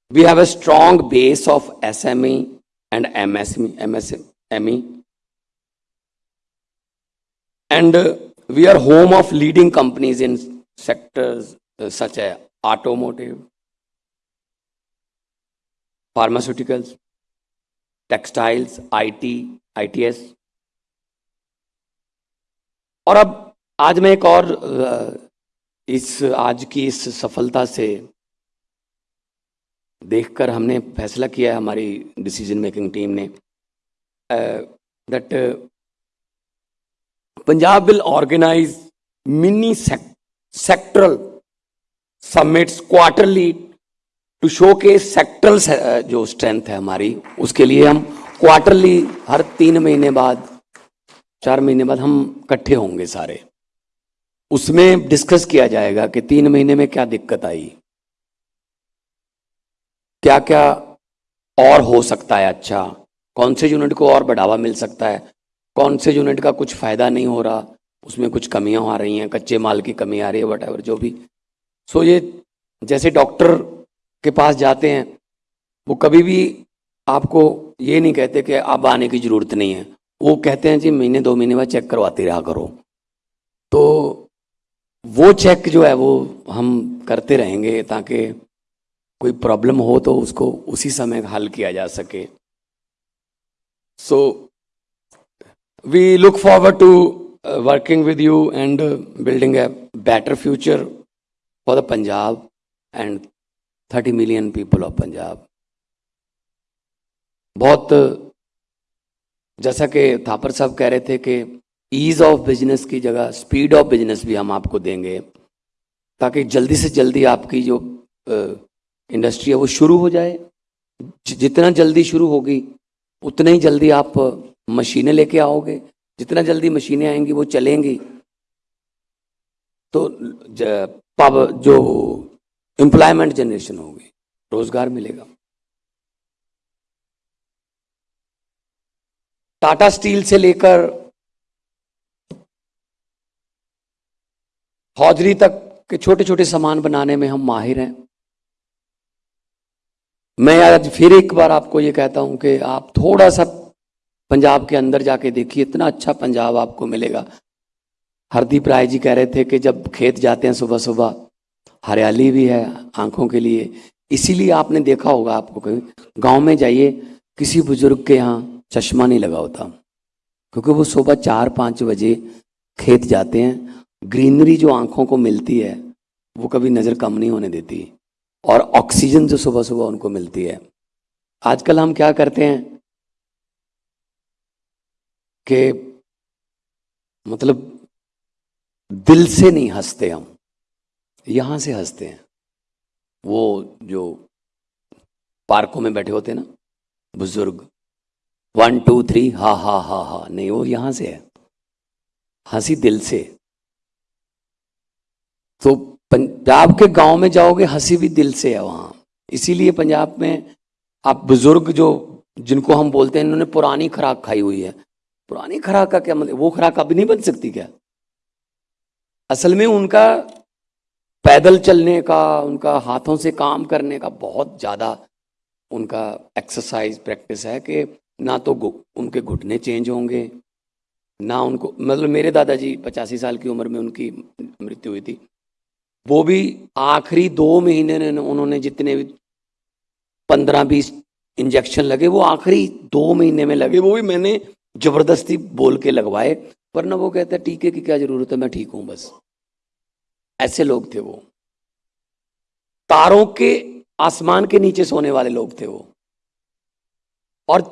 We have a strong base of SME and MSME. MSME. And uh, we are home of leading companies in sectors uh, such as automotive, pharmaceuticals, textiles, IT, ITES. और आज मैं एक और इस, आज की इस सफलता से देखकर हमने फैसला किया है, हमारी डिसीज़न मेकिंग टीम ने। That Punjab will organise mini sectoral summits quarterly to show के सेक्टरल जो स्ट्रेंथ है हमारी, उसके लिए हम क्वार्टरली हर तीन महीने बाद, चार महीने बाद हम इकट्ठे होंगे सारे। उसमें डिस्कस किया जाएगा कि तीन महीने में क्या दिक्कत आई। क्या क्या और हो सकता है अच्छा? कौन से यूनिट को और बढ़ावा मिल सकता है? कौन से यूनिट का कुछ फ़ायदा नहीं हो रहा? उसमें कुछ कमियाँ आ रही हैं, कच्चे माल की कमी आ रही है वट जो भी। सो ये जैसे डॉक्टर के पास जाते हैं, वो कभी भी आपको ये नहीं कहते कि अब आने की ज़रूरत नहीं है। वो कहते हैं, जी, महीने, दो महीने बाद चेक करवाते रहा करो। तो वो चेक जो है वो हम करते रहेंगे ताकि कोई प्रॉब्लम हो तो उसको उसी समय हल किया जा सके। So we look forward to working with you and building a better future for the Punjab and thirty million people of Punjab बहुत, जैसा कि थापर साहब कह रहे थे कि ईज ऑफ़ बिज़नेस की जगह स्पीड ऑफ़ बिज़नेस भी हम आपको देंगे, ताकि जल्दी से जल्दी आपकी जो इंडस्ट्री है वो शुरू हो जाए। जितना जल्दी शुरू होगी, उतना ही जल्दी आप मशीनें लेके आओगे। जितना जल्दी मशीनें आएँगी, वो चलेंगी। तो जो एम्प्लॉयमेंट जनरेशन होगी, रोज़गार मिलेगा। टाटा स्टील से लेकर हौजरी तक के छोटे छोटे सामान बनाने में हम माहिर हैं। मैं आज फिर एक बार आपको ये कहता हूँ कि आप थोड़ा सा पंजाब के अंदर जाके देखिए, इतना अच्छा पंजाब आपको मिलेगा। हरदीप राय जी कह रहे थे कि जब खेत जाते हैं सुबह सुबह हरियाली भी है आँखों के लिए। इसीलिए आपने देखा होगा आपको कहीं गाँव में जाइए, किसी बुज़ुर्ग के यहाँ चश्मा नहीं लगा होता। क्योंकि वो सुबह चार पाँच बजे खेत जाते हैं ग्रीनरी जो आँखों को मिलती है, वो कभी नज़र कम नहीं होने देती। और ऑक्सीजन जो सुबह सुबह उनको मिलती है। आजकल हम क्या करते हैं कि मतलब दिल से नहीं हँसते हम। यहाँ से हँसते हैं। वो जो पार्कों में बैठे होते हैं ना, बुज़ुर्ग। वन टू थ्री हा हा हा हा। नहीं, वो यहाँ से है। हँसी दिल से। तो पंजाब के गाँव में जाओगे, हँसी भी दिल से है वहाँ। इसीलिए पंजाब में आप बुज़ुर्ग जो, जिनको हम बोलते हैं, इन्होंने पुरानी खुराक खाई हुई है। पुरानी खुराक का क्या मतलब वो खुराक अब नहीं बन सकती क्या? असल में उनका पैदल चलने का, उनका हाथों से काम करने का बहुत ज़्यादा उनका एक्सरसाइज प्रैक्टिस है कि ना तो उनके घुटने चेंज होंगे, ना उनको मतलब मेरे दादाजी पचासी साल की उम्र में उनकी मृत्यु हुई थी। वो भी आखिरी दो महीने ने उन्होंने जितने भी पंद्रह बीस इंजेक्शन लगे, वो आखिरी दो महीने में लगे। वो भी मैंने ज़बरदस्ती बोल के लगवाए वरना वो कहते हैं टीके की क्या ज़रूरत है, मैं ठीक हूँ बस। ऐसे लोग थे वो। तारों के आसमान के नीचे सोने वाले लोग थे वो। और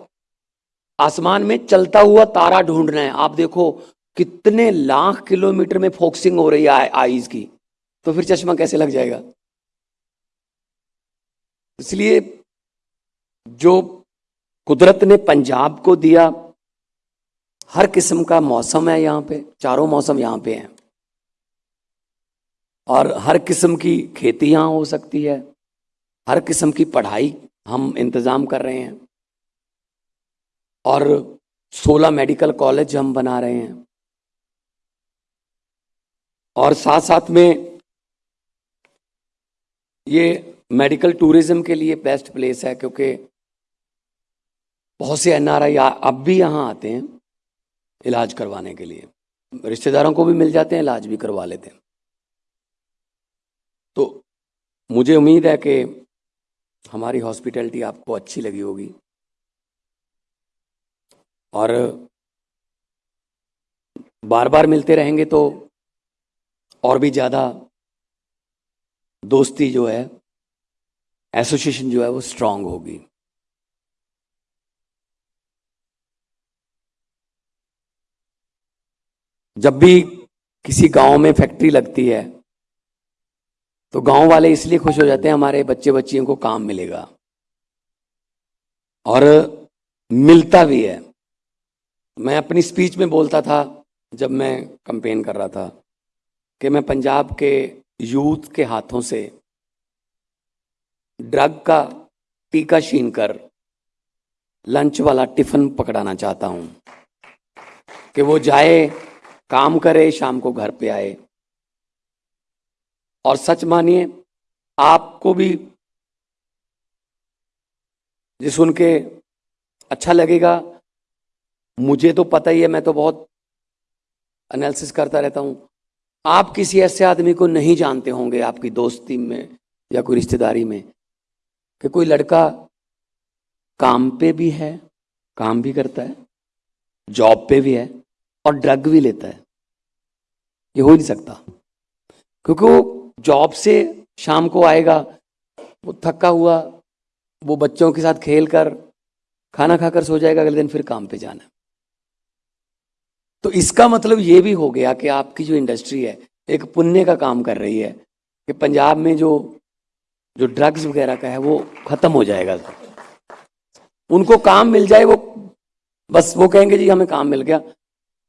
आसमान में चलता हुआ तारा ढूंढना है। आप देखो, कितने लाख किलोमीटर में फोकसिंग हो रही है आईज की। तो फिर चश्मा कैसे लग जाएगा? इसलिए जो कुदरत ने पंजाब को दिया, हर किस्म का मौसम है यहाँ पे, चारों मौसम यहाँ पे हैं। और हर किस्म की खेती यहाँ हो सकती है, हर किस्म की पढ़ाई हम इंतज़ाम कर रहे हैं। और 16 मेडिकल कॉलेज हम बना रहे हैं। और साथ साथ में ये मेडिकल टूरिज़्म के लिए बेस्ट प्लेस है, क्योंकि बहुत से एनआरआई अब भी यहाँ आते हैं इलाज करवाने के लिए। रिश्तेदारों को भी मिल जाते हैं, इलाज भी करवा लेते हैं। तो मुझे उम्मीद है कि हमारी हॉस्पिटैलिटी आपको अच्छी लगी होगी। और बार बार मिलते रहेंगे तो और भी ज़्यादा दोस्ती जो है एसोसिएशन जो है वो स्ट्रांग होगी। जब भी किसी गाँव में फैक्ट्री लगती है तो गाँव वाले इसलिए खुश हो जाते हैं, हमारे बच्चे बच्चियों को काम मिलेगा। और मिलता भी है। मैं अपनी स्पीच में बोलता था, जब मैं कंपेन कर रहा था, कि मैं पंजाब के यूथ के हाथों से ड्रग का टीका छीन कर लंच वाला टिफ़िन पकड़ाना चाहता हूँ कि वो जाए, काम करे, शाम को घर पे आए। और सच मानिए, आपको भी ये सुन के अच्छा लगेगा। मुझे तो पता ही है, मैं तो बहुत एनालिसिस करता रहता हूँ। आप किसी ऐसे आदमी को नहीं जानते होंगे आपकी दोस्ती में या कोई रिश्तेदारी में कि कोई लड़का काम पे भी है, काम भी करता है, जॉब पे भी है और ड्रग भी लेता है। ये हो नहीं सकता। क्योंकि वो जॉब से शाम को आएगा, वो थका हुआ, वो बच्चों के साथ खेल कर, खाना खाकर सो जाएगा, अगले दिन फिर काम पे जाना है। तो इसका मतलब ये भी हो गया कि आपकी जो इंडस्ट्री है एक पुण्य का काम कर रही है कि पंजाब में जो जो ड्रग्स वगैरह का है वो खत्म हो जाएगा। उनको काम मिल जाए वो बस वो कहेंगे जी हमें काम मिल गया।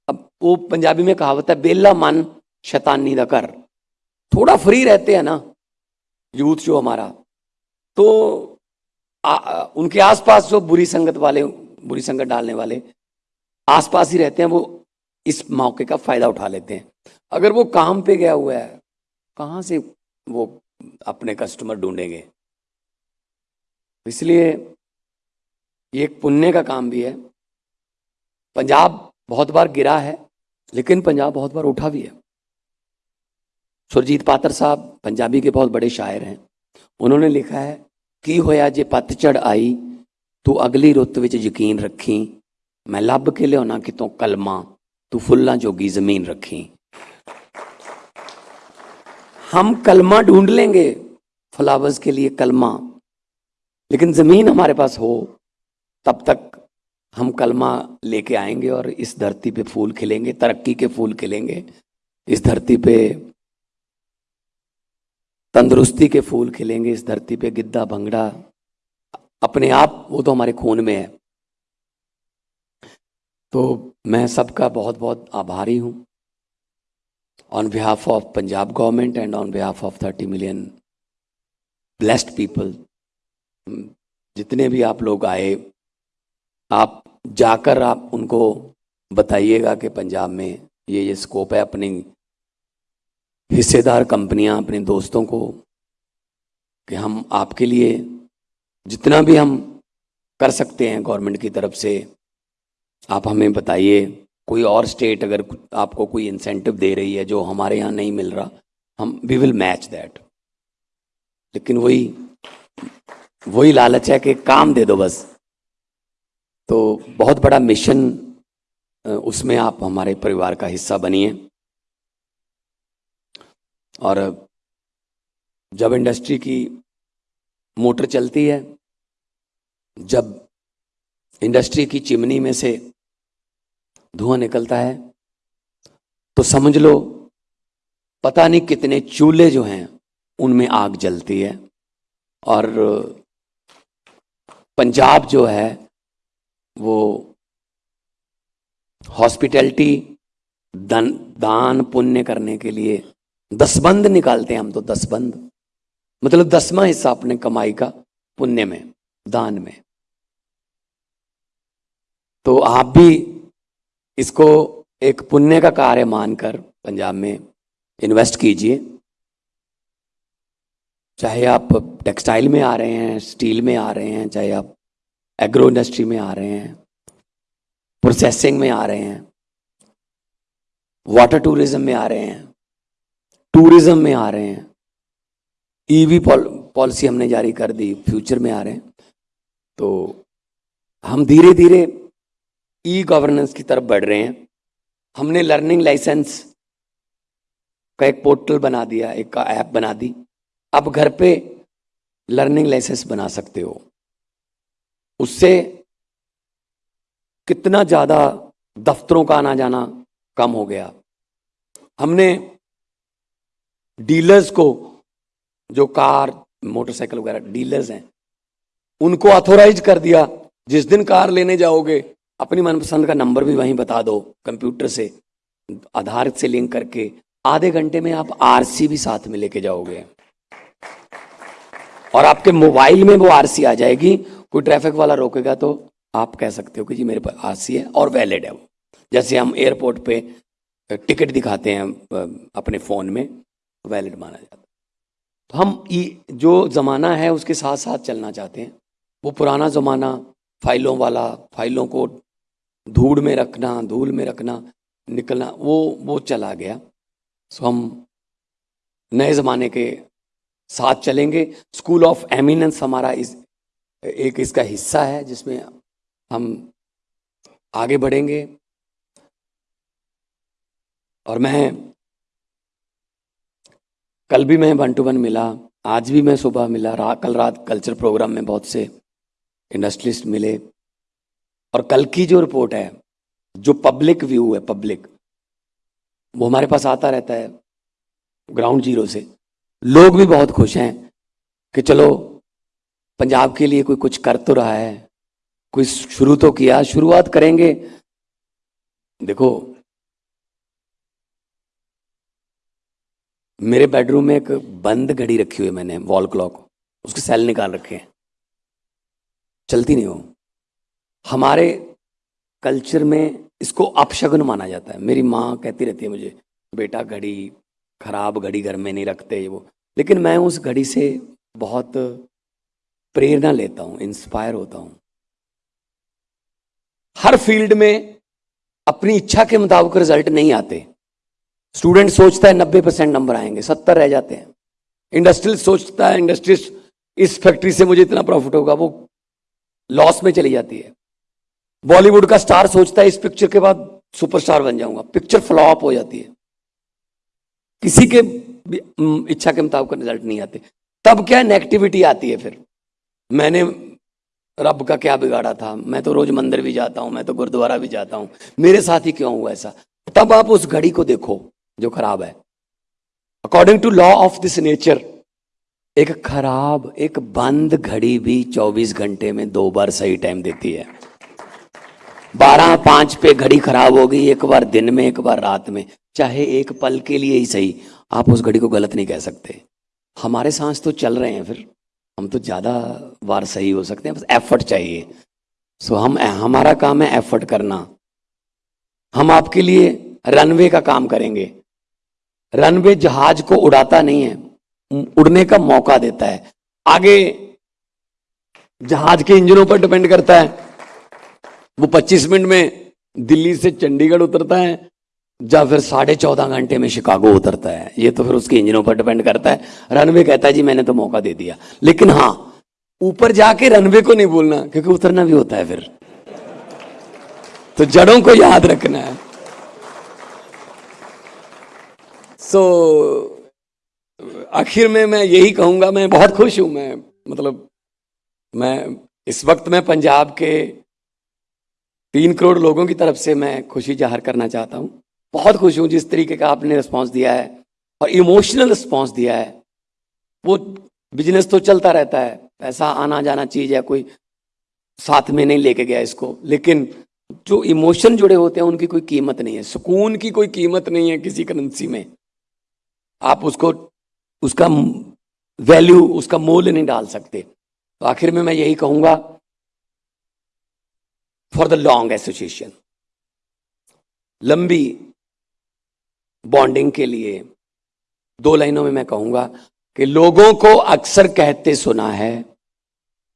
अब वो पंजाबी में कहावत है बेला मन शैतानी दा कर। थोड़ा फ्री रहते हैं ना यूथ जो हमारा। तो आ, उनके आसपास जो बुरी संगत वाले बुरी संगत डालने वाले आसपास ही रहते हैं वो इस मौके का फायदा उठा लेते हैं अगर वो काम पे गया हुआ है कहाँ से वो अपने कस्टमर ढूंढेंगे इसलिए ये एक पुण्य का काम भी है पंजाब बहुत बार गिरा है लेकिन पंजाब बहुत बार उठा भी है सुरजीत पात्र साहब पंजाबी के बहुत बड़े शायर हैं उन्होंने लिखा है की होया जे पतझड़ आई तू अगली रुत विच यकीन रखी मैं ਲੱਭ के ਲਿਆਉਣਾ कितों कलमा तू फुल्ला जोगी ज़मीन रखी। हम कलमा ढूंढ लेंगे, फ्लावर्स के लिए कलमा। लेकिन ज़मीन हमारे पास हो, तब तक हम कलमा लेके आएँगे और इस धरती पे फूल खिलेंगे, तरक्की के फूल खिलेंगे। इस धरती पे तंदुरुस्ती के फूल खिलेंगे, इस धरती पे गिद्दा भंगड़ा अपने आप, वो तो हमारे खून में है। तो मैं सबका बहुत बहुत आभारी हूँ। On behalf of Punjab government and on behalf of thirty million blessed people जितने भी आप लोग आए, आप जाकर आप उनको बताइएगा कि पंजाब में ये ये स्कोप है अपनी हिस्सेदार कंपनियाँ, अपने दोस्तों को, कि हम आपके लिए जितना भी हम कर सकते हैं गवर्नमेंट की तरफ़ से आप हमें बताइए, कोई और स्टेट अगर आपको कोई इंसेंटिव दे रही है जो हमारे यहाँ नहीं मिल रहा, हम वी विल मैच दैट लेकिन वही वही लालच है कि काम दे दो बस। तो बहुत बड़ा मिशन उसमें आप हमारे परिवार का हिस्सा बनिए। और जब इंडस्ट्री की मोटर चलती है, जब इंडस्ट्री की चिमनी में से धुआँ निकलता है। तो समझ लो, पता नहीं कितने चूल्हे जो हैं, उनमें आग जलती है। और पंजाब जो है, वो हॉस्पिटैलिटी, दान दान पुण्य करने के लिए दसबंद निकालते हैं हम तो दसबंद मतलब दसवां हिस्सा अपने कमाई का, पुण्य में, दान में। तो आप भी इसको एक पुण्य का कार्य मानकर पंजाब में इन्वेस्ट कीजिए। चाहे आप टेक्सटाइल में आ रहे हैं स्टील में आ रहे हैं, चाहे आप एग्रो इंडस्ट्री में आ रहे हैं प्रोसेसिंग में आ रहे हैं वाटर टूरिज़्म में आ रहे हैं टूरिज़्म में आ रहे हैं ईवी पॉलिसी हमने जारी कर दी फ्यूचर में आ रहे हैं। तो हम धीरे धीरे ई गवर्नेंस की तरफ़ बढ़ रहे हैं। हमने लर्निंग लाइसेंस का एक पोर्टल बना दिया, एक का ऐप बना दी। अब घर पे लर्निंग लाइसेंस बना सकते हो। उससे कितना ज़्यादा दफ्तरों का आना जाना कम हो गया। हमने डीलर्स को, जो कार मोटरसाइकिल वगैरह डीलर्स हैं, उनको ऑथोराइज कर दिया, जिस दिन कार लेने जाओगे अपनी मनपसंद का नंबर भी वहीं बता दो कंप्यूटर से आधार से लिंक करके। आधे घंटे में आप आरसी भी साथ में लेके जाओगे। और आपके मोबाइल में वो आरसी आ जाएगी। कोई ट्रैफ़िक वाला रोकेगा तो आप कह सकते हो कि जी मेरे पास आरसी है और वैलिड है वो। जैसे हम एयरपोर्ट पे टिकट दिखाते हैं अपने फ़ोन में वैलिड माना जाता है। तो हम ये जो ज़माना है उसके साथ साथ चलना चाहते हैं। वो पुराना ज़माना, फाइलों वाला, फाइलों को धूड़ में रखना धूल में रखना निकलना वो वो चला गया। सो हम नए ज़माने के साथ चलेंगे। स्कूल ऑफ़ एमिनेंस हमारा इस एक इसका हिस्सा है जिसमें हम आगे बढ़ेंगे। और मैं कल भी मैं वन टू वन मिला आज भी मैं सुबह मिला रा, कल रात कल्चर प्रोग्राम में बहुत से इंडस्ट्रियलिस्ट मिले। और कल की जो रिपोर्ट है, जो पब्लिक व्यू है पब्लिक वो हमारे पास आता रहता है ग्राउंड ज़ीरो से। लोग भी बहुत खुश हैं कि चलो, पंजाब के लिए कोई कुछ कर तो रहा है, कोई शुरू तो किया, शुरुआत करेंगे। देखो, मेरे बेडरूम में एक बंद घड़ी रखी हुई है मैंने वॉल क्लॉक उसके सेल निकाल रखे हैं। चलती नहीं हो। हमारे कल्चर में इसको अपशगुन माना जाता है। मेरी माँ कहती रहती है मुझे, बेटा घड़ी खराब घड़ी घर में नहीं रखते वो। लेकिन मैं उस घड़ी से बहुत प्रेरणा लेता हूँ इंस्पायर होता हूँ। हर फ़ील्ड में अपनी इच्छा के मुताबिक रिज़ल्ट नहीं आते। स्टूडेंट सोचता है नब्बे परसेंट नंबर आएँगे, सत्तर रह जाते हैं। इंडस्ट्रियल सोचता है इंडस्ट्रियल इस फैक्ट्री से मुझे इतना प्रॉफिट होगा। वो लॉस में चली जाती है। बॉलीवुड का स्टार सोचता है इस पिक्चर के बाद सुपरस्टार बन जाऊँगा। पिक्चर फ्लॉप हो जाती है। किसी के इच्छा के मुताबिक रिज़ल्ट नहीं आते। तब क्या नेगेटिविटी आती है फिर? मैंने रब का क्या बिगाड़ा था? मैं तो रोज मंदिर भी जाता हूँ, मैं तो गुरुद्वारा भी जाता हूँ। मेरे साथ ही क्यों हुआ ऐसा? तब आप उस घड़ी को देखो जो खराब है। According to law of this nature एक खराब, एक बंद घड़ी भी 24 घंटे में दो बार सही टाइम देती है। बारह पाँच पे घड़ी खराब हो गई, एक बार दिन में, एक बार रात में। चाहे एक पल के लिए ही सही, आप उस घड़ी को गलत नहीं कह सकते। हमारे सांस तो चल रहे हैं फिर। हम तो ज़्यादा बार सही हो सकते हैं, बस एफर्ट चाहिए। सो हम, हमारा काम है एफर्ट करना। हम आपके लिए रनवे का काम करेंगे। रनवे जहाज़ को उड़ाता नहीं है, उड़ने का मौका देता है। आगे जहाज़ के इंजनों पर डिपेंड करता है। वो 25 मिनट में दिल्ली से चंडीगढ़ उतरता है या फिर साढ़े चौदह घंटे में शिकागो उतरता है। ये तो फिर उसके इंजनों पर डिपेंड करता है। रनवे कहता है जी मैंने तो मौका दे दिया। लेकिन हाँ ऊपर जाके रनवे को नहीं बोलना क्योंकि उतरना भी होता है फिर। तो जड़ों को याद रखना है। सो so, आखिर में मैं यही कहूँगा मैं बहुत खुश हूँ मैं मतलब मैं इस वक्त मैं पंजाब के तीन करोड़ लोगों की तरफ़ से मैं खुशी ज़ाहिर करना चाहता हूँ। बहुत खुश हूँ जिस तरीके का आपने रिस्पांस दिया है और इमोशनल रिस्पांस दिया है। वो बिज़नेस तो चलता रहता है। पैसा आना जाना चीज़ है, कोई साथ में नहीं लेके गया इसको। लेकिन जो इमोशन जुड़े होते हैं, उनकी कोई कीमत नहीं है। सुकून की कोई कीमत नहीं है किसी करेंसी में। आप उसको, उसका वैल्यू उसका मोल नहीं डाल सकते। तो आखिर में मैं यही कहूँगा फॉर द लॉन्ग एसोसिएशन लंबी बॉन्डिंग के लिए दो लाइनों में मैं कहूँगा कि लोगों को अक्सर कहते सुना है,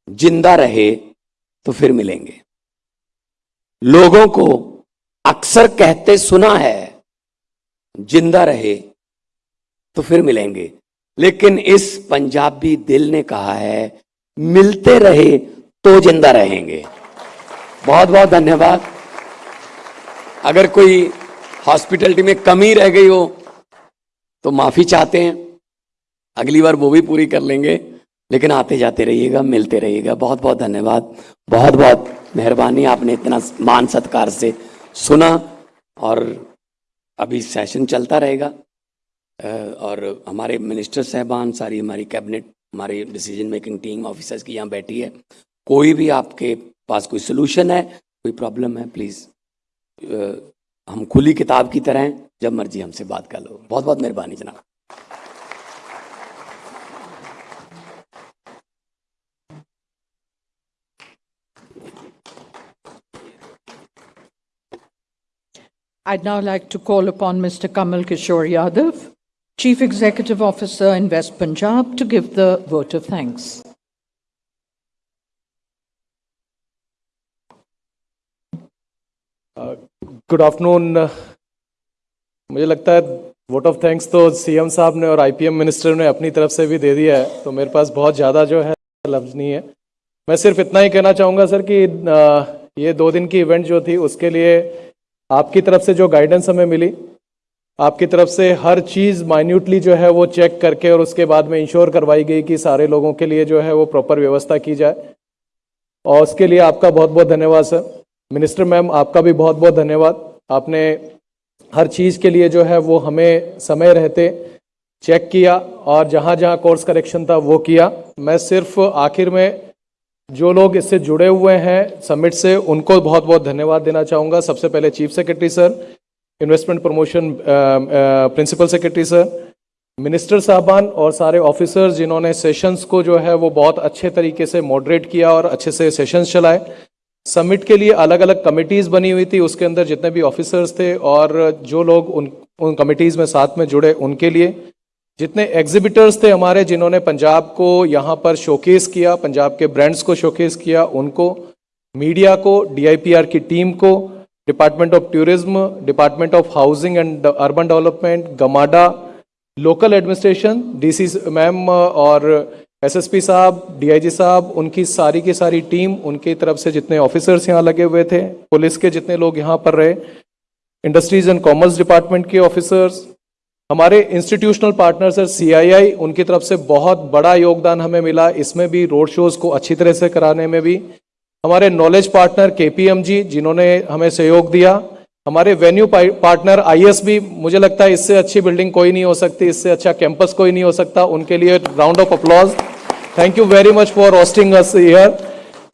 ज़िंदा रहे तो फिर मिलेंगे। लोगों को अक्सर कहते सुना है, ज़िंदा रहे तो फिर मिलेंगे। लेकिन इस पंजाबी दिल ने कहा है, मिलते रहे तो ज़िंदा रहेंगे। बहुत बहुत धन्यवाद। अगर कोई हॉस्पिटलिटी में कमी रह गई हो तो माफ़ी चाहते हैं। अगली बार वो भी पूरी कर लेंगे, लेकिन आते जाते रहिएगा, मिलते रहिएगा। बहुत बहुत धन्यवाद। बहुत बहुत मेहरबानी आपने इतना मान सत्कार से सुना, और अभी सेशन चलता रहेगा। और हमारे मिनिस्टर साहबान, सारी हमारी कैबिनेट, हमारी डिसीज़न मेकिंग टीम, ऑफिसर्स की यहाँ बैठी है। कोई भी आपके पास कोई सोल्यूशन है कोई प्रॉब्लम है प्लीज़ हम खुली किताब की तरह हैं जब मर्ज़ी हमसे बात कर लो बहुत बहुत मेहरबानी जनाब I'd now like to call upon Mr. Kamal Kishore Yadav, Chief Executive Officer, Invest Punjab, to give the vote of thanks. Good afternoon मुझे लगता है वोट ऑफ़ थैंक्स तो सीएम साहब ने और आईपीएम मिनिस्टर ने अपनी तरफ़ से भी दे दिया है तो मेरे पास बहुत ज़्यादा जो है लफ्ज़ नहीं है। मैं सिर्फ़ इतना ही कहना चाहूँगा सर कि ये दो दिन की इवेंट जो थी, उसके लिए आपकी तरफ़ से जो गाइडेंस हमें मिली, आपकी तरफ़ से हर चीज़ माइन्यूटली जो है वो चेक करके और उसके बाद में इंश्योर करवाई गई कि सारे लोगों के लिए जो है वो प्रॉपर व्यवस्था की जाए। और उसके लिए आपका बहुत बहुत धन्यवाद, सर। मिनिस्टर मैम, आपका भी बहुत बहुत धन्यवाद। आपने हर चीज़ के लिए जो है वो हमें समय रहते चेक किया और जहाँ जहाँ कोर्स करेक्शन था वो किया। मैं सिर्फ़ आखिर में जो लोग इससे जुड़े हुए हैं समिट से, उनको बहुत बहुत धन्यवाद देना चाहूँगा। सबसे पहले chief secretary sir, investment promotion principal secretary sir, minister साहबान और सारे ऑफिसर्स जिन्होंने सेशंस को जो है वो बहुत अच्छे तरीके से मॉडरेट किया और अच्छे से सेशंस चलाए। समिट के लिए अलग अलग कमिटीज़ बनी हुई थी, उसके अंदर जितने भी ऑफिसर्स थे और जो लोग उन उन कमिटीज़ में साथ में जुड़े उनके लिए। जितने एग्जिबिटर्स थे हमारे, जिन्होंने पंजाब को यहाँ पर शोकेस किया, पंजाब के ब्रांड्स को शोकेस किया, उनको मीडिया को डीआईपीआर की टीम को department of tourism department of housing and urban development GMADA local administration DC ma'am और एसएसपी साहब डीआईजी साहब, उनकी सारी की सारी टीम उनकी तरफ़ से जितने ऑफिसर्स यहाँ लगे हुए थे, पुलिस के जितने लोग यहाँ पर रहे इंडस्ट्रीज़ एंड कॉमर्स डिपार्टमेंट के ऑफिसर्स हमारे इंस्टीट्यूशनल पार्टनर्स है सीआईआई उनकी तरफ़ से बहुत बड़ा योगदान हमें मिला, इसमें भी रोड शोज़ को अच्छी तरह से कराने में भी। हमारे नॉलेज पार्टनर केपीएमजी जिन्होंने हमें सहयोग दिया। हमारे वेन्यू पार्टनर आईएसबी मुझे लगता है इससे अच्छी बिल्डिंग कोई नहीं हो सकती, इससे अच्छा कैंपस कोई नहीं हो सकता। उनके लिए round of applause thank you very much for hosting us here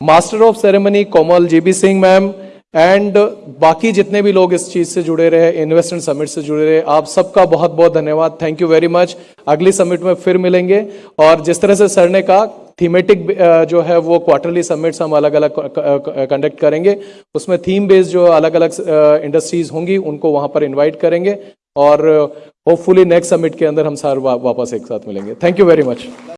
master of ceremony Komal GB Singh ma'am and बाकी जितने भी लोग इस चीज़ से जुड़े रहे इन्वेस्टमेंट समिट से जुड़े रहे, आप सबका बहुत बहुत धन्यवाद। थैंक यू वेरी मच अगली समिट में फिर मिलेंगे। और जिस तरह से सर ने कहा थीमेटिक जो है वो क्वार्टरली समिट्स हम अलग अलग कंडक्ट करेंगे। उसमें थीम बेस्ड जो अलग अलग इंडस्ट्रीज़ होंगी, उनको वहाँ पर इन्वाइट करेंगे। और होपफुली नेक्स्ट समिट के अंदर हम सर वापस एक साथ मिलेंगे। Thank you very much